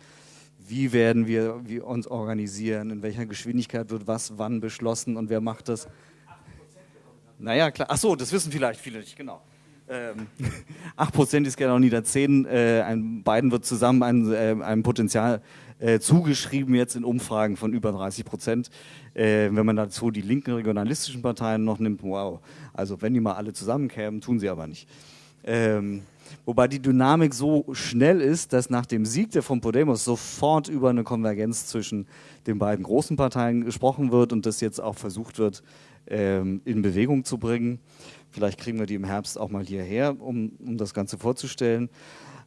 Wie werden wir, wir uns organisieren? In welcher Geschwindigkeit wird was wann beschlossen und wer macht das? Naja, klar. Ach das wissen vielleicht viele nicht, genau. Ähm, 8% ist genau nieder 10. Äh, beiden wird zusammen ein, äh, ein Potenzial äh, zugeschrieben jetzt in Umfragen von über 30 Prozent. Äh, wenn man dazu die linken regionalistischen Parteien noch nimmt, wow. Also wenn die mal alle zusammenkämen, tun sie aber nicht. Ähm, wobei die Dynamik so schnell ist, dass nach dem Sieg der von Podemos sofort über eine Konvergenz zwischen den beiden großen Parteien gesprochen wird und das jetzt auch versucht wird, ähm, in Bewegung zu bringen. Vielleicht kriegen wir die im Herbst auch mal hierher, um, um das Ganze vorzustellen.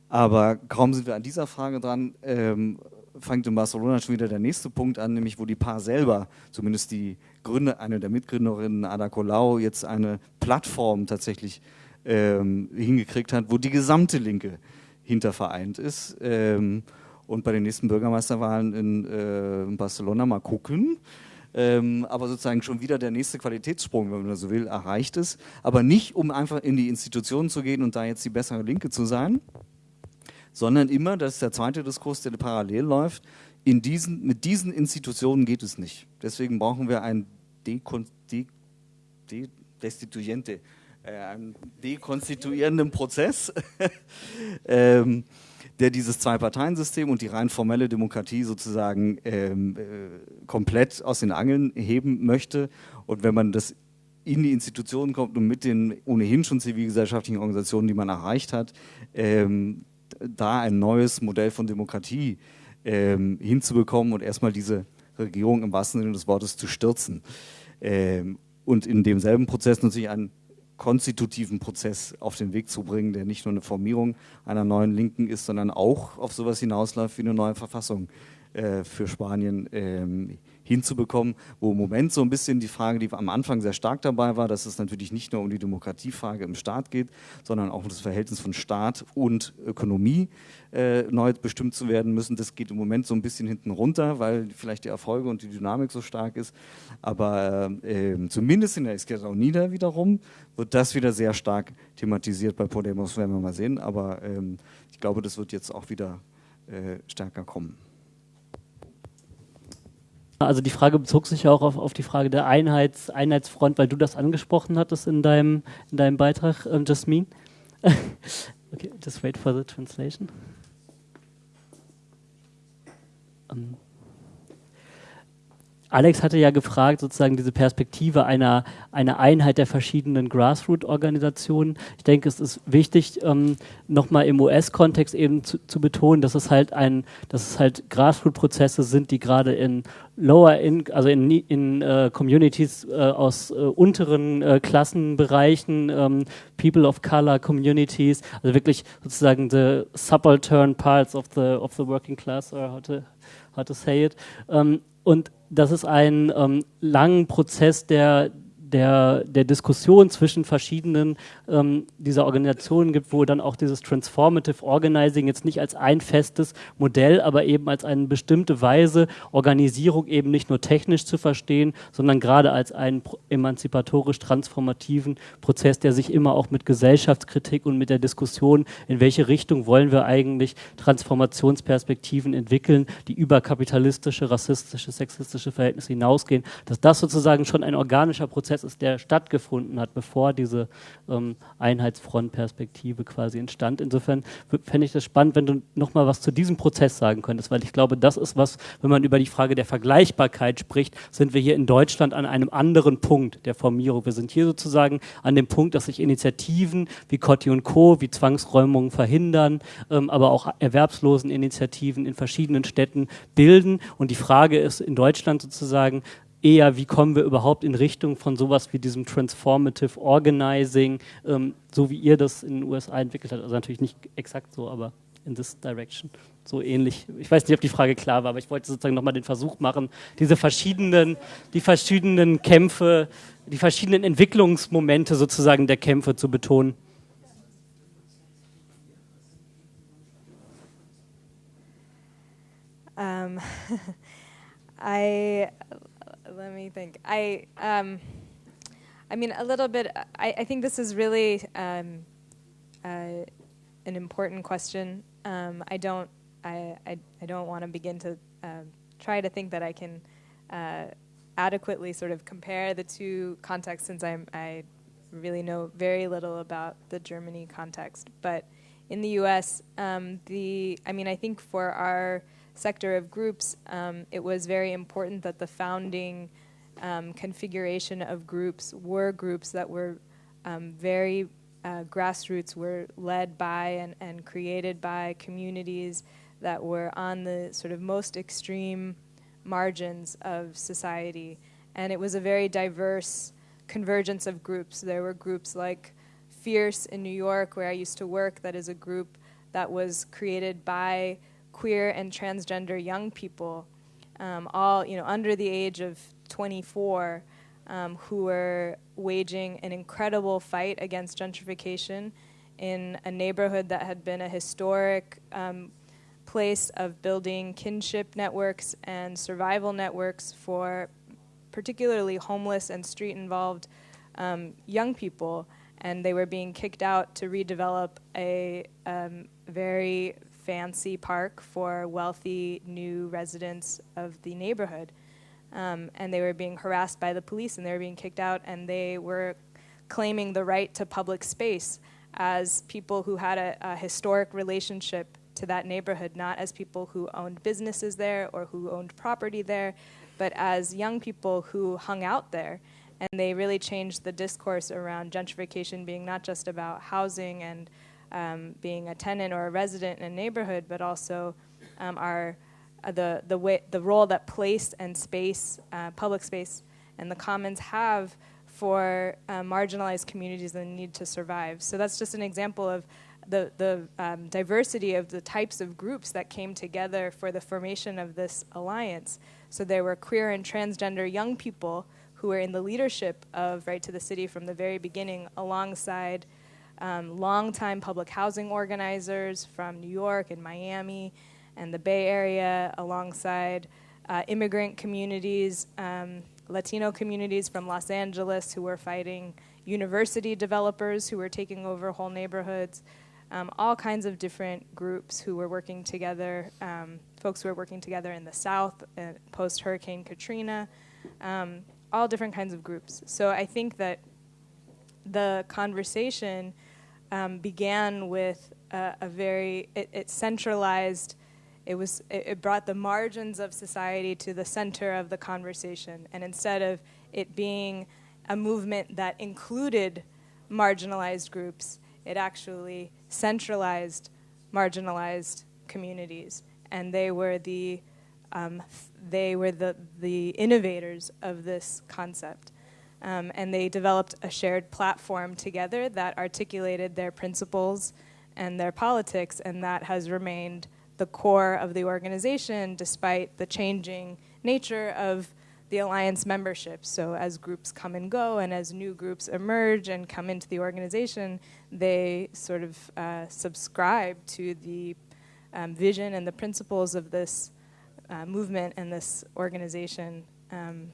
Aber kaum sind wir an dieser Frage dran, ähm, fängt in Barcelona schon wieder der nächste Punkt an, nämlich wo die Paar selber, zumindest die Gründer, eine der Mitgründerinnen, Ada Colau, jetzt eine Plattform tatsächlich ähm, hingekriegt hat, wo die gesamte Linke hintervereint ist. Ähm, und bei den nächsten Bürgermeisterwahlen in, äh, in Barcelona mal gucken. Ähm, aber sozusagen schon wieder der nächste Qualitätssprung, wenn man so will, erreicht ist. Aber nicht, um einfach in die Institutionen zu gehen und da jetzt die bessere Linke zu sein, sondern immer, das ist der zweite Diskurs, der parallel läuft, in diesen, mit diesen Institutionen geht es nicht. Deswegen brauchen wir einen Dekon, de, de, Destituente, äh, einen dekonstituierenden Prozess, ähm, der dieses Zwei-Parteien-System und die rein formelle Demokratie sozusagen ähm, äh, komplett aus den Angeln heben möchte. Und wenn man das in die Institutionen kommt und mit den ohnehin schon zivilgesellschaftlichen Organisationen, die man erreicht hat, ähm, da ein neues Modell von Demokratie ähm, hinzubekommen und erstmal diese Regierung im wahrsten Sinne des Wortes zu stürzen. Ähm, und in demselben Prozess natürlich einen konstitutiven Prozess auf den Weg zu bringen, der nicht nur eine Formierung einer neuen Linken ist, sondern auch auf sowas hinausläuft wie eine neue Verfassung äh, für Spanien ähm, hinzubekommen, wo im Moment so ein bisschen die Frage, die am Anfang sehr stark dabei war, dass es natürlich nicht nur um die Demokratiefrage im Staat geht, sondern auch um das Verhältnis von Staat und Ökonomie äh, neu bestimmt zu werden müssen. Das geht im Moment so ein bisschen hinten runter, weil vielleicht die Erfolge und die Dynamik so stark ist. Aber äh, zumindest in der Izquierda Unida wiederum wird das wieder sehr stark thematisiert. Bei Podemos werden wir mal sehen. Aber ähm, ich glaube, das wird jetzt auch wieder äh, stärker kommen. Also die Frage bezog sich ja auch auf, auf die Frage der Einheits, Einheitsfront, weil du das angesprochen hattest in deinem, in deinem Beitrag, ähm, Jasmin. okay, just wait for the translation. Um. Alex hatte ja gefragt, sozusagen diese Perspektive einer, einer Einheit der verschiedenen Grassroot-Organisationen. Ich denke, es ist wichtig, ähm, nochmal im US-Kontext eben zu, zu, betonen, dass es halt ein, dass es halt Grassroot-Prozesse sind, die gerade in lower in, also in, in uh, Communities uh, aus uh, unteren Klassenbereichen, um, ähm, People of Color Communities, also wirklich sozusagen the subaltern parts of the of the working class, or how to, how to say it. Ähm, und das ist ein ähm, langen Prozess der der, der Diskussion zwischen verschiedenen ähm, dieser Organisationen gibt, wo dann auch dieses Transformative Organizing jetzt nicht als ein festes Modell, aber eben als eine bestimmte Weise Organisierung eben nicht nur technisch zu verstehen, sondern gerade als einen emanzipatorisch transformativen Prozess, der sich immer auch mit Gesellschaftskritik und mit der Diskussion, in welche Richtung wollen wir eigentlich Transformationsperspektiven entwickeln, die über kapitalistische, rassistische, sexistische Verhältnisse hinausgehen, dass das sozusagen schon ein organischer Prozess Prozess ist, der stattgefunden hat, bevor diese ähm, Einheitsfrontperspektive quasi entstand. Insofern fände ich das spannend, wenn du nochmal was zu diesem Prozess sagen könntest, weil ich glaube, das ist was, wenn man über die Frage der Vergleichbarkeit spricht, sind wir hier in Deutschland an einem anderen Punkt der Formierung. Wir sind hier sozusagen an dem Punkt, dass sich Initiativen wie Cotti und Co., wie Zwangsräumungen verhindern, ähm, aber auch Erwerbsloseninitiativen in verschiedenen Städten bilden. Und die Frage ist in Deutschland sozusagen, eher, wie kommen wir überhaupt in Richtung von sowas wie diesem Transformative Organizing, ähm, so wie ihr das in den USA entwickelt habt. Also natürlich nicht exakt so, aber in this direction. So ähnlich. Ich weiß nicht, ob die Frage klar war, aber ich wollte sozusagen nochmal den Versuch machen, diese verschiedenen, die verschiedenen Kämpfe, die verschiedenen Entwicklungsmomente sozusagen der Kämpfe zu betonen. Um, I let me think. I, um, I mean, a little bit. I, I think this is really um, uh, an important question. Um, I don't. I, I, I don't want to begin to uh, try to think that I can uh, adequately sort of compare the two contexts, since I'm, I really know very little about the Germany context. But in the U.S., um, the I mean, I think for our sector of groups, um, it was very important that the founding um, configuration of groups were groups that were um, very uh, grassroots, were led by and, and created by communities that were on the sort of most extreme margins of society. And it was a very diverse convergence of groups. There were groups like Fierce in New York, where I used to work, that is a group that was created by queer and transgender young people, um, all you know under the age of 24, um, who were waging an incredible fight against gentrification in a neighborhood that had been a historic um, place of building kinship networks and survival networks for particularly homeless and street involved um, young people. And they were being kicked out to redevelop a um, very fancy park for wealthy new residents of the neighborhood. Um, and they were being harassed by the police and they were being kicked out and they were claiming the right to public space as people who had a, a historic relationship to that neighborhood, not as people who owned businesses there or who owned property there, but as young people who hung out there. And they really changed the discourse around gentrification being not just about housing and um, being a tenant or a resident in a neighborhood, but also um, our uh, the the way the role that place and space, uh, public space, and the commons have for uh, marginalized communities the need to survive. So that's just an example of the the um, diversity of the types of groups that came together for the formation of this alliance. So there were queer and transgender young people who were in the leadership of Right to the City from the very beginning, alongside um, longtime public housing organizers from New York and Miami and the Bay Area, alongside uh, immigrant communities, um, Latino communities from Los Angeles who were fighting university developers who were taking over whole neighborhoods, um, all kinds of different groups who were working together, um, folks who were working together in the South uh, post Hurricane Katrina, um, all different kinds of groups. So I think that the conversation um, began with a, a very it, it, centralized. It was it, it brought the margins of society to the center of the conversation, and instead of it being a movement that included marginalized groups, it actually centralized marginalized communities, and they were the um, they were the, the innovators of this concept. Um, and they developed a shared platform together that articulated their principles and their politics, and that has remained the core of the organization despite the changing nature of the alliance membership. So, as groups come and go, and as new groups emerge and come into the organization, they sort of uh, subscribe to the um, vision and the principles of this uh, movement and this organization. Um,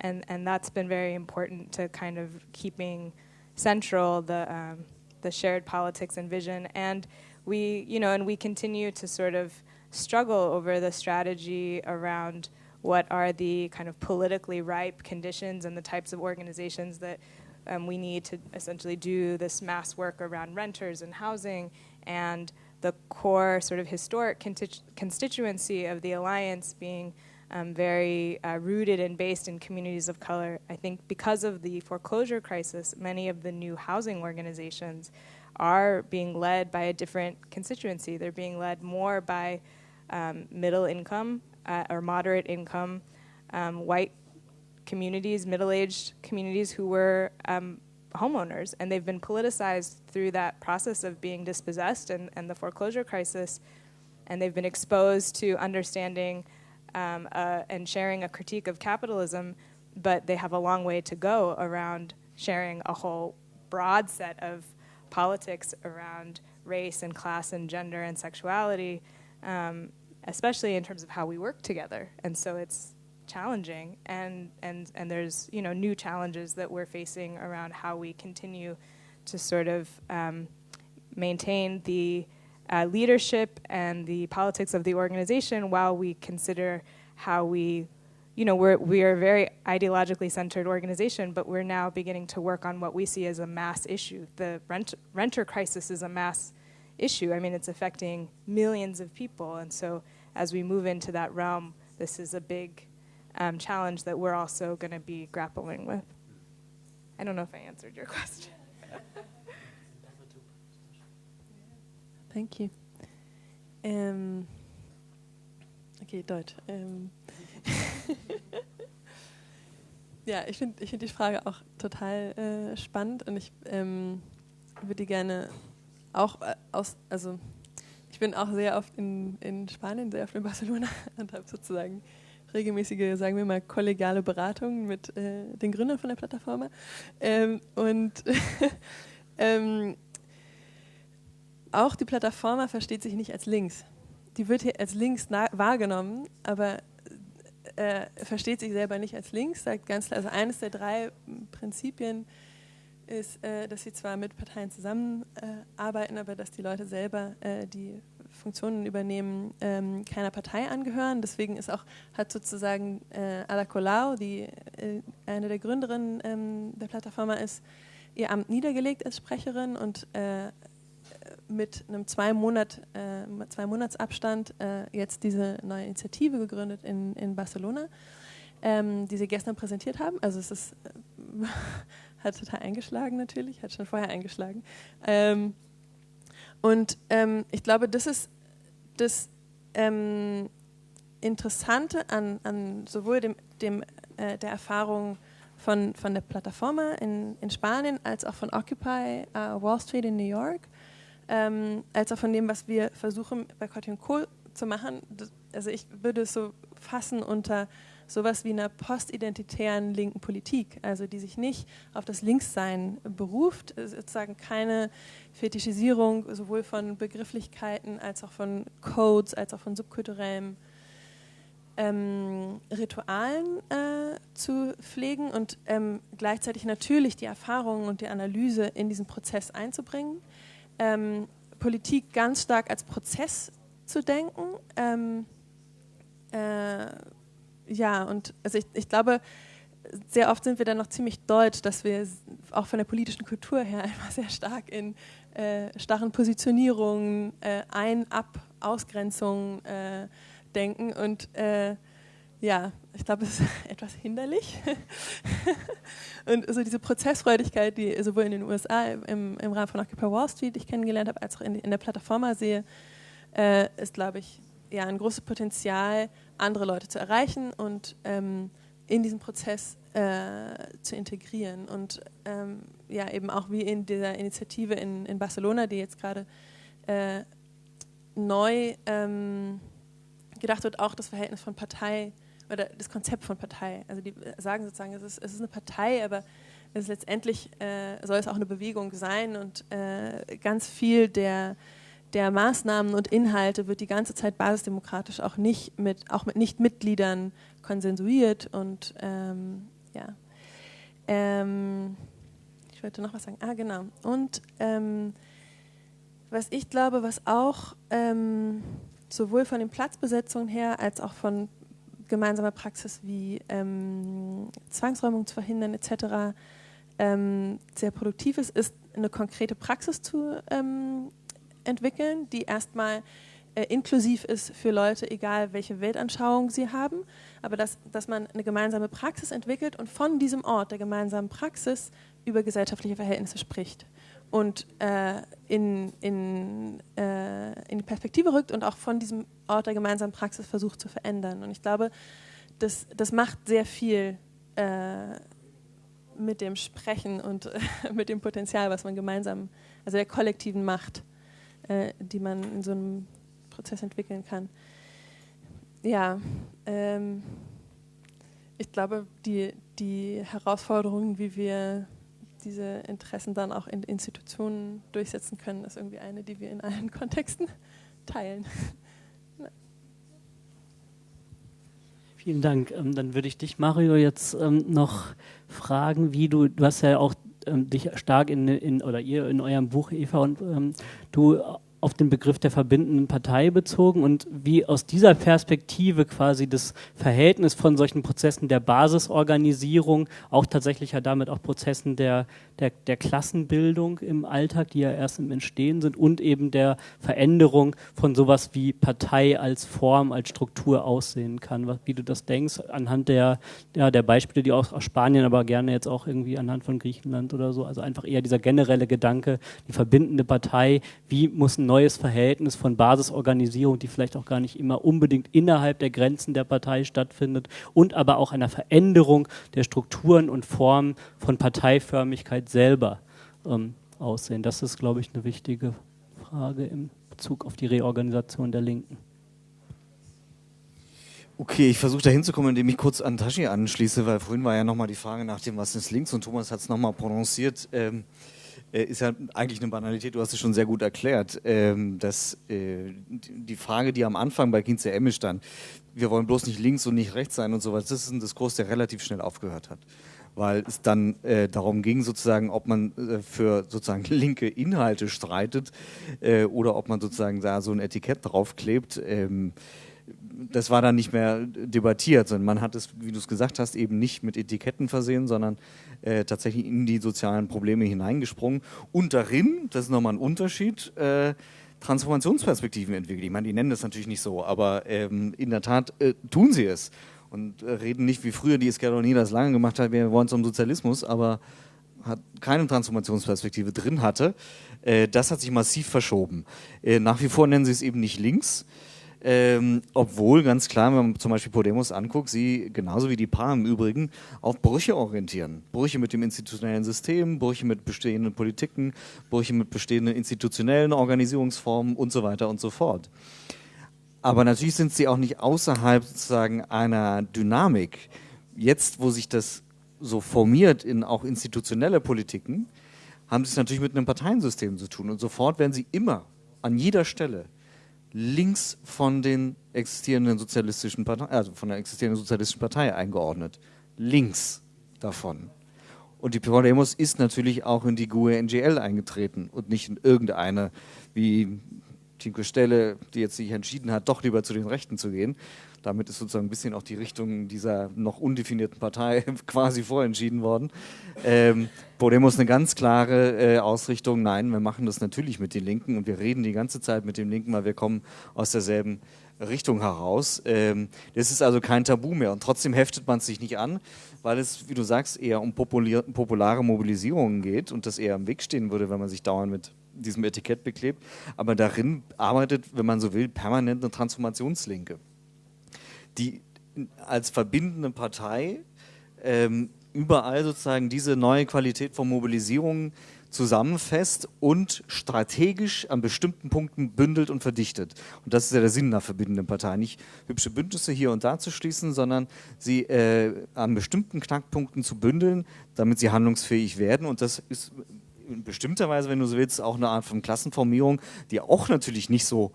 and and that's been very important to kind of keeping central the um, the shared politics and vision. And we, you know, and we continue to sort of struggle over the strategy around what are the kind of politically ripe conditions and the types of organizations that um, we need to essentially do this mass work around renters and housing and the core sort of historic constituency of the alliance being um, very uh, rooted and based in communities of color. I think because of the foreclosure crisis, many of the new housing organizations are being led by a different constituency. They're being led more by um, middle income uh, or moderate income um, white communities, middle aged communities who were um, homeowners. And they've been politicized through that process of being dispossessed and, and the foreclosure crisis. And they've been exposed to understanding um, uh, and sharing a critique of capitalism, but they have a long way to go around sharing a whole broad set of politics around race and class and gender and sexuality, um, especially in terms of how we work together. And so it's challenging, and, and, and there's you know new challenges that we're facing around how we continue to sort of um, maintain the uh, leadership and the politics of the organization while we consider how we you know we're we are a very ideologically centered organization but we're now beginning to work on what we see as a mass issue the rent, renter crisis is a mass issue i mean it's affecting millions of people and so as we move into that realm, this is a big um, challenge that we're also going to be grappling with. I don't know if I answered your question. Thank you. Ähm, okay, Deutsch. Ähm. ja, ich finde ich find die Frage auch total äh, spannend und ich ähm, würde gerne auch äh, aus, also ich bin auch sehr oft in, in Spanien, sehr oft in Barcelona und habe sozusagen regelmäßige, sagen wir mal, kollegiale Beratungen mit äh, den Gründern von der Plattform. Ähm, und ähm, auch die Plattforma versteht sich nicht als links. Die wird hier als links wahrgenommen, aber äh, versteht sich selber nicht als links, sagt ganz klar, also eines der drei Prinzipien ist, äh, dass sie zwar mit Parteien zusammenarbeiten, äh, aber dass die Leute selber äh, die Funktionen übernehmen, ähm, keiner Partei angehören. Deswegen ist auch, hat sozusagen äh, Ada Colau, die äh, eine der Gründerinnen ähm, der Plattforma ist, ihr Amt niedergelegt als Sprecherin und äh, mit einem zwei, Monat, äh, zwei Monatsabstand äh, jetzt diese neue Initiative gegründet in, in Barcelona, ähm, die sie gestern präsentiert haben. Also es ist, äh, hat total eingeschlagen natürlich, hat schon vorher eingeschlagen. Ähm, und ähm, ich glaube, das ist das ähm, Interessante an, an sowohl dem, dem äh, der Erfahrung von, von der Plataforma in, in Spanien als auch von Occupy uh, Wall Street in New York ähm, als auch von dem, was wir versuchen bei Cotton Co. zu machen. Also ich würde es so fassen unter sowas wie einer postidentitären linken Politik, also die sich nicht auf das Linkssein beruft, sozusagen keine Fetischisierung sowohl von Begrifflichkeiten als auch von Codes, als auch von subkulturellem ähm, Ritualen äh, zu pflegen und ähm, gleichzeitig natürlich die Erfahrungen und die Analyse in diesen Prozess einzubringen ähm, Politik ganz stark als Prozess zu denken. Ähm, äh, ja, und also ich, ich glaube, sehr oft sind wir dann noch ziemlich deutsch, dass wir auch von der politischen Kultur her einfach sehr stark in äh, starren Positionierungen, äh, Ein-, Ab-, Ausgrenzungen äh, denken und äh, ja, ich glaube, es ist etwas hinderlich. und so diese Prozessfreudigkeit, die sowohl in den USA im, im Rahmen von Occupy Wall Street ich kennengelernt habe, als auch in, in der Plattforma sehe, äh, ist, glaube ich, ja, ein großes Potenzial, andere Leute zu erreichen und ähm, in diesen Prozess äh, zu integrieren. Und ähm, ja, eben auch wie in dieser Initiative in, in Barcelona, die jetzt gerade äh, neu ähm, gedacht wird, auch das Verhältnis von Partei oder das Konzept von Partei. Also die sagen sozusagen, es ist, es ist eine Partei, aber es ist letztendlich äh, soll es auch eine Bewegung sein und äh, ganz viel der, der Maßnahmen und Inhalte wird die ganze Zeit basisdemokratisch auch nicht mit, auch mit Nicht-Mitgliedern konsensuiert und ähm, ja. Ähm, ich wollte noch was sagen. Ah, genau. Und ähm, was ich glaube, was auch ähm, sowohl von den Platzbesetzungen her als auch von gemeinsame Praxis wie ähm, Zwangsräumung zu verhindern etc. Ähm, sehr produktiv ist, ist eine konkrete Praxis zu ähm, entwickeln, die erstmal äh, inklusiv ist für Leute, egal welche Weltanschauung sie haben, aber dass, dass man eine gemeinsame Praxis entwickelt und von diesem Ort der gemeinsamen Praxis über gesellschaftliche Verhältnisse spricht und äh, in, in, äh, in die Perspektive rückt und auch von diesem Ort der gemeinsamen Praxis versucht zu verändern. Und ich glaube, das, das macht sehr viel äh, mit dem Sprechen und mit dem Potenzial, was man gemeinsam, also der kollektiven Macht, äh, die man in so einem Prozess entwickeln kann. Ja, ähm, ich glaube, die, die Herausforderungen, wie wir diese Interessen dann auch in Institutionen durchsetzen können, ist irgendwie eine, die wir in allen Kontexten teilen. Vielen Dank. Ähm, dann würde ich dich, Mario, jetzt ähm, noch fragen, wie du, du hast ja auch ähm, dich stark in, in, oder ihr in eurem Buch, Eva, und du auf den Begriff der verbindenden Partei bezogen und wie aus dieser Perspektive quasi das Verhältnis von solchen Prozessen der Basisorganisierung, auch tatsächlich ja damit auch Prozessen der, der, der Klassenbildung im Alltag, die ja erst im Entstehen sind, und eben der Veränderung von sowas wie Partei als Form, als Struktur aussehen kann. Wie du das denkst, anhand der, ja, der Beispiele, die auch aus Spanien, aber gerne jetzt auch irgendwie anhand von Griechenland oder so. Also einfach eher dieser generelle Gedanke, die verbindende Partei, wie muss ein neues Verhältnis von Basisorganisierung, die vielleicht auch gar nicht immer unbedingt innerhalb der Grenzen der Partei stattfindet, und aber auch einer Veränderung der Strukturen und Formen von Parteiförmigkeit selber ähm, aussehen. Das ist, glaube ich, eine wichtige Frage im Bezug auf die Reorganisation der Linken. Okay, ich versuche da hinzukommen, indem ich kurz an Tashi anschließe, weil vorhin war ja nochmal die Frage nach dem, was ist links und Thomas hat es nochmal prononciert. Ähm, äh, ist ja eigentlich eine Banalität, du hast es schon sehr gut erklärt, ähm, dass äh, die Frage, die am Anfang bei Kinze Emme stand, wir wollen bloß nicht links und nicht rechts sein und so weiter, das ist ein Diskurs, der relativ schnell aufgehört hat. Weil es dann äh, darum ging, sozusagen, ob man äh, für sozusagen linke Inhalte streitet äh, oder ob man sozusagen da so ein Etikett draufklebt. Das war dann nicht mehr debattiert, sondern man hat es, wie du es gesagt hast, eben nicht mit Etiketten versehen, sondern äh, tatsächlich in die sozialen Probleme hineingesprungen und darin, das ist nochmal ein Unterschied, äh, Transformationsperspektiven entwickelt. Ich meine, die nennen das natürlich nicht so, aber ähm, in der Tat äh, tun sie es und äh, reden nicht wie früher die Esquerra das lange gemacht hat, wir wollen zum Sozialismus, aber hat keine Transformationsperspektive drin hatte. Äh, das hat sich massiv verschoben. Äh, nach wie vor nennen sie es eben nicht links, ähm, obwohl ganz klar, wenn man zum Beispiel Podemos anguckt, sie genauso wie die PA im Übrigen auf Brüche orientieren. Brüche mit dem institutionellen System, Brüche mit bestehenden Politiken, Brüche mit bestehenden institutionellen Organisierungsformen und so weiter und so fort. Aber natürlich sind sie auch nicht außerhalb sozusagen einer Dynamik. Jetzt, wo sich das so formiert in auch institutionelle Politiken, haben sie es natürlich mit einem Parteiensystem zu tun. Und sofort werden sie immer an jeder Stelle links von den existierenden sozialistischen Partei, also von der existierenden sozialistischen Partei eingeordnet. Links davon. Und die Podemos ist natürlich auch in die GUE NGL eingetreten und nicht in irgendeine, wie Tinko Stelle, die jetzt sich entschieden hat, doch lieber zu den Rechten zu gehen. Damit ist sozusagen ein bisschen auch die Richtung dieser noch undefinierten Partei quasi vorentschieden worden. Ähm, Podemos eine ganz klare äh, Ausrichtung, nein, wir machen das natürlich mit den Linken und wir reden die ganze Zeit mit den Linken, weil wir kommen aus derselben Richtung heraus. Ähm, das ist also kein Tabu mehr und trotzdem heftet man es sich nicht an, weil es, wie du sagst, eher um populare Mobilisierungen geht und das eher im Weg stehen würde, wenn man sich dauernd mit diesem Etikett beklebt. Aber darin arbeitet, wenn man so will, permanent eine Transformationslinke, die als verbindende Partei ähm, überall sozusagen diese neue Qualität von Mobilisierung zusammenfasst und strategisch an bestimmten Punkten bündelt und verdichtet. Und das ist ja der Sinn einer verbindenden Partei. Nicht hübsche Bündnisse hier und da zu schließen, sondern sie äh, an bestimmten Knackpunkten zu bündeln, damit sie handlungsfähig werden. Und das ist in bestimmter Weise, wenn du so willst, auch eine Art von Klassenformierung, die auch natürlich nicht so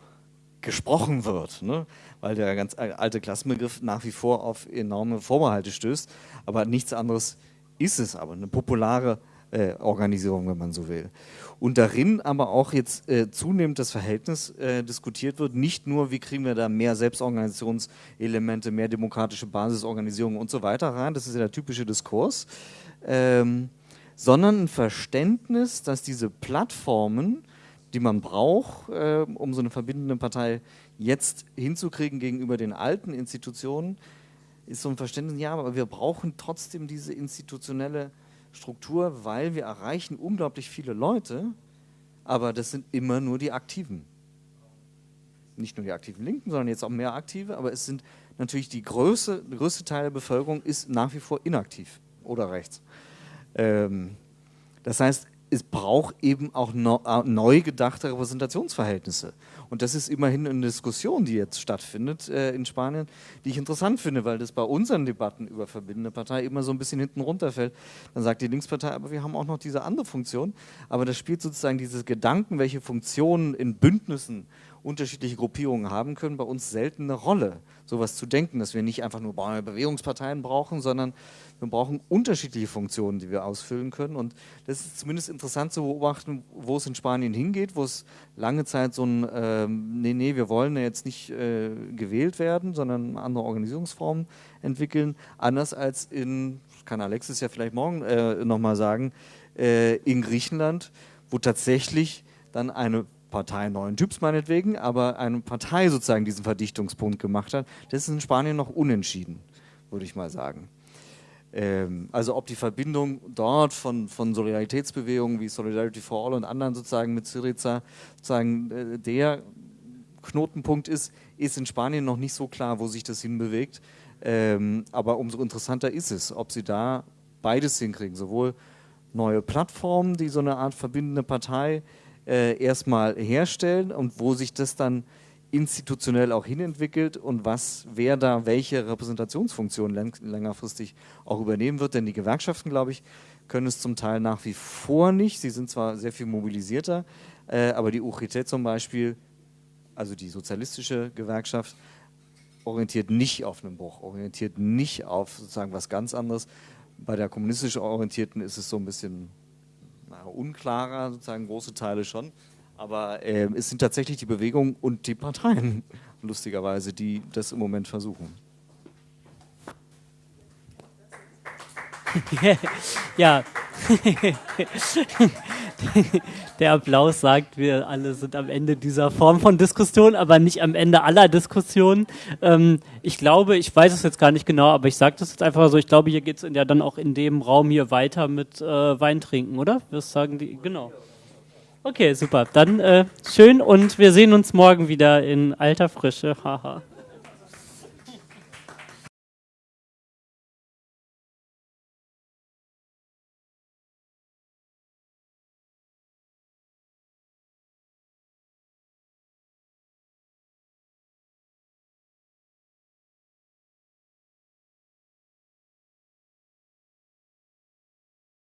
gesprochen wird, ne? Weil der ganz alte Klassenbegriff nach wie vor auf enorme Vorbehalte stößt. Aber nichts anderes ist es aber, eine populare äh, Organisierung, wenn man so will. Und darin aber auch jetzt äh, zunehmend das Verhältnis äh, diskutiert wird, nicht nur, wie kriegen wir da mehr Selbstorganisationselemente, mehr demokratische Basisorganisierung und so weiter rein, das ist ja der typische Diskurs, ähm, sondern ein Verständnis, dass diese Plattformen, die man braucht, äh, um so eine verbindende Partei jetzt hinzukriegen gegenüber den alten Institutionen, ist so ein Verständnis, ja, aber wir brauchen trotzdem diese institutionelle Struktur, weil wir erreichen unglaublich viele Leute, aber das sind immer nur die Aktiven. Nicht nur die aktiven Linken, sondern jetzt auch mehr Aktive, aber es sind natürlich die größte, größte Teil der Bevölkerung ist nach wie vor inaktiv oder rechts. Ähm, das heißt, es braucht eben auch äh, neu gedachte Repräsentationsverhältnisse. Und das ist immerhin eine Diskussion, die jetzt stattfindet äh, in Spanien, die ich interessant finde, weil das bei unseren Debatten über verbindende Partei immer so ein bisschen hinten runterfällt. Dann sagt die Linkspartei, aber wir haben auch noch diese andere Funktion. Aber das spielt sozusagen diese Gedanken, welche Funktionen in Bündnissen unterschiedliche Gruppierungen haben können, bei uns selten eine Rolle, sowas zu denken, dass wir nicht einfach nur Bewegungsparteien brauchen, sondern wir brauchen unterschiedliche Funktionen, die wir ausfüllen können. Und das ist zumindest interessant zu beobachten, wo es in Spanien hingeht, wo es lange Zeit so ein, äh, nee, nee, wir wollen ja jetzt nicht äh, gewählt werden, sondern andere Organisierungsformen entwickeln, anders als in, kann Alexis ja vielleicht morgen äh, nochmal sagen, äh, in Griechenland, wo tatsächlich dann eine Partei neuen Typs meinetwegen, aber eine Partei sozusagen diesen Verdichtungspunkt gemacht hat, das ist in Spanien noch unentschieden, würde ich mal sagen. Ähm, also ob die Verbindung dort von, von Solidaritätsbewegungen wie Solidarity for All und anderen sozusagen mit Syriza sozusagen äh, der Knotenpunkt ist, ist in Spanien noch nicht so klar, wo sich das hinbewegt. Ähm, aber umso interessanter ist es, ob sie da beides hinkriegen, sowohl neue Plattformen, die so eine Art verbindende Partei äh, erstmal herstellen und wo sich das dann institutionell auch hinentwickelt und was, wer da welche Repräsentationsfunktion längerfristig auch übernehmen wird. Denn die Gewerkschaften, glaube ich, können es zum Teil nach wie vor nicht. Sie sind zwar sehr viel mobilisierter, äh, aber die UGT zum Beispiel, also die sozialistische Gewerkschaft, orientiert nicht auf einen Bruch, orientiert nicht auf sozusagen was ganz anderes. Bei der kommunistisch orientierten ist es so ein bisschen na, unklarer, sozusagen große Teile schon. Aber äh, es sind tatsächlich die Bewegungen und die Parteien, lustigerweise, die das im Moment versuchen. ja. Der Applaus sagt, wir alle sind am Ende dieser Form von Diskussion, aber nicht am Ende aller Diskussionen. Ähm, ich glaube, ich weiß es jetzt gar nicht genau, aber ich sage das jetzt einfach so, ich glaube, hier geht es ja dann auch in dem Raum hier weiter mit äh, Wein trinken, oder? Was sagen die? Genau. Okay, super. Dann äh, schön und wir sehen uns morgen wieder in alter Frische. Haha.